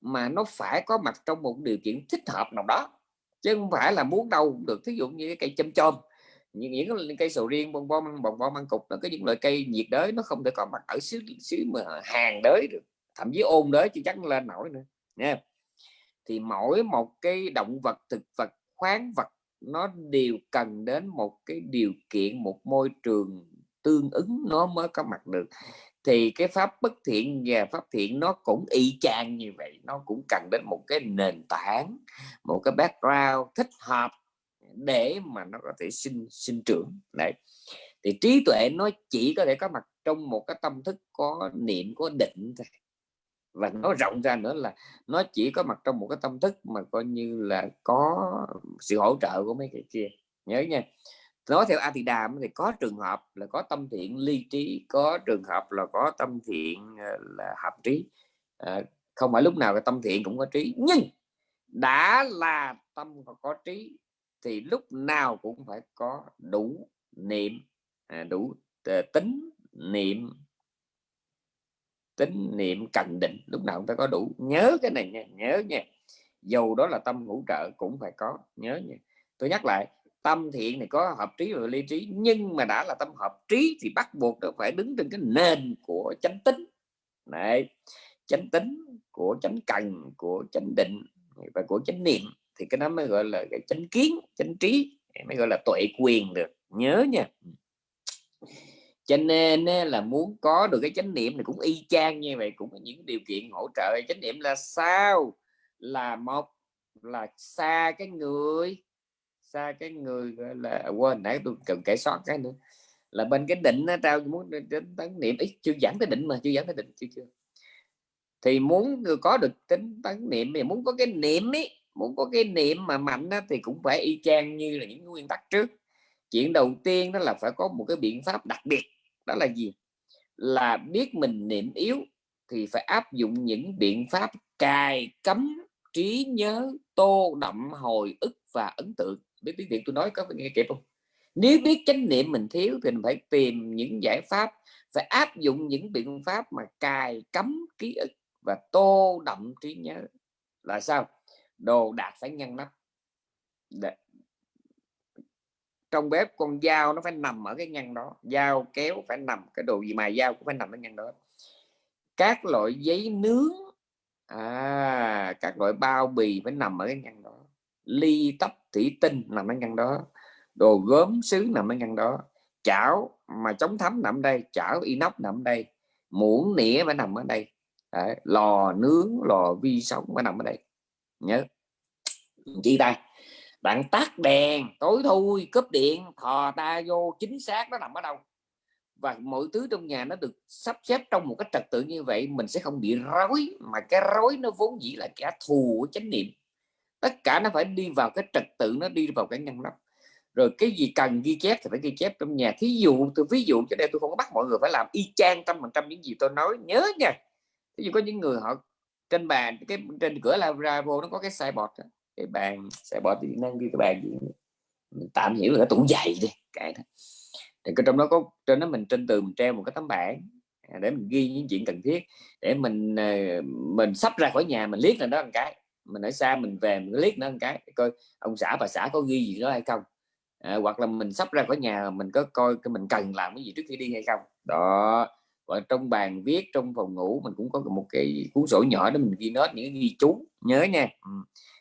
mà nó phải có mặt trong một điều kiện thích hợp nào đó, chứ không phải là muốn đâu cũng được. Thí dụ như cái cây chôm chôm, những những cây sầu riêng bông bông bông bông ăn cục, nó có những loại cây nhiệt đới, nó không thể có mặt ở xứ xứ mà hàng đới được, thậm chí ôn đới chứ chắc lên nổi nữa nha thì mỗi một cái động vật, thực vật, khoáng vật nó đều cần đến một cái điều kiện, một môi trường tương ứng nó mới có mặt được. Thì cái pháp bất thiện và pháp thiện nó cũng y chang như vậy, nó cũng cần đến một cái nền tảng, một cái background thích hợp để mà nó có thể sinh sinh trưởng. Đấy. Thì trí tuệ nó chỉ có thể có mặt trong một cái tâm thức, có niệm, có định thôi và nó rộng ra nữa là nó chỉ có mặt trong một cái tâm thức mà coi như là có sự hỗ trợ của mấy cái kia. Nhớ nha nói theo A Tỳ Đàm thì có trường hợp là có tâm thiện ly trí có trường hợp là có tâm thiện ờ, là hợp trí. À, không phải lúc nào cái tâm thiện cũng có trí nhưng đã là tâm có trí thì lúc nào cũng phải có đủ niệm à, đủ ờ, tính niệm tính niệm cần định, lúc nào chúng ta có đủ. Nhớ cái này nha, nhớ nha. Dù đó là tâm hỗ trợ cũng phải có, nhớ nha. Tôi nhắc lại, tâm thiện này có hợp trí và ly trí, nhưng mà đã là tâm hợp trí thì bắt buộc nó phải đứng trên cái nền của chánh tính. Này chánh tính của chánh cần, của chánh định và của chánh niệm thì cái đó mới gọi là cái chánh kiến, chánh trí, mới gọi là tuệ quyền được. Nhớ nha cho nên là muốn có được cái chánh niệm thì cũng y chang như vậy cũng có những điều kiện hỗ trợ. Chánh niệm là sao? Là một là xa cái người xa cái người gọi là quên nãy tôi cần kể sót cái nữa. Là bên cái định nó trao muốn đến tấn niệm. Ít chưa dẫn tới định mà chưa dẫn tới định chưa chưa. Thì muốn có được tính tấn niệm thì muốn có cái niệm ấy muốn có cái niệm mà mạnh đó, thì cũng phải y chang như là những nguyên tắc trước. Chuyện đầu tiên đó là phải có một cái biện pháp đặc biệt đó là gì? Là biết mình niệm yếu thì phải áp dụng những biện pháp cài cấm trí nhớ tô đậm hồi ức và ấn tượng. Biết tiếng việt tôi nói có nghe kịp không? Nếu biết chánh niệm mình thiếu thì mình phải tìm những giải pháp phải áp dụng những biện pháp mà cài cấm ký ức và tô đậm trí nhớ. Là sao? Đồ đạc phải ngăn nắp trong bếp con dao nó phải nằm ở cái ngăn đó dao kéo phải nằm cái đồ gì mà dao cũng phải nằm ở ngăn đó. Các loại giấy nướng à các loại bao bì phải nằm ở cái ngăn đó. Ly tóc thủy tinh nằm ở ngăn đó. Đồ gốm sứ nằm ở ngăn đó. Chảo mà chống thấm nằm đây chảo inox nằm đây muỗng nĩa phải nằm ở đây. Đấy, lò nướng lò vi sóng phải nằm ở đây. Nhớ. Chi tay bạn tắt đèn, tối thui, cúp điện, thò ta vô, chính xác nó nằm ở đâu. Và mọi thứ trong nhà nó được sắp xếp trong một cái trật tự như vậy, mình sẽ không bị rối, mà cái rối nó vốn dĩ là kẻ thù của chánh niệm. Tất cả nó phải đi vào cái trật tự, nó đi vào cái ngăn nắp. Rồi cái gì cần ghi chép thì phải ghi chép trong nhà. Thí dụ, tôi, ví dụ cho đây tôi không có bắt mọi người phải làm y chang trăm phần trăm những gì tôi nói, nhớ nha. Ví dụ có những người họ trên bàn, cái, trên cửa là ra vô nó có cái sai bọt cái bàn sẽ bỏ thì năng ghi cái bàn gì mình tạm hiểu là cái tủ giày đi cái đó thì cái trong đó có trên đó mình trên tường mình treo một cái tấm bảng à, để mình ghi những chuyện cần thiết để mình à, mình sắp ra khỏi nhà mình liếc lên đó một cái mình ở xa mình về mình liếc nó một cái coi ông xã bà xã có ghi gì đó hay không. À, hoặc là mình sắp ra khỏi nhà mình có coi cái mình cần làm cái gì trước khi đi hay không. Đó và trong bàn viết trong phòng ngủ mình cũng có một cái cuốn sổ nhỏ để mình ghi nốt những ghi chú nhớ nha. Ừ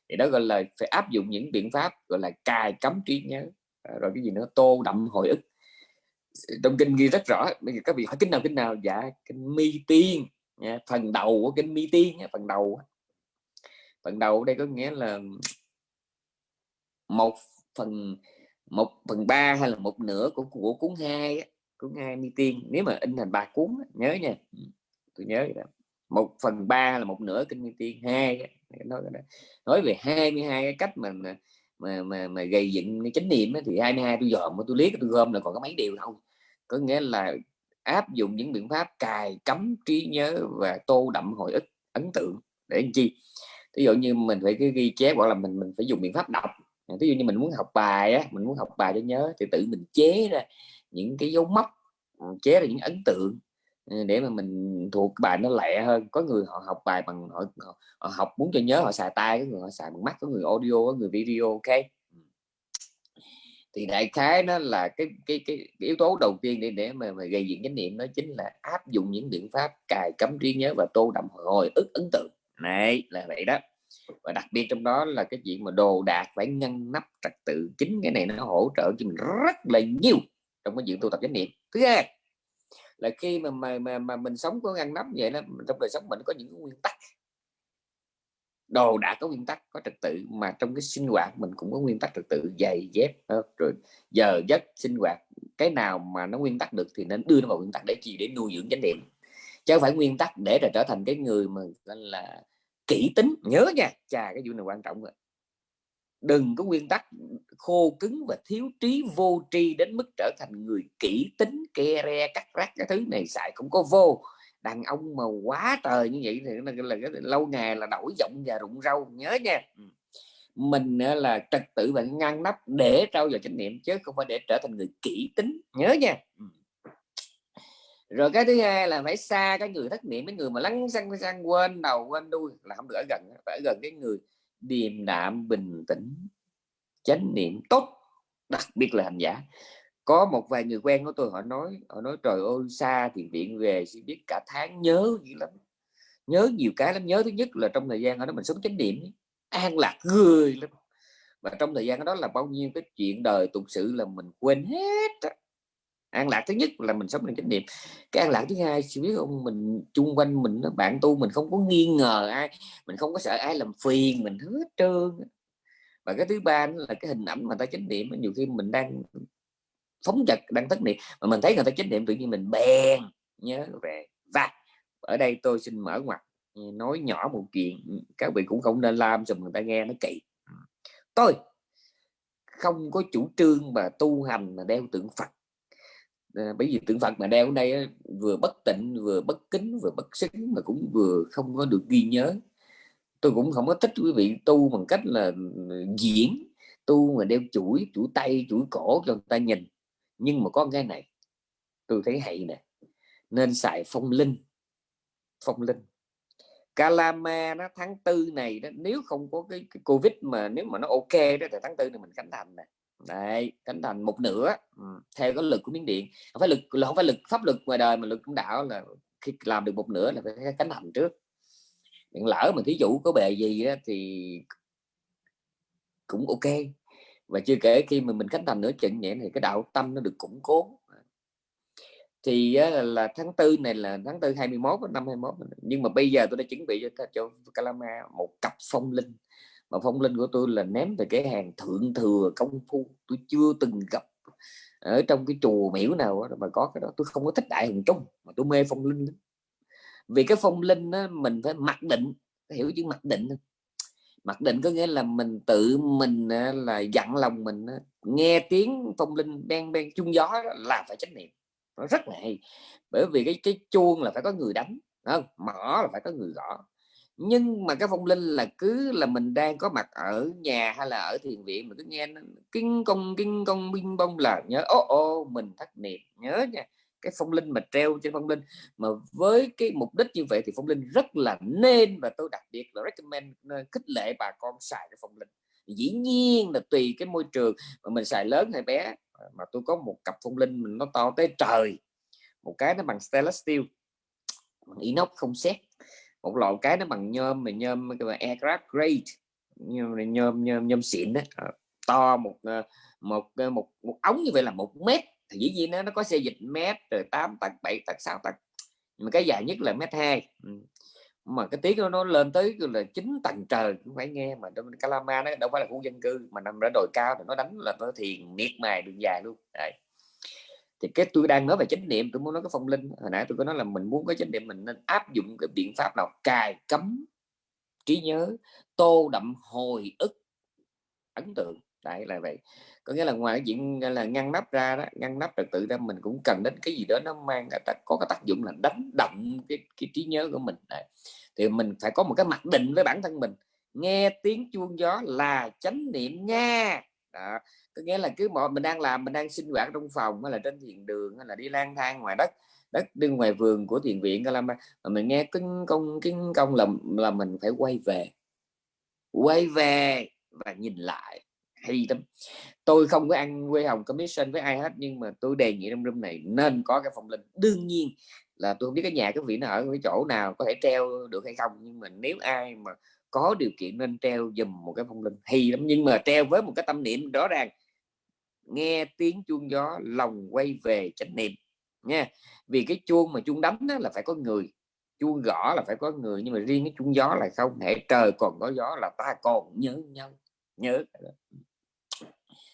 thì đó gọi là phải áp dụng những biện pháp gọi là cài cấm trí nhớ à, rồi cái gì nữa tô đậm hồi ức trong kinh ghi rất rõ bây giờ các vị hỏi kinh nào kinh nào dạ kinh mi tiên nha. phần đầu của kinh mi tiên nha. phần đầu phần đầu đây có nghĩa là một phần một phần ba hay là một nửa của của cuốn hai cuốn hai mi tiên nếu mà in thành ba cuốn nhớ nha ừ, tôi nhớ đó một phần ba là một nửa kinh nguyên tiên hai nói, nói về 22 cái cách mà mà mà mà gây dựng cái chánh niệm á, thì 22 tôi dòm tôi liếc tôi gom là còn có mấy điều không có nghĩa là áp dụng những biện pháp cài cấm trí nhớ và tô đậm hồi ức ấn tượng. Để làm chi? Ví dụ như mình phải cái ghi chép hoặc là mình mình phải dùng biện pháp đọc. Ví dụ như mình muốn học bài á mình muốn học bài cho nhớ thì tự mình chế ra những cái dấu mốc chế ra những ấn tượng để mà mình thuộc bài nó lẹ hơn. Có người họ học bài bằng họ, họ, họ học muốn cho nhớ họ xài tay có người họ xài bằng mắt có người audio có người video ok? Thì đại khái nó là cái cái cái, cái yếu tố đầu tiên để để mà, mà gây dựng chánh niệm đó chính là áp dụng những biện pháp cài cấm trí nhớ và tô đậm hồi ức ấn tượng. Này là vậy đó. Và đặc biệt trong đó là cái chuyện mà đồ đạc phải ngăn nắp trật tự. Chính cái này nó hỗ trợ cho mình rất là nhiều trong cái chuyện tu tập chánh niệm. Thứ hai là khi mà mà mà, mà mình sống có ngăn nắp vậy đó trong đời sống mình có những nguyên tắc. Đồ đã có nguyên tắc có trật tự mà trong cái sinh hoạt mình cũng có nguyên tắc trật tự giày dép rồi. Giờ giấc sinh hoạt cái nào mà nó nguyên tắc được thì nên đưa nó vào nguyên tắc để chi? Để nuôi dưỡng chánh niệm. Chứ không phải nguyên tắc để là trở thành cái người mà là kỹ tính. Nhớ nha chà cái vụ này quan trọng rồi đừng có nguyên tắc khô cứng và thiếu trí vô tri đến mức trở thành người kỹ tính ke re cắt rác cái thứ này xài cũng có vô. Đàn ông mà quá trời như vậy thì là, là, là lâu ngày là đổi giọng và rụng râu nhớ nha. Ừ. Mình là trật tự và ngăn nắp để trao dồi chánh niệm chứ không phải để trở thành người kỹ tính nhớ nha. Ừ. Rồi cái thứ hai là phải xa cái người thất niệm cái người mà lắng xăng xăng quên đầu quên đuôi là không được ở gần phải ở gần cái người điềm đạm, bình tĩnh, chánh niệm tốt, đặc biệt là hành giả. Có một vài người quen của tôi, họ nói họ nói, trời ơi, xa thì viện về chỉ biết cả tháng, nhớ gì lắm, nhớ nhiều cái lắm. Nhớ thứ nhất là trong thời gian đó mình sống chánh niệm an lạc người lắm. Và trong thời gian đó là bao nhiêu cái chuyện đời tục sự là mình quên hết an lạc thứ nhất là mình sống trong chánh niệm. Cái an lạc thứ hai chỉ biết không mình, chung quanh mình bạn tu mình không có nghi ngờ ai, mình không có sợ ai làm phiền mình hết trơn và cái thứ ba là cái hình ảnh mà ta chánh niệm nhiều khi mình đang phóng dật đang thất niệm, mà mình thấy người ta chánh niệm tự nhiên mình bèn nhớ về. Và ở đây tôi xin mở ngoặt ừ, nói nhỏ một chuyện ừ, các vị cũng không nên làm cho người ta nghe nó kỳ tôi không có chủ trương mà tu hành mà đeo tượng Phật. Ờ, bởi vì tượng Phật mà đeo ở đây vừa bất tịnh vừa bất kính vừa bất xứng mà cũng vừa không có được ghi nhớ. Tôi cũng không có thích quý vị tu bằng cách là ừ, diễn tu mà đeo chuỗi chuỗi tay chuỗi cổ cho người ta nhìn. Nhưng mà có cái này tôi thấy hay nè nên xài phong linh phong linh. Calama nó tháng tư này đó nếu không có cái, cái covid mà nếu mà nó ok đó thì tháng tư này mình khánh thành nè đây khánh thành một nửa. Ừ. theo cái lực của miếng điện. Không phải lực là không phải lực pháp lực ngoài đời mà lực cũng đạo là khi làm được một nửa là phải khánh thành trước. Điện lỡ mà thí dụ có bề gì đó thì cũng ok. Và chưa kể khi mà mình khánh thành nửa chừng vậy thì cái đạo tâm nó được củng cố. Thì là tháng tư này là tháng tư 21 năm 21 nhưng mà bây giờ tôi đã chuẩn bị cho cho Calama một cặp phong linh mà phong linh của tôi là ném về cái hàng thượng thừa công phu. Tôi chưa từng gặp ở trong cái chùa miễu nào mà có cái đó. Tôi không có thích đại hùng trung mà tôi mê phong linh vì cái phong linh đó, mình phải mặc định hiểu chứ mặc định mặc định có nghĩa là mình tự mình là dặn lòng mình nghe tiếng phong linh beng beng chung gió là phải trách niệm. Nó rất là hay. Bởi vì cái cái chuông là phải có người đánh không? Mỏ là phải có người gõ nhưng mà cái phong linh là cứ là mình đang có mặt ở nhà hay là ở thiền viện, mình cứ nghe kinh công kinh công, binh bông là nhớ ô ô mình thất niệm. Nhớ nha, cái phong linh mà treo trên phong linh. Mà với cái mục đích như vậy thì phong linh rất là nên và tôi đặc biệt là recommend ờ, khích lệ bà con xài cái phong linh. Dĩ nhiên là tùy cái môi trường, mà mình xài lớn hay bé ờ, mà tôi có một cặp phong linh mình nó to tới trời. Một cái nó bằng stainless steel, bằng inox không xét một lọ cái nó bằng nhôm mà nhôm cái aircraft grade nhôm nhôm nhôm, nhôm xịn đó ờ, to một ờ, một ờ, một một ống như vậy là một mét. Thì dĩ nhiên nó nó có xe dịch mét rồi tám tầng bảy tầng sáu tầng mà cái dài nhất là mét hai. Ừ. Mà cái tiếng nó lên tới là chín tầng trời cũng phải nghe mà trong Calama nó đâu phải là khu dân cư mà nằm ở đồi cao thì nó đánh là nó thiền miệt mài đường dài luôn. Đấy thì cái tôi đang nói về chánh niệm tôi muốn nói cái phong linh hồi nãy tôi có nói là mình muốn có chánh niệm mình nên áp dụng cái biện pháp nào? Cài cấm trí nhớ tô đậm hồi ức. Ấn tượng. Đấy là vậy. Có nghĩa là ngoài cái chuyện là ngăn nắp ra đó ngăn nắp trật tự ra mình cũng cần đến cái gì đó nó mang có cái tác dụng là đánh động cái, cái trí nhớ của mình. Đấy. thì mình phải có một cái mặc định với bản thân mình. Nghe tiếng chuông gió là chánh niệm nha! Đó. có nghĩa là cứ mọi mình đang làm mình đang sinh hoạt trong phòng hay là trên thiền đường hay là đi lang thang ngoài đất đất đi ngoài vườn của thiền viện là mà, mà mình nghe kinh công kinh công là là mình phải quay về quay về và nhìn lại hay lắm tôi không có ăn quê hồng commission với ai hết nhưng mà tôi đề nghị trong room này nên có cái phòng linh đương nhiên là tôi không biết cái nhà cái vị nó ở cái chỗ nào có thể treo được hay không nhưng mà nếu ai mà có điều kiện nên treo dùm một cái phong linh. Hay lắm, nhưng mà treo với một cái tâm niệm rõ ràng. Nghe tiếng chuông gió, lòng quay về chánh niệm. Nha, vì cái chuông mà chuông đánh đó là phải có người. Chuông gõ là phải có người, nhưng mà riêng cái chuông gió là không hệ trời còn có gió là ta còn nhớ nhau. Nhớ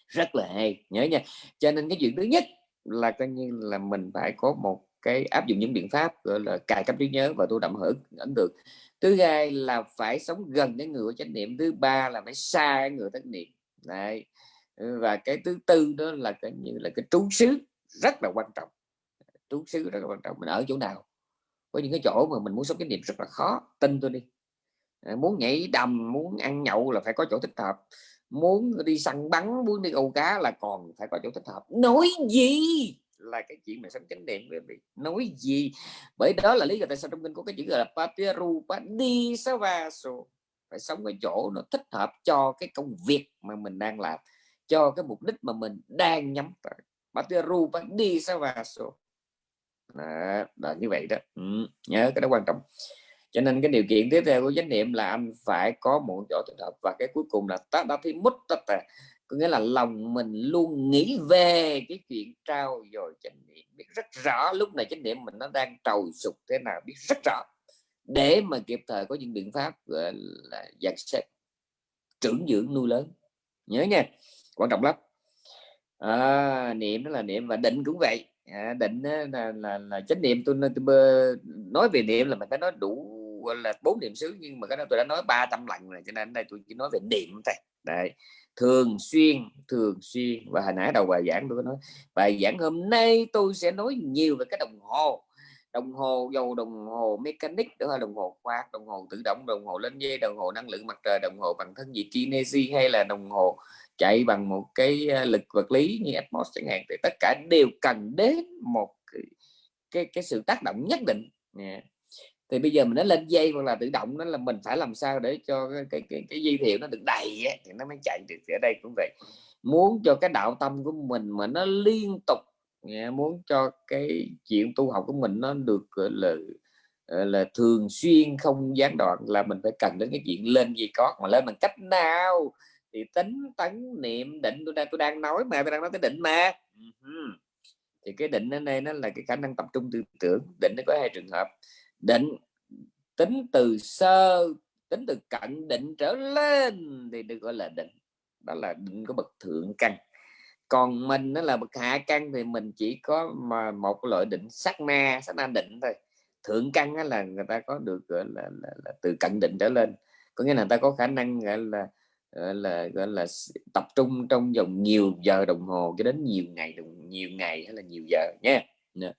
rất là hay, nhớ nha. Cho nên cái chuyện thứ nhất là coi như là mình phải có một cái áp dụng những biện pháp, gọi là cài cấp trí nhớ và tu đậm hưởng ấn tượng thứ hai là phải sống gần cái người có chánh niệm, thứ ba là phải xa cái người thất niệm. Đấy. và cái thứ tư đó là cái như là cái trú xứ rất là quan trọng. Trú xứ rất là quan trọng, mình ở chỗ nào? Có những cái chỗ mà mình muốn sống chánh niệm rất là khó, tin tôi đi. Muốn nhảy đầm, muốn ăn nhậu là phải có chỗ thích hợp. Muốn đi săn bắn, muốn đi câu cá là còn phải có chỗ thích hợp. Nói gì? Là cái chuyện mà sống chánh niệm về nói gì. Bởi đó là lý do tại sao trong kinh có cái chữ gọi là papiru đi savaso phải sống ở chỗ nó thích hợp cho cái công việc mà mình đang làm cho cái mục đích mà mình đang nhắm tới. Papiru đi savaso đó, là như vậy đó. Ừ, nhớ cái đó quan trọng. Cho nên cái điều kiện tiếp theo của chánh niệm là anh phải có một chỗ thích hợp và cái cuối cùng là ta đã thi mút tất cả có nghĩa là lòng mình luôn nghĩ về cái chuyện trao dồi chánh niệm biết rất rõ lúc này chánh niệm mình nó đang trầu sụp thế nào biết rất rõ. Để mà kịp thời có những biện pháp gọi là dàn xếp trưởng dưỡng nuôi lớn. Nhớ nha quan trọng lắm. À, niệm đó là niệm và định cũng vậy. À, định là, là, là chánh niệm tôi, tôi nói về niệm là mình phải nói đủ gọi là bốn niệm xứ nhưng mà cái đó tôi đã nói 300 lần rồi cho nên đây tôi chỉ nói về niệm thôi. Đấy. Thường xuyên thường xuyên. Và hồi nãy đầu bài giảng tôi có nói bài giảng hôm nay tôi sẽ nói nhiều về cái đồng hồ. Đồng hồ dầu đồng hồ mechanic đó là đồng hồ khoa đồng hồ tự động đồng hồ lên dây đồng hồ năng lượng mặt trời đồng hồ bằng thân nhiệt kinesi hay là đồng hồ chạy bằng một cái ờ, lực vật lý như Atmos chẳng hạn. Thì tất cả đều cần đến một cái cái, cái sự tác động nhất định. Yeah thì bây giờ mình nó lên dây hoặc là tự động nó là mình phải làm sao để cho cái cái cái, cái dây thiệu nó được đầy ấy, thì nó mới chạy được. Ở đây cũng vậy. Muốn cho cái đạo tâm của mình mà nó liên tục muốn cho cái chuyện tu học của mình nó được là ờ, là thường xuyên không gián đoạn là mình phải cần đến cái chuyện lên gì có. Mà lên bằng cách nào? Thì tính tấn niệm định. Tôi đang tôi đang nói mà tôi đang nói tới định mà. Ừ thì cái định ở đây nó là cái khả năng tập trung tư tưởng. Định nó có hai trường hợp định tính từ sơ tính từ cận định trở lên thì được gọi là định. Đó là định có bậc thượng căn. Còn mình nó là bậc hạ căn thì mình chỉ có mà một loại định sát na sát na định thôi. Thượng căn là người ta có được gọi là, là, là từ cận định trở lên. Có nghĩa là người ta có khả năng gọi là gọi là gọi là tập trung trong vòng nhiều giờ đồng hồ cho đến nhiều ngày nhiều ngày hay là nhiều giờ nha. Dạ.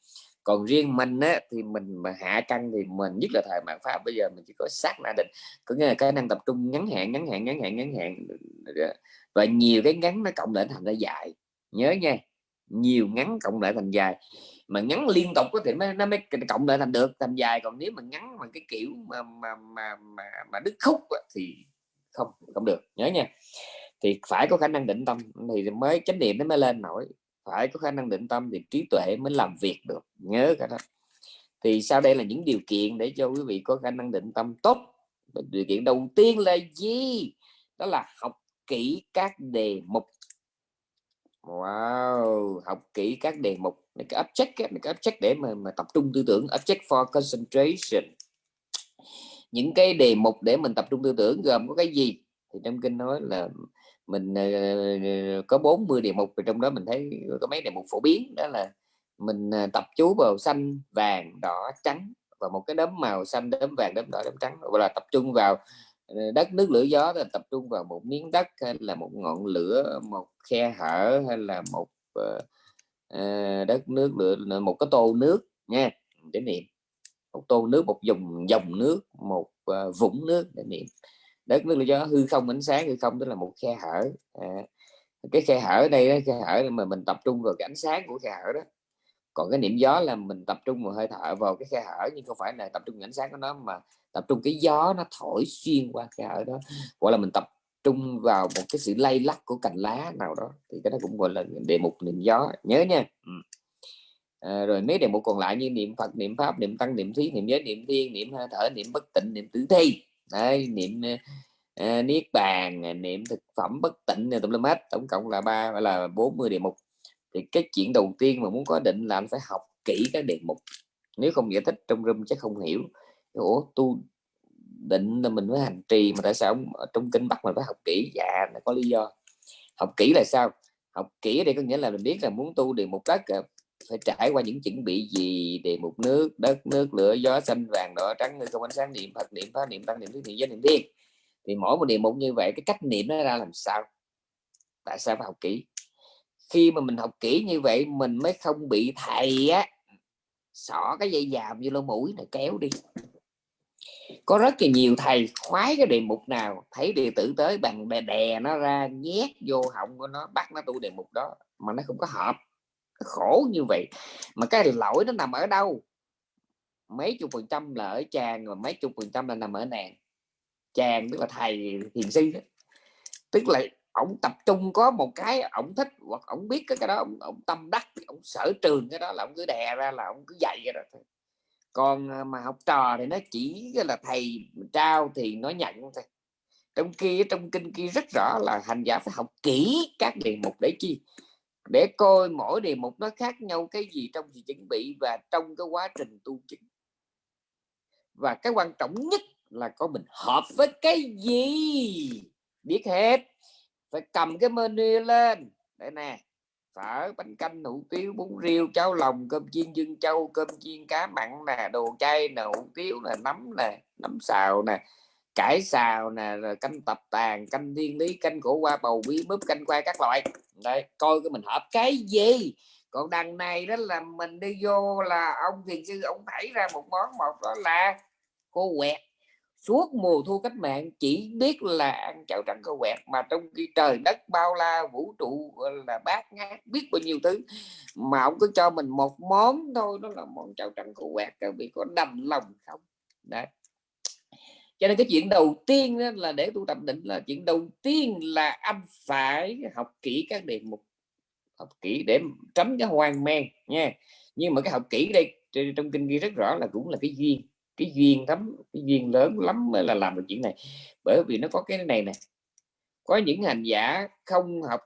còn riêng mình á, thì mình mà hạ căng thì mình nhất là thời mạng pháp bây giờ mình chỉ có sát na định có nghĩa là cái năng tập trung ngắn hạn ngắn hạn ngắn hạn ngắn hạn dạ. và nhiều cái ngắn nó cộng lại thành ra dài. Nhớ nha nhiều ngắn cộng lại thành dài. Mà ngắn liên tục có thể mới nó mới cộng lại thành được thành dài. Còn nếu mà ngắn mà cái kiểu mà mà mà mà, mà đứt khúc thì không không được. Nhớ nha. Thì phải có khả năng định tâm thì mới chánh niệm nó mới lên nổi phải có khả năng định tâm thì trí tuệ mới làm việc được. Nhớ cả đó. Thì sau đây là những điều kiện để cho quý vị có khả năng định tâm tốt. Điều kiện đầu tiên là gì? Đó là học kỹ các đề mục. Wow học kỹ các đề mục. Này cái object này cái object để mà, mà tập trung tư tưởng object for concentration. Những cái đề mục để mình tập trung tư tưởng gồm có cái gì? Thì trong kinh nói là mình uh, có 40 đề mục trong đó mình thấy có mấy đề mục phổ biến đó là mình uh, tập chú vào xanh vàng đỏ trắng và một cái đốm màu xanh đốm vàng đốm đỏ đốm trắng gọi là tập trung vào ờ, đất nước lửa gió là tập trung vào một miếng đất hay là một ngọn lửa một khe hở hay là một uh, uh, đất nước lửa một cái tô nước nha để niệm. Một tô nước một dòng dòng nước một uh, vũng nước để niệm đất nước lửa gió hư không ánh sáng hư không tức là một khe hở. À, cái khe hở đây đó, khe hở mà mình tập trung vào cái ánh sáng của khe hở đó. Còn cái niệm gió là mình tập trung vào hơi thở vào cái khe hở nhưng không phải là tập trung vào ánh sáng của nó mà tập trung cái gió nó thổi xuyên qua khe hở đó. Gọi là mình tập trung vào một cái sự lay lắc của cành lá nào đó thì cái đó cũng gọi là đề mục niệm gió. Nhớ nha. Ừ. à, rồi mấy đề mục còn lại như niệm phật niệm pháp niệm tăng niệm thí niệm giới niệm thiên niệm hơi thở niệm bất tịnh niệm tử thi. Đấy, niệm uh, niết bàn ờ, niệm thực phẩm bất tịnh tùm lum hết tổng cộng là ba là 40 đề mục. Thì cái chuyện đầu tiên mà muốn có định là anh phải học kỹ các đề mục. Nếu không giải thích trong room chắc không hiểu. Ủa tu định là mình phải hành trì mà tại sao ở trong kinh bắt mình phải học kỹ? Dạ là có lý do. Học kỹ là sao? Học kỹ đây có nghĩa là mình biết là muốn tu đề mục các phải trải qua những chuẩn bị gì để một nước đất nước lửa gió xanh vàng đỏ trắng như không ánh sáng niệm phật niệm pháp niệm tăng niệm thứ niệm giới niệm thiên thì mỗi một niệm mục như vậy cái cách niệm nó ra làm sao? Tại sao phải học kỹ? Khi mà mình học kỹ như vậy mình mới không bị thầy á xỏ cái dây dàm như lỗ mũi này kéo đi. Có rất là nhiều thầy khoái cái đề mục nào thấy đệ tử tới bằng đè, đè nó ra nhét vô họng của nó bắt nó tu đề mục đó mà nó không có hợp khổ như vậy. Mà cái lỗi nó nằm ở đâu? Mấy chục phần trăm là ở chàng và mấy chục phần trăm là nằm ở nàng. Chàng tức là thầy thiền sư đó. tức là ông tập trung có một cái ông thích hoặc ông biết cái đó ông, ông tâm đắc ông sở trường cái đó là ông cứ đè ra là ông cứ dạy cái đó còn à, mà học trò thì nó chỉ là thầy trao thì nó nhận thôi. Trong kia trong kinh kia rất rõ là hành giả phải học kỹ các đề mục để chi? Để coi mỗi đề mục nó khác nhau cái gì trong sự chuẩn bị và trong cái quá trình tu chứng. Và cái quan trọng nhất là có mình hợp với cái gì? Biết hết. Phải cầm cái menu lên. Đây nè, phở, bánh canh, hủ tiếu, bún riêu, cháo lòng, cơm chiên, dương châu cơm chiên, cá mặn nè, đồ chay nè, hủ tiếu nè, nấm nè, nấm xào nè cải xào nè, rồi canh tập tàn canh thiên lý, canh cổ qua bầu bí búp canh khoai các loại. Đây coi cái mình hợp cái gì? Còn đằng này đó là mình đi vô là ông thiền sư, ông thảy ra một món, một đó là cô quẹt. Suốt mùa thu cách mạng, chỉ biết là ăn chảo trắng cô quẹt, mà trong khi trời đất bao la, vũ trụ là, bát ngát, biết bao nhiêu thứ, mà ông cứ cho mình một món thôi, đó là món chảo trắng cô quẹt các vị có đành lòng không? Đấy cho nên cái chuyện đầu tiên đó là để tu tập định là chuyện đầu tiên là anh phải học kỹ các đề mục, học kỹ để tránh cái hoang mang nha. Nhưng mà cái học kỹ đây trong kinh ghi rất rõ là cũng là cái duyên cái duyên lắm, cái duyên lớn lắm mới là làm được chuyện này. Bởi vì nó có cái này nè, có những hành giả không học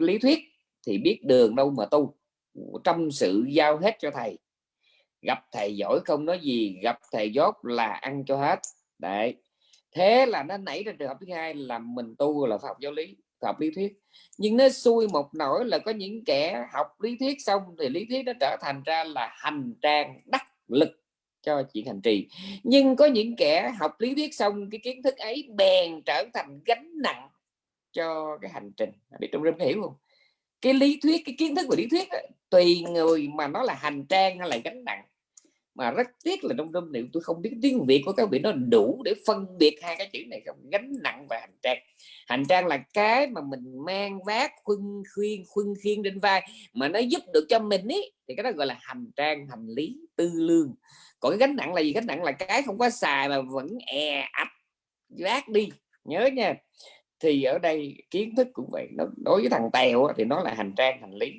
lý thuyết thì biết đường đâu mà tu, trong sự giao hết cho thầy. Gặp thầy giỏi không nói gì, gặp thầy dốt là ăn cho hết đấy. Thế là nó nảy ra trường hợp thứ hai là mình tu là học giáo lý học lý thuyết. Nhưng nó xui một nỗi là có những kẻ học lý thuyết xong thì lý thuyết nó trở thành ra là hành trang đắc lực cho chuyện hành trì. Nhưng có những kẻ học lý thuyết xong cái kiến thức ấy bèn trở thành gánh nặng cho cái hành trình. Biết trong rừng hiểu không? Cái lý thuyết cái kiến thức về lý thuyết đó, tùy người mà nó là hành trang hay là gánh nặng mà rất tiếc là trong râm liệu tôi không biết tiếng việt của các vị nó đủ để phân biệt hai cái chữ này không? Gánh nặng và hành trang. Hành trang là cái mà mình mang vác khuân khuyên khuân khiên trên vai mà nó giúp được cho mình ý, thì cái đó gọi là hành trang, hành lý, tư lương. Còn cái gánh nặng là gì? Gánh nặng là cái không có xài mà vẫn e ạch vác đi. Nhớ nha. Thì ở đây kiến thức cũng vậy. Nó, đối với thằng tèo thì nó là hành trang, hành lý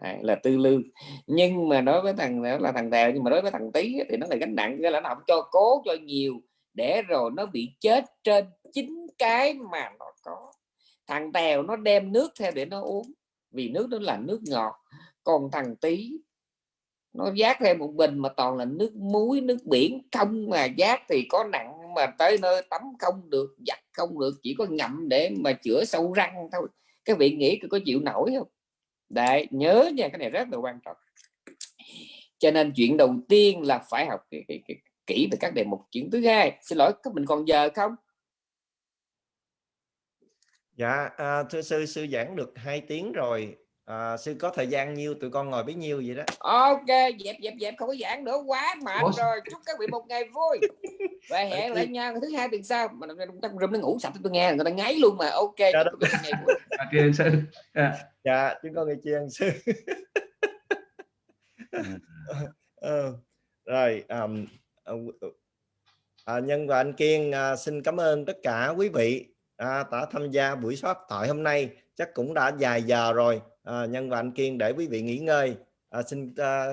à, là tư lương. Nhưng mà đối với thằng đó là thằng tèo nhưng mà đối với thằng tí thì nó là gánh nặng cái là nó không cho cố cho nhiều để rồi nó bị chết trên chính cái mà nó có. Thằng tèo nó đem nước theo để nó uống vì nước đó là nước ngọt. Còn thằng tí nó giác thêm một bình mà toàn là nước muối nước biển không mà giác thì có nặng mà tới nơi tắm không được giặt không được chỉ có ngậm để mà chữa sâu răng thôi. Các vị nghĩ có chịu nổi không? Đấy nhớ nha cái này rất là quan trọng. Cho nên chuyện đầu tiên là phải học kỹ về các đề mục chuyện thứ hai. Xin lỗi các mình còn giờ không? Dạ à, thưa sư sư giảng được 2 tiếng rồi. À, sư có thời gian nhiêu? Tụi con ngồi bấy nhiêu vậy đó. Ok dẹp dẹp dẹp không có giảng nữa. Quá mệt Ủa? rồi. Chúc các vị một ngày vui. Và hẹn lại nha thứ hai tuần sau. Mà trong rừng nó ngủ sạch tôi nghe. Người ta ngáy luôn mà. Ok chúc đó. các vị một ngày vui. à, kia sư. À, dạ chúng con nghe chiên sư? Ờ, rồi um, à, nhân và anh kiên à, xin cảm ơn tất cả quý vị à, đã tham gia buổi pháp thoại hôm nay. Chắc cũng đã dài giờ rồi à, nhân và anh kiên để quý vị nghỉ ngơi. À, xin à,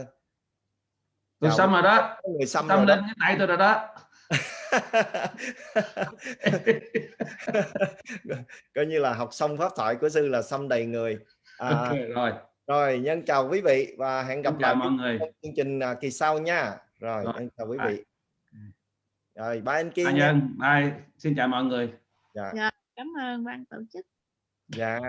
tôi xong rồi đó. người xong rồi lên cái tay tôi rồi đó. Coi như là học xong pháp thoại của sư là xăm đầy người à, ok rồi. rồi nhân chào quý vị và hẹn gặp lại mọi người. trong chương trình à, kỳ sau nha. Rồi, Rồi. nhân chào quý vị. Rồi bye anh kiên Anh nha. Nhân bye. Xin chào mọi người. Dạ cảm ơn ban tổ chức. Dạ